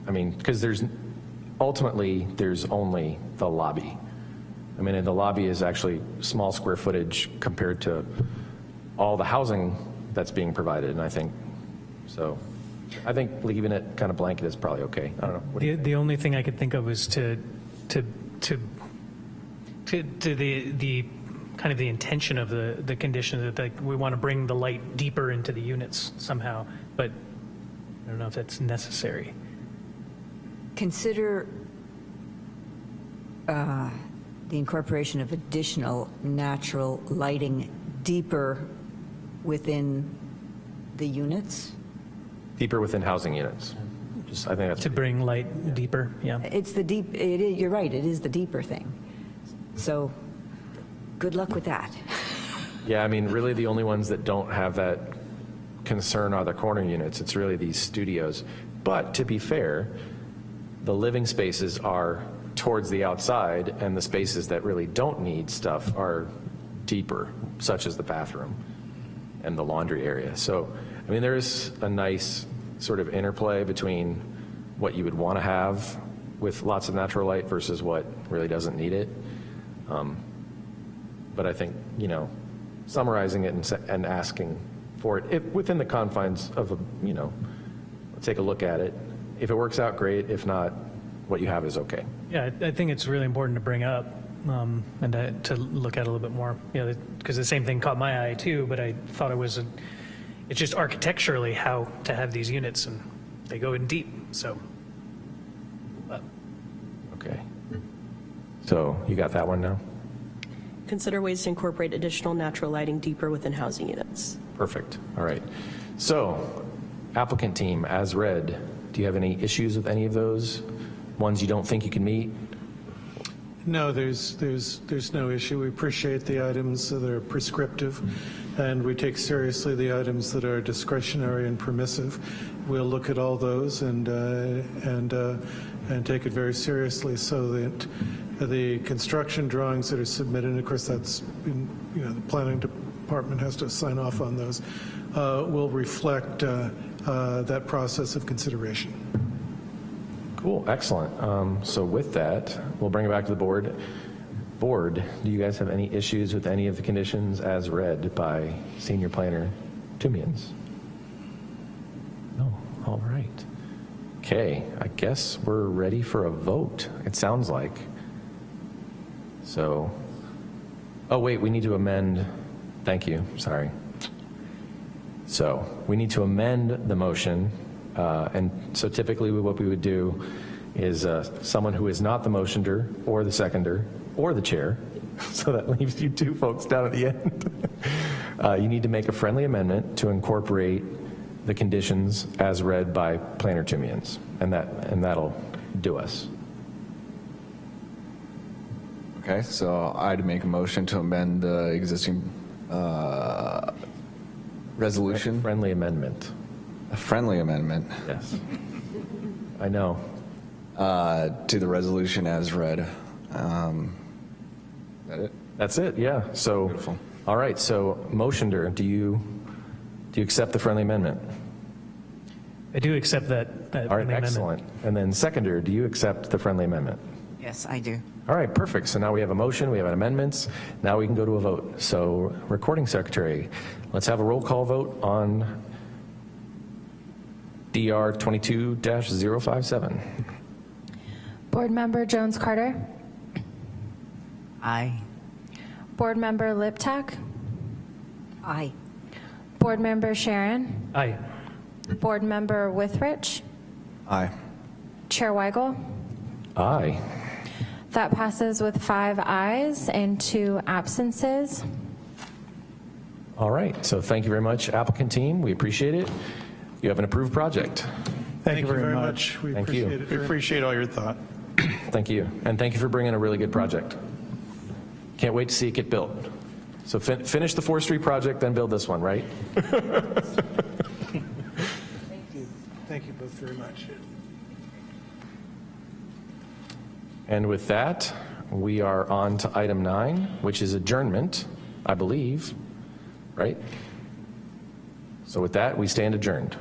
I mean, because there's, ultimately, there's only the lobby. I mean, and the lobby is actually small square footage compared to all the housing that's being provided, and I think, so, I think leaving it kind of blanket is probably okay. I don't know. What do The, the only thing I could think of was to, to, to, to, to the, the, kind of the intention of the, the condition that like, we want to bring the light deeper into the units somehow, but I don't know if that's necessary. Consider uh, the incorporation of additional natural lighting deeper within the units. Deeper within housing units. Just, I think that's. To bring light deeper, yeah. It's the deep, it is, you're right, it is the deeper thing. So, good luck with that. Yeah, I mean, really the only ones that don't have that concern are the corner units. It's really these studios. But to be fair, the living spaces are towards the outside and the spaces that really don't need stuff are deeper, such as the bathroom and the laundry area. So, I mean, there's a nice sort of interplay between what you would want to have with lots of natural light versus what really doesn't need it. Um, but I think, you know, summarizing it and, and asking for it, if, within the confines of, a, you know, take a look at it. If it works out, great. If not, what you have is okay. Yeah, I I think it's really important to bring up um, and to, to look at a little bit more. You know, because the same thing caught my eye too, but I thought it was, a, it's just architecturally how to have these units, and they go in deep. So, but Okay. So you got that one now? Consider ways to incorporate additional natural lighting deeper within housing units. Perfect. All right. So applicant team, as read, do you have any issues with any of those? Ones you don't think you can meet? No, there's, there's, there's no issue. We appreciate the items that are prescriptive, and we take seriously the items that are discretionary and permissive. We'll look at all those and, uh, and, uh, and take it very seriously so that the construction drawings that are submitted, and of course that's, been, you know, the planning department has to sign off on those, uh, will reflect uh, uh, that process of consideration. Cool, excellent. Um, So with that, we'll bring it back to the board. Board, do you guys have any issues with any of the conditions as read by senior planner Toomians? No, all right. Okay, I guess we're ready for a vote, it sounds like. So, oh wait, we need to amend, thank you, sorry. So we need to amend the motion, uh, and so typically what we would do is uh, someone who is not the motioner or the seconder or the chair, so that leaves you two folks down at the end. Uh, You need to make a friendly amendment to incorporate the conditions as read by Planner Toomians, and that, and that'll do us. Okay, so I'd make a motion to amend the existing uh, resolution, Friendly amendment, a friendly amendment yes. I know. uh, to the resolution as read. Um, that it? That's it, yeah. So, Beautiful. all right, so motioner, do you, do you accept the friendly amendment? I do accept that. that All right, amendment. excellent. And then seconder, do you accept the friendly amendment? Yes, I do. All right, perfect. So now we have a motion, we have an amendments. Now we can go to a vote. So recording secretary, let's have a roll call vote on DR 22-057. Board Member Jones Carter, Aye. Board Member Liptak, Aye. Board Member Sharon, Aye. Board Member Withrich, Aye. Chair Weigel. Aye. That passes with five ayes and two absences. All right, so thank you very much, applicant team. We appreciate it. You have an approved project. Thank you very much. We Thank you. appreciate it. We appreciate all your thought. Thank you. And thank you for bringing a really good project. Can't wait to see it get built. So fin- finish the Fourth Street project, then build this one, right? Thank you. Thank you both very much. And with that, we are on to item nine, which is adjournment, I believe, right? So with that, we stand adjourned.